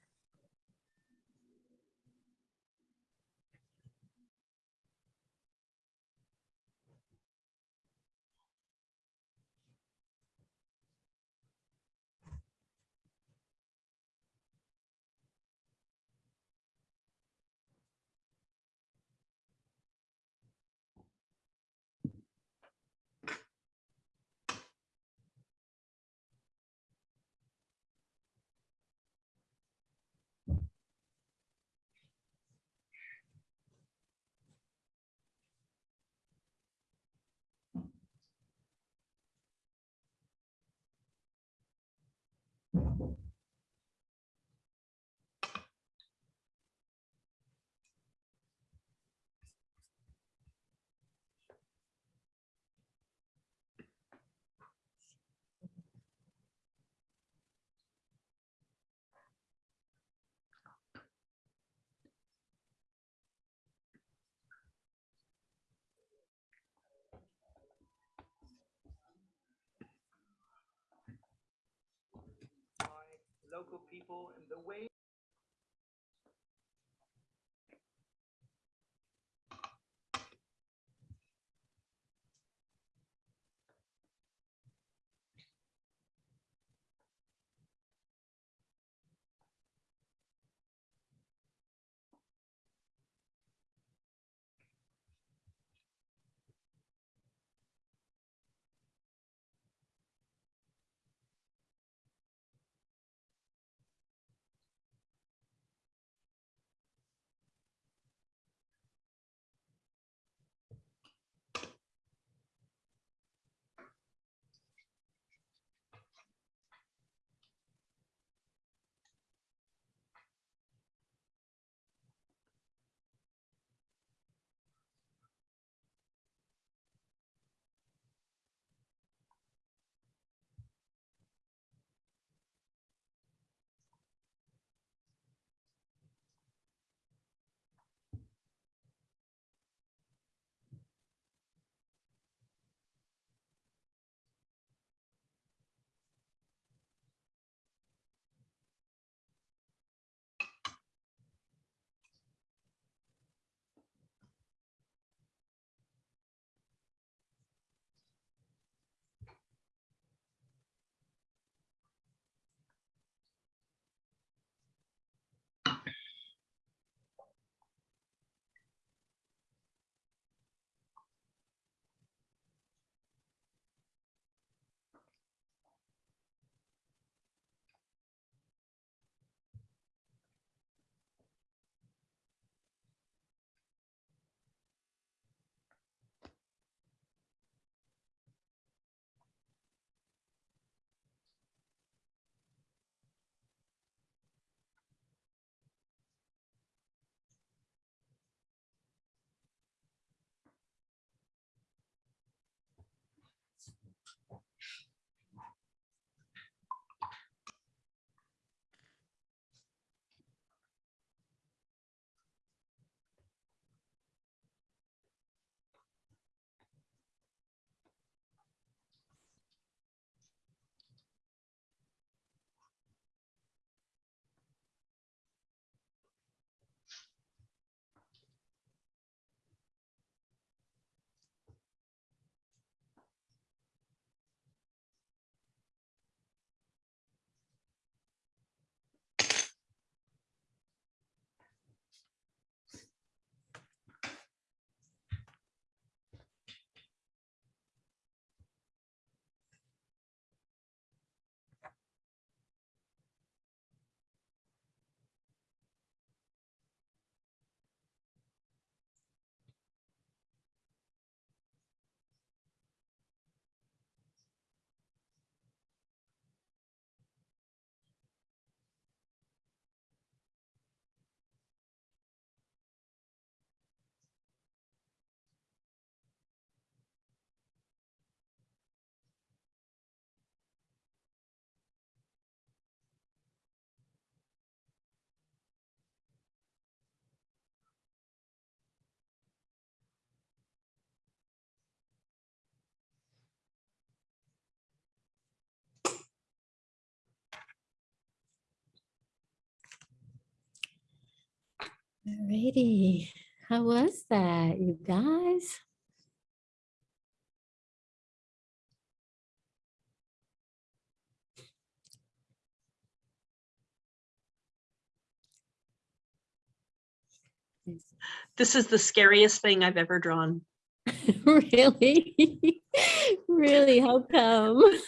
Local people and the way Alrighty, how was that, you guys? This is the scariest thing I've ever drawn. Really? Really, how come?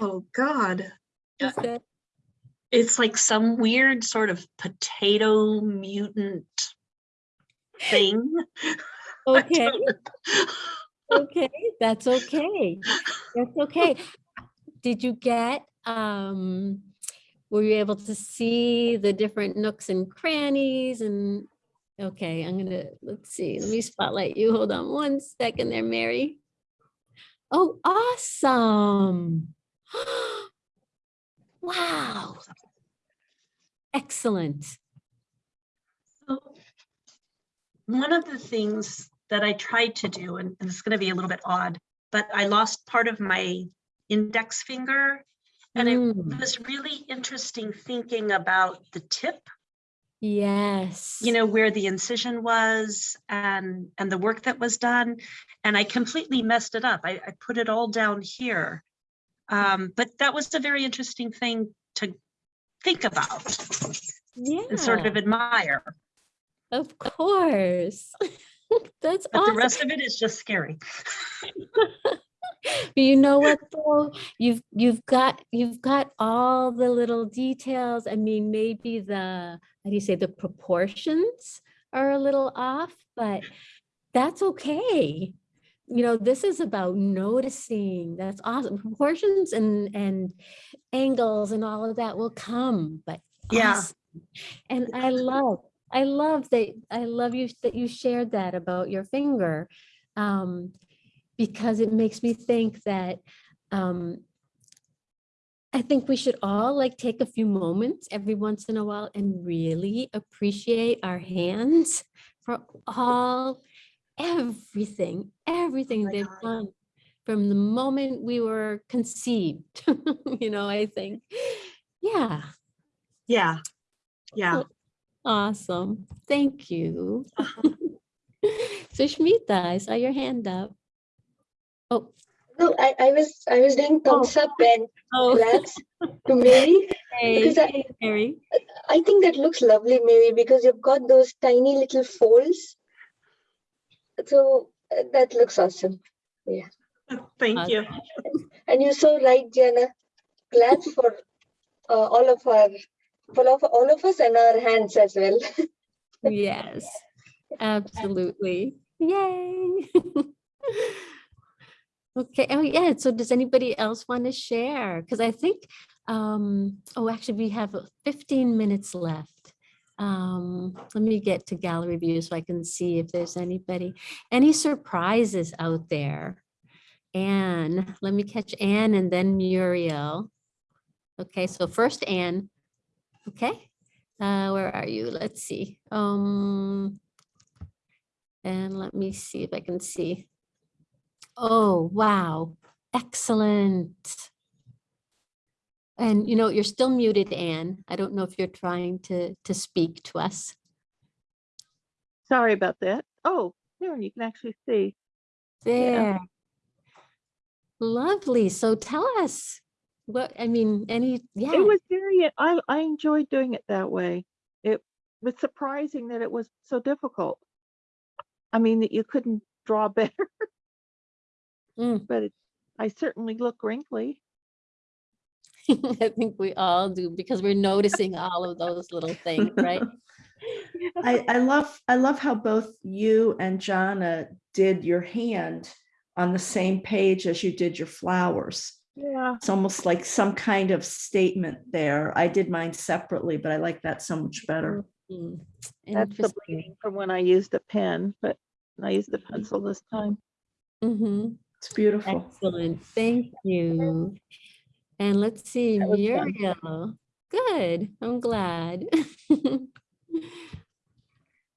Oh, God. Is that- It's like some weird sort of potato mutant thing. Okay, okay, that's okay. That's okay. Did you get, um, were you able to see the different nooks and crannies and, okay, I'm gonna, let's see, let me spotlight you. Hold on one second there, Mary. Oh, awesome. Wow. Excellent. So, One of the things that I tried to do, and and it's going to be a little bit odd, but I lost part of my index finger. And it Mm, was really interesting thinking about the tip, Yes. you know, where the incision was and, and the work that was done. And I completely messed it up. I, I put it all down here. Um, but that was a very interesting thing to think about and sort of admire. of course. That's But the rest of it is just scary. But you know what though? You've you've got you've got all the little details. I mean, maybe the how do you say the proportions are a little off, but that's okay. You know, this is about noticing. That's awesome. Proportions and and angles and all of that will come, but Yeah. awesome. And I love, I love that, I love you that you shared that about your finger. Um, because it makes me think that um, I think we should all like take a few moments every once in a while and really appreciate our hands for all, everything, everything oh they've done from the moment we were conceived. you know, I think, yeah, Yeah. Yeah. awesome. Thank you. Uh-huh. so Shmita, I saw your hand up. Oh, No, I, I was I was doing oh. thumbs up and oh, claps to Mary hey, because I, hey, Mary. I think that looks lovely, Mary, because you've got those tiny little folds. So uh, that looks awesome. Yeah. Thank you. And you're so right, Gianna. Glad for uh, all of our for all of, all of us and our hands as well. Yes, absolutely. Yay. Okay, oh yeah, so does anybody else want to share? Because I think, um, oh, actually, we have uh, 15 minutes left. Um, let me get to gallery view so I can see if there's anybody, any surprises out there. Anne, let me catch Anne and then Muriel. Okay, so first Anne. Okay, uh, where are you? Let's see. Um, and let me see if I can see. Oh, wow. Excellent. And you know, you're still muted, Anne. I don't know if you're trying to, to speak to us. Sorry about that. Oh, there, you can actually see. There. Lovely. So tell us what, I mean, any, yeah. It was very, I, I enjoyed doing it that way. It was surprising that it was so difficult. I mean, that you couldn't draw better, Mm. but it, I certainly look wrinkly. I think we all do because we're noticing all of those little things, right? I, I love, I love how both you and Gianna did your hand on the same page as you did your flowers. Yeah. It's almost like some kind of statement there. I did mine separately, but I like that so much better. Mm, That's the Interesting. bleeding from when I used a pen, but I used a pencil this time. Mm -hmm. It's beautiful. Excellent, thank you. And let's see, That was fun. Muriel. Good, I'm glad.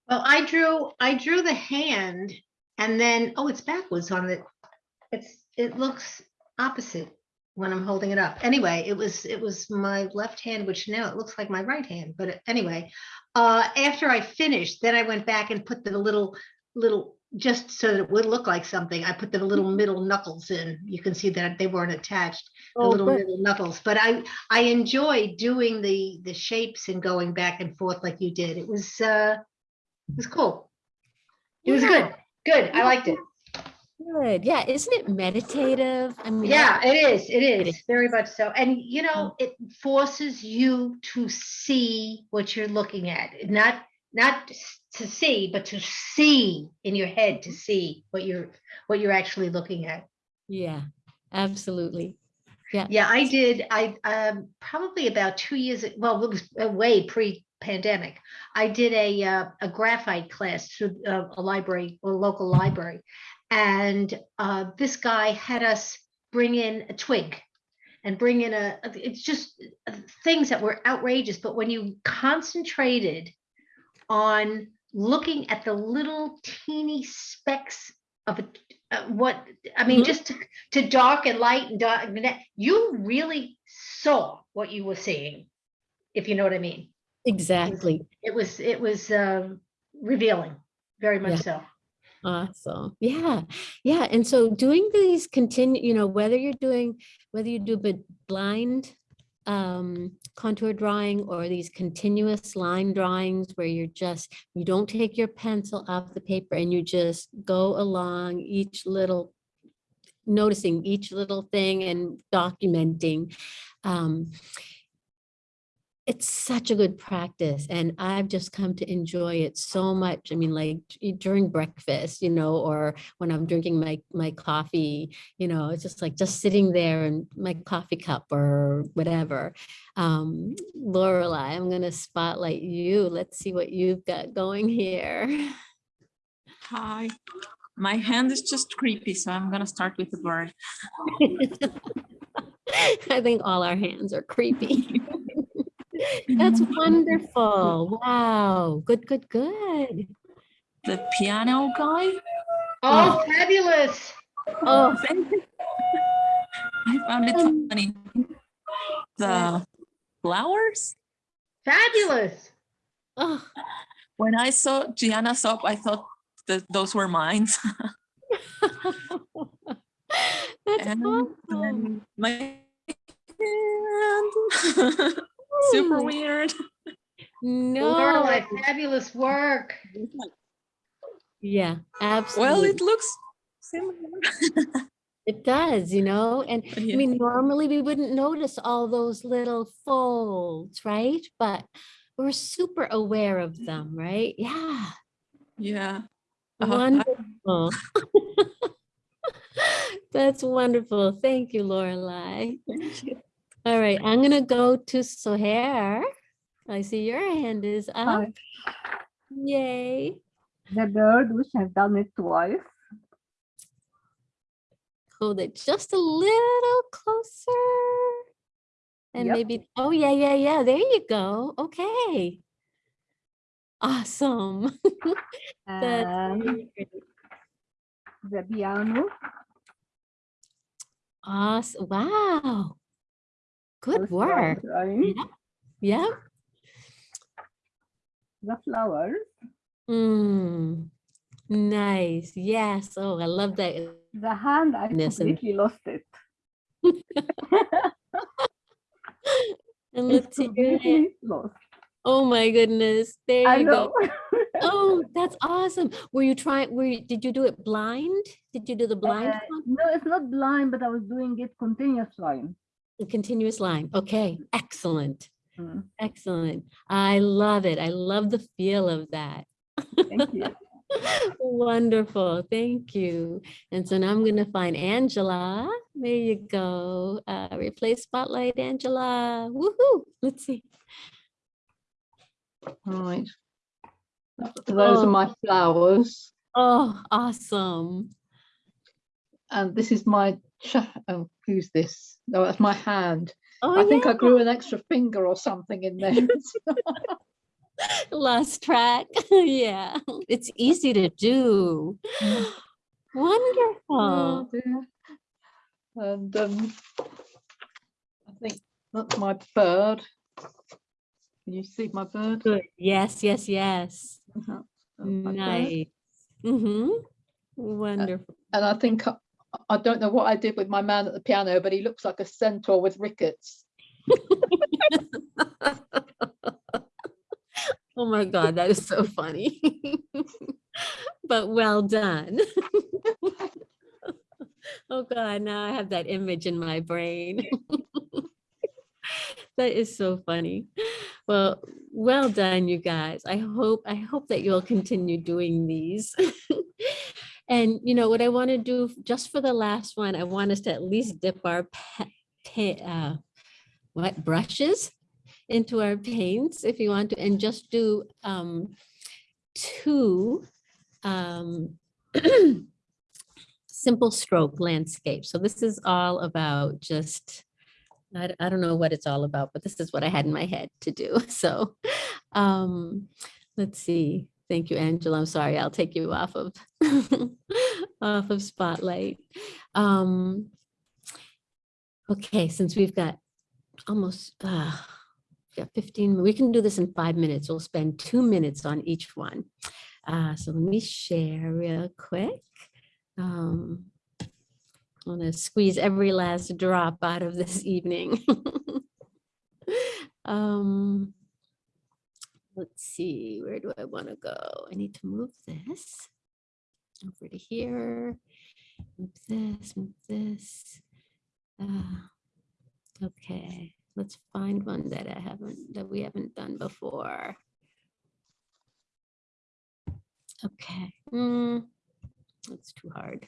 Well, I drew, I drew the hand and then, oh, it's backwards on the, it's, it looks opposite when I'm holding it up. Anyway, it was, it was my left hand, which now it looks like my right hand, but anyway. uh, after I finished, then I went back and put the little, little, just so that it would look like something, I put the little middle knuckles in. You can see that they weren't attached, the Oh, little good. middle knuckles. But I, I enjoyed doing the, the shapes and going back and forth like you did. It was, uh, it was cool. It was Yeah. good, good. I liked it. Good. Yeah. Isn't it meditative? I mean, Yeah, I- it is, it is, very much so. And you know, it forces you to see what you're looking at, not, not to see, but to see in your head, to see what you're, what you're actually looking at. yeah, absolutely. Yeah. Yeah, I did, I, um, probably about two years, well, it was way pre-pandemic. I did a, uh, a graphite class through uh, a library, a local library. And, uh, this guy had us bring in a twig and bring in a, it's just things that were outrageous, but when you concentrated on looking at the little teeny specks of it, uh, what, I mean, Mhm. just to, to dark and light and dark, you really saw what you were seeing, if you know what I mean. Exactly. It was, it was um, revealing, very Yeah. much so. Awesome. Yeah. Yeah. And so doing these continue, you know, whether you're doing, whether you do but blind um, contour drawing or these continuous line drawings where you're just, you don't take your pencil off the paper and you just go along each little, noticing each little thing and documenting. Um, it's such a good practice and I've just come to enjoy it so much. I mean, like during breakfast, you know, or when I'm drinking my my coffee, you know, it's just like just sitting there and my coffee cup or whatever. Um, Lorelai, I'm gonna spotlight you. Let's see what you've got going here. Hi. My hand is just creepy, so I'm gonna start with the bird. I think all our hands are creepy. That's wonderful. Wow. Good, good, good. The piano guy. Oh, fabulous. Oh, I found it Um, funny. The flowers. Fabulous. Oh, When I saw Gianna's up, I thought that those were mine. that's And awesome. then my hand. Super weird. No. Lorelai, fabulous work. Yeah, absolutely. Well, it looks similar. It does, you know, and I mean, normally we wouldn't notice all those little folds, right? But we're super aware of them, right? Yeah, Yeah. Uh, I- wonderful. That's wonderful. Thank you, Lorelai. Thank you. All right, I'm gonna go to Sohair. I see your hand is up. Yay. The bird, which I've done it twice. Hold it just a little closer. And Yep. maybe, oh, yeah, yeah, yeah, there you go. Okay. Awesome. That's And really great. the piano, Awesome. Wow. Good work. drawing Yep. Yep. the flowers, Mm. Nice. Yes. Oh, I love that. the hand, I Goodness, and- completely lost it. And let's see your hand. completely lost. Oh my goodness. There I you know. go. Oh, that's awesome. Were you trying, were you, did you do it blind? Did you do the blind Uh, no, it's not blind, but I was doing it continuous line. A continuous line. Okay, excellent. Mm, Excellent. I love it. I love the feel of that. Thank you. Wonderful. Thank you. And so now I'm going to find Angela. There you go. Uh, replace spotlight, Angela. Woohoo. Let's see. Right. Those Oh. are my flowers. Oh, awesome. And this is my, oh, who's this? No, that's my hand. Oh, I think I grew an extra finger or something in there. Lost track. yeah, it's easy to do. Wonderful. Oh. And um, I think that's my bird. Can you see my bird? Good. Yes, yes, yes. That's bird. Nice. Mm-hmm. Wonderful. And I think, I- don't know what I did with my man at the piano, but he looks like a centaur with rickets. Oh my God, that is so funny. But well done. Oh God, now I have that image in my brain. That is so funny. Well, well done, you guys. I hope, I hope that you'll continue doing these. And you know what I want to do just for the last one, I want us to at least dip our uh, what brushes into our paints if you want to, and just do um, two um, simple stroke landscapes. So this is all about just—I don't know what it's all about, but this is what I had in my head to do. So um, let's see. Thank you, Angela. I'm sorry, I'll take you off of off of spotlight. Um, okay, since we've got almost uh, got 15, we can do this in five minutes. We'll spend two minutes on each one. Uh, so let me share real quick. Um, I want to squeeze every last drop out of this evening. um, let's see, where do I want to go? I need to move this over to here. Move this, move this. Uh, okay, let's find one that I haven't, that we haven't done before. Okay, hmm, that's too hard.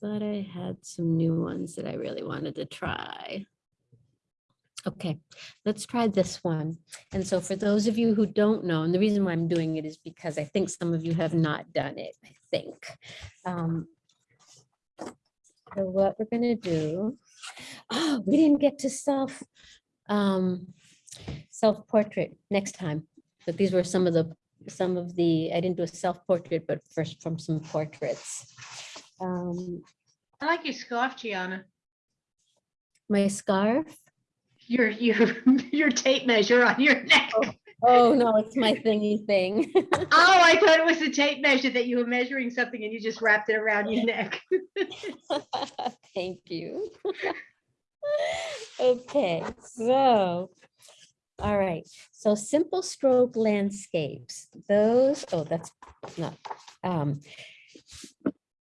Thought I had some new ones that I really wanted to try. Okay, let's try this one. And so for those of you who don't know, and the reason why I'm doing it is because I think some of you have not done it, I think. Um, So what we're gonna do, oh, we didn't get to self, um, self-portrait next time. But these were some of the, some of the, I didn't do a self-portrait, but first from some portraits. Um, I like your scarf, Gianna. My scarf? Your, your, your tape measure on your neck. Oh, no, it's my thingy thing. Oh, I thought it was a tape measure that you were measuring something and you just wrapped it around your neck. Thank you. Okay, so, all right, so simple stroke landscapes, those, oh, that's not, um,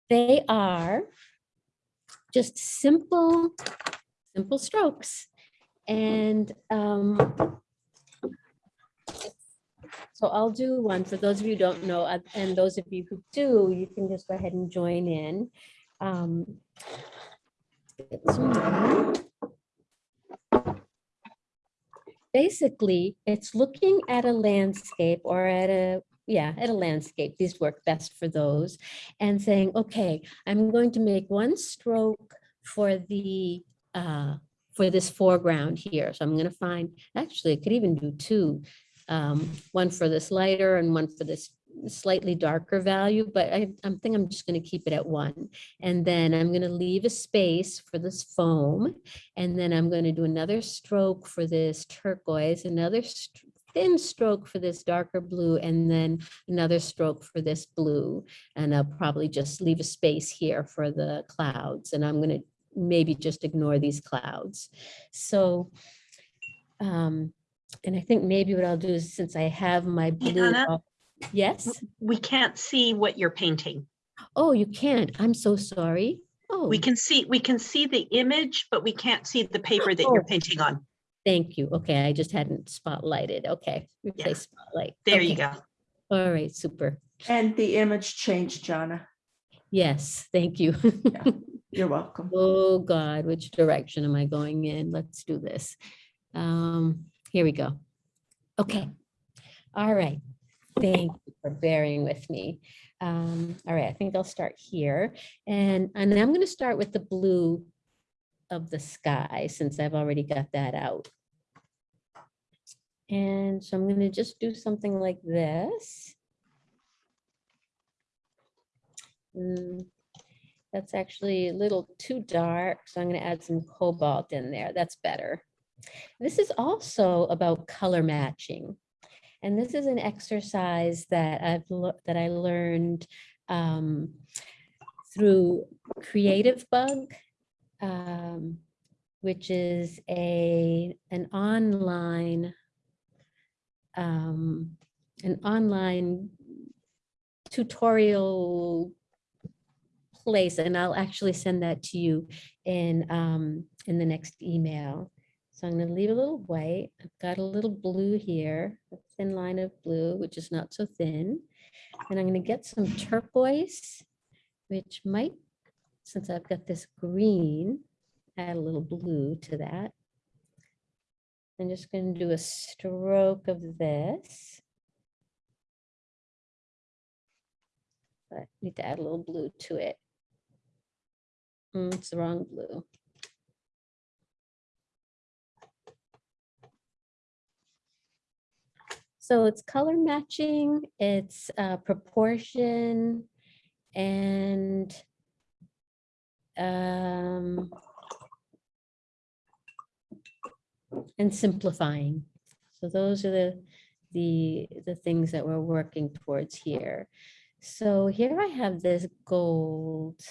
they are just simple, simple strokes. And um, so I'll do one for those of you who don't know, uh, and those of you who do, you can just go ahead and join in. Um. Basically, it's looking at a landscape or at a, yeah, at a landscape. These work best for those. And saying, okay, I'm going to make one stroke for the, uh, for this foreground here. So I'm going to find, actually, I could even do two um, one for this lighter and one for this slightly darker value, but I, I'm think I'm just going to keep it at one. And then I'm going to leave a space for this foam. And then I'm going to do another stroke for this turquoise, another thin stroke for this darker blue, and then another stroke for this blue. And I'll probably just leave a space here for the clouds. And I'm going to maybe just ignore these clouds. So, um, and I think maybe what I'll do is since I have my blue. Anna? Yes. We can't see what you're painting. Oh, you can't. I'm so sorry. Oh, We can see, we can see the image, but we can't see the paper that you're Oh. painting on. Thank you. Okay, I just hadn't spotlighted. Okay, replace spotlight. There you Okay. go. All right, super. And the image changed, Gianna. Yes, thank you. You're welcome. Oh, God, which direction am I going in? Let's do this. Um, here we go. Okay. All right. Thank you for bearing with me. Um, all right, I think I'll start here. And, and I'm going to start with the blue of the sky since I've already got that out. And so I'm going to just do something like this. Mm, That's actually a little too dark, so I'm gonna add some cobalt in there. That's better. This is also about color matching. And this is an exercise that I've, that I learned um, through Creativebug, um, which is a, an online, um, an online tutorial place, and I'll actually send that to you in, um, in the next email. So I'm gonna leave a little white. I've got a little blue here, a thin line of blue, which is not so thin. And I'm gonna get some turquoise, which might, since I've got this green, add a little blue to that. I'm just gonna do a stroke of this. But I need to add a little blue to it. Mm, It's the wrong blue. So it's color matching, it's uh, proportion and um, and simplifying. So those are the, the, the things that we're working towards here. So here I have this gold.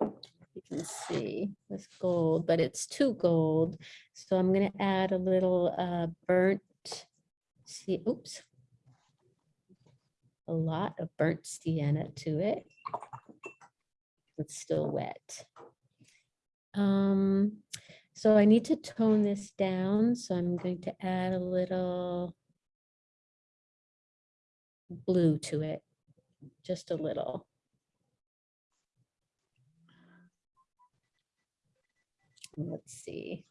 You can see this gold, but it's too gold. So I'm gonna add a little uh, burnt, see, oops. A lot of burnt sienna to it. It's still wet. Um, so I need to tone this down, so I'm going to add a little blue to it, just a little. Let's see.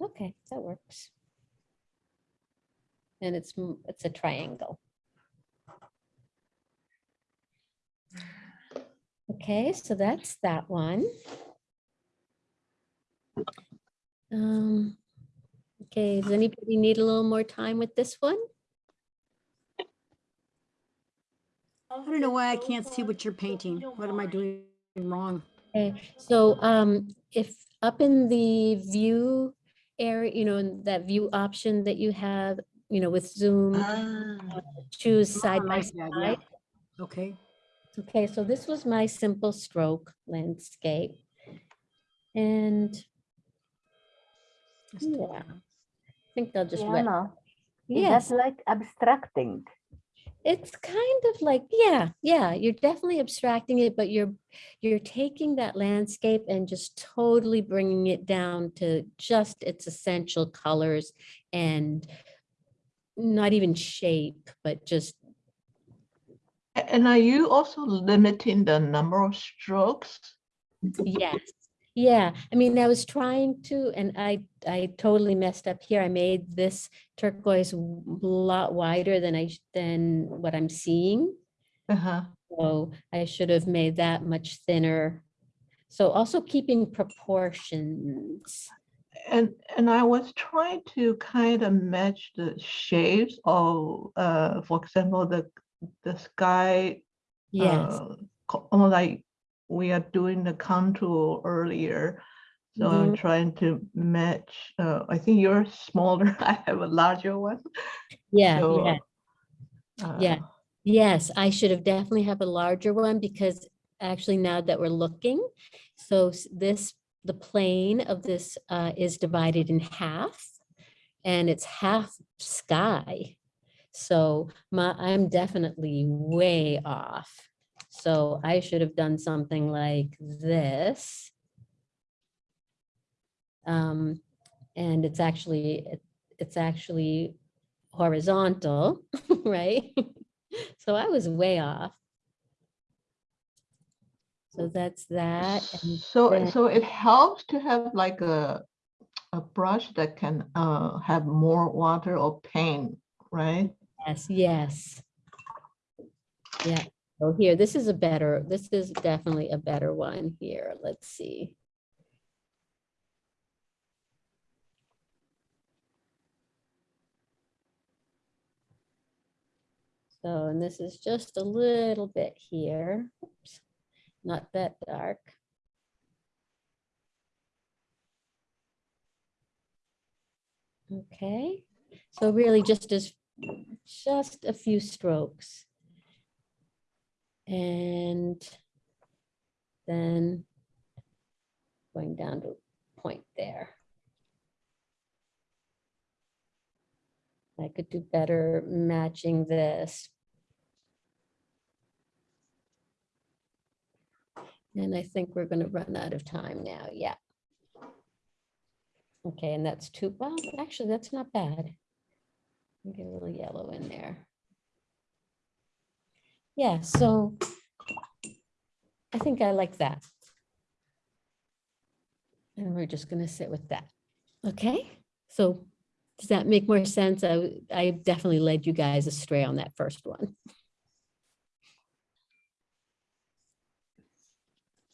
Okay, that works. And it's, it's a triangle. Okay, so that's that one. Um, okay, does anybody need a little more time with this one? I don't know why I can't see what you're painting. What am I doing wrong? Okay, so um, if up in the view area, you know, in that view option that you have, you know, with Zoom, uh, choose side by like that, yeah. side. Okay. Okay, so this was my simple stroke landscape. And yeah, I think they'll just wet. Diana, is Yes. that like abstracting? It's kind of like, yeah, yeah, you're definitely abstracting it, but you're you're taking that landscape and just totally bringing it down to just its essential colors and not even shape, but just And are you also limiting the number of strokes? Yes, yeah. I mean, I was trying to, and I, I totally messed up here. I made this turquoise a lot wider than I, than what I'm seeing. Uh-huh. So I should have made that much thinner. So also keeping proportions. And and I was trying to kind of match the shapes of, uh, for example, the the sky. Yes. uh, Almost like we are doing the contour earlier. So I'm Mhm. trying to match. Uh, I think you're smaller. I have a larger one. Yeah, So, yeah. Yeah, uh, yes, I should have definitely have a larger one because actually now that we're looking, so this, the plane of this uh, is divided in half and it's half sky. So my, I'm definitely way off. So I should have done something like this. Um, and it's actually, it- it's actually horizontal, right? So I was way off. So that's that. and So then- so it helps to have like a a brush that can uh have more water or paint, right? Yes, yes. Yeah, so here, this is a better, this is definitely a better one here. Let's see. So, and this is just a little bit here. Oops, Not that dark. Okay, so really just as, just a few strokes. And then going down to point there. I could do better matching this. And I think we're gonna run out of time now, yeah. Okay, and that's too, well, actually, that's not bad. Get a little yellow in there. Yeah, so I think I like that. And we're just gonna sit with that. Okay, so does that make more sense? I, I definitely led you guys astray on that first one.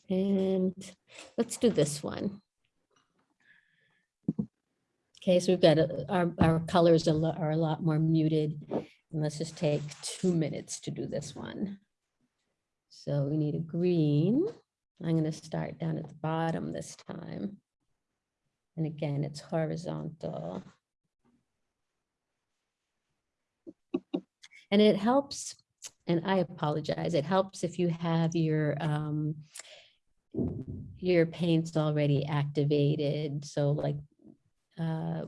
And let's do this one. Okay, so we've got, a- our, our colors are, are a lot more muted. And let's just take two minutes to do this one. So we need a green. I'm gonna start down at the bottom this time. And again, it's horizontal. And it helps, and I apologize, it helps if you have your, um, your paints already activated. So like, uh,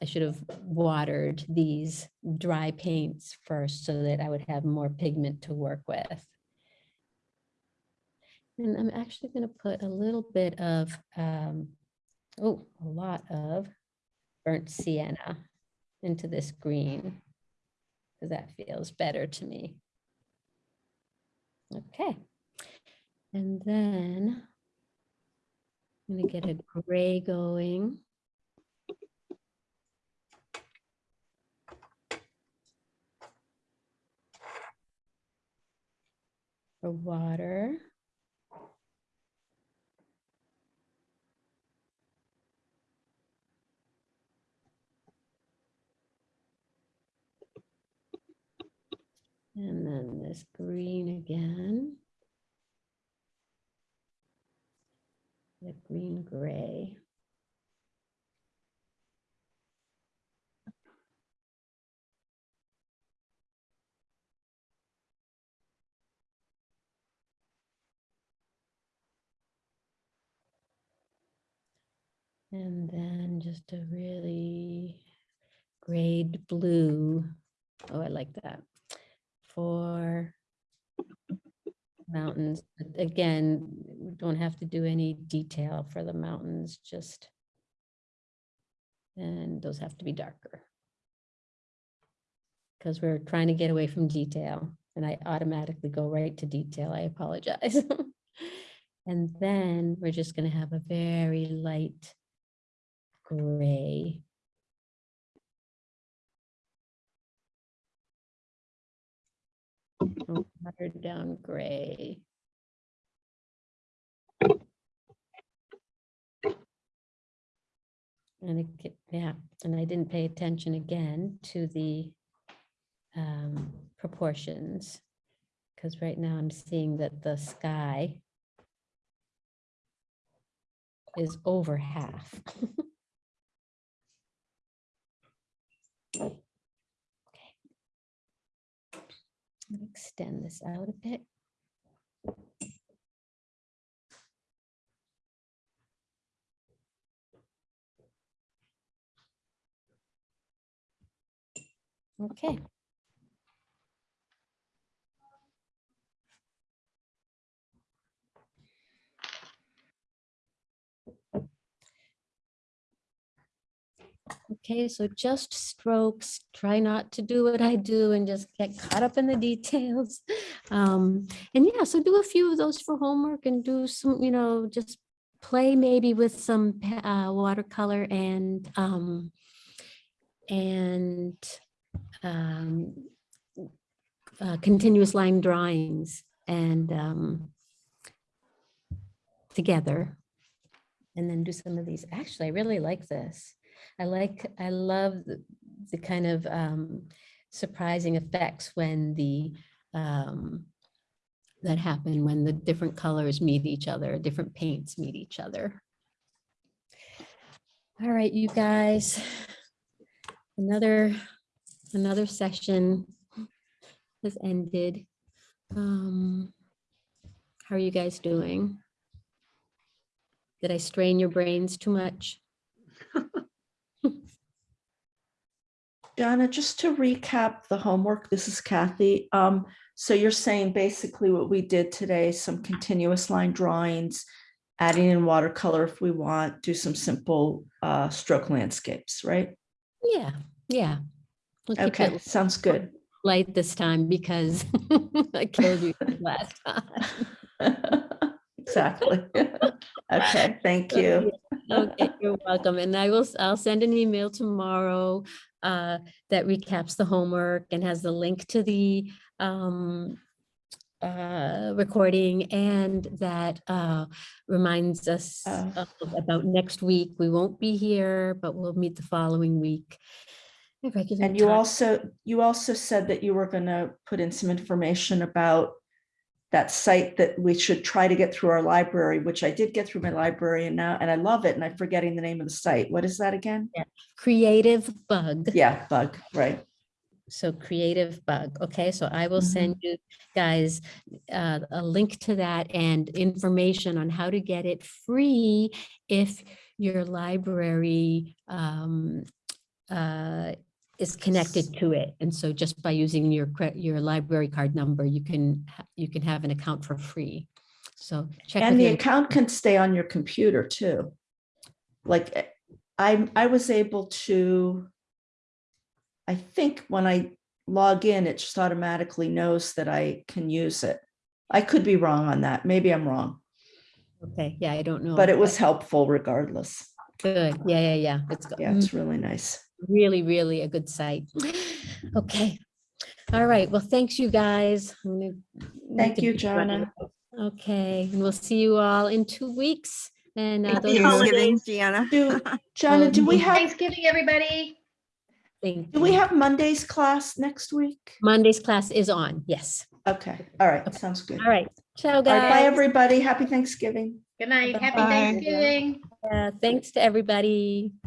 I should have watered these dry paints first so that I would have more pigment to work with. And I'm actually going to put a little bit of, um, oh, a lot of burnt sienna into this green because that feels better to me. Okay. And then I'm going to get a gray going. Water. And then this green again. The green gray. And then just a really grade blue. Oh, I like that. For mountains, but again, we don't have to do any detail for the mountains, just. And those have to be darker. Because we're trying to get away from detail and I automatically go right to detail. I apologize. And then we're just gonna have a very light gray. Oh, down gray. And it, yeah, and I didn't pay attention again to the um, proportions. Because right now I'm seeing that the sky is over half. Okay. Extend this out a bit. Okay. Okay, so just strokes, try not to do what I do and just get caught up in the details. Um, and yeah, so do a few of those for homework and do some, you know, just play maybe with some uh, watercolor and um, and um, uh, continuous line drawings and um, together and then do some of these. Actually, I really like this. I like, I love the, the kind of um, surprising effects when the, um, that happen when the different colors meet each other, different paints meet each other. All right, you guys. Another, another session has ended. Um, How are you guys doing? Did I strain your brains too much? Donna, just to recap the homework, this is Kathy. Um, so you're saying basically what we did today, some continuous line drawings, adding in watercolor if we want, do some simple uh, stroke landscapes, right? Yeah, yeah. We'll Okay, sounds good. Light this time because I killed you last time. Exactly. Okay, thank you. Okay, you're welcome. And I will, I'll send an email tomorrow uh, that recaps the homework and has the link to the um, uh, recording and that uh, reminds us Oh. of- about next week. We won't be here, but we'll meet the following week. And you time. also, you also said that you were gonna put in some information about that site that we should try to get through our library, which I did get through my library and now, and I love it, and I'm forgetting the name of the site. What is that again? Creative Bug. Yeah, bug, right. So creative bug. Okay, so I will send you guys uh, a link to that and information on how to get it free if your library um, uh, is connected to it. And so just by using your your library card number, you can you can have an account for free. So check. And the your- account can stay on your computer too. Like, eh, I, I was able to, I think when I log in, it just automatically knows that I can use it. I could be wrong on that. Maybe I'm wrong, Okay, yeah, I don't know. but it was helpful regardless. Good. Yeah, yeah, yeah. It's go- Yeah, it's really nice. Really, really a good site. Okay. All right. Well, thanks, you guys. I'm gonna Thank you, be running. Gianna. Okay, and we'll see you all in two weeks. And uh, Happy those- holidays, Deanna. Do, Gianna, do we have, Thanksgiving, everybody. Thank do we have Monday's class next week? Monday's class is on. Yes. Okay, all right, sounds good. All right. Ciao, All right, bye, everybody. Happy Thanksgiving. Good night. Happy Bye. Thanksgiving. Uh, Thanks to everybody.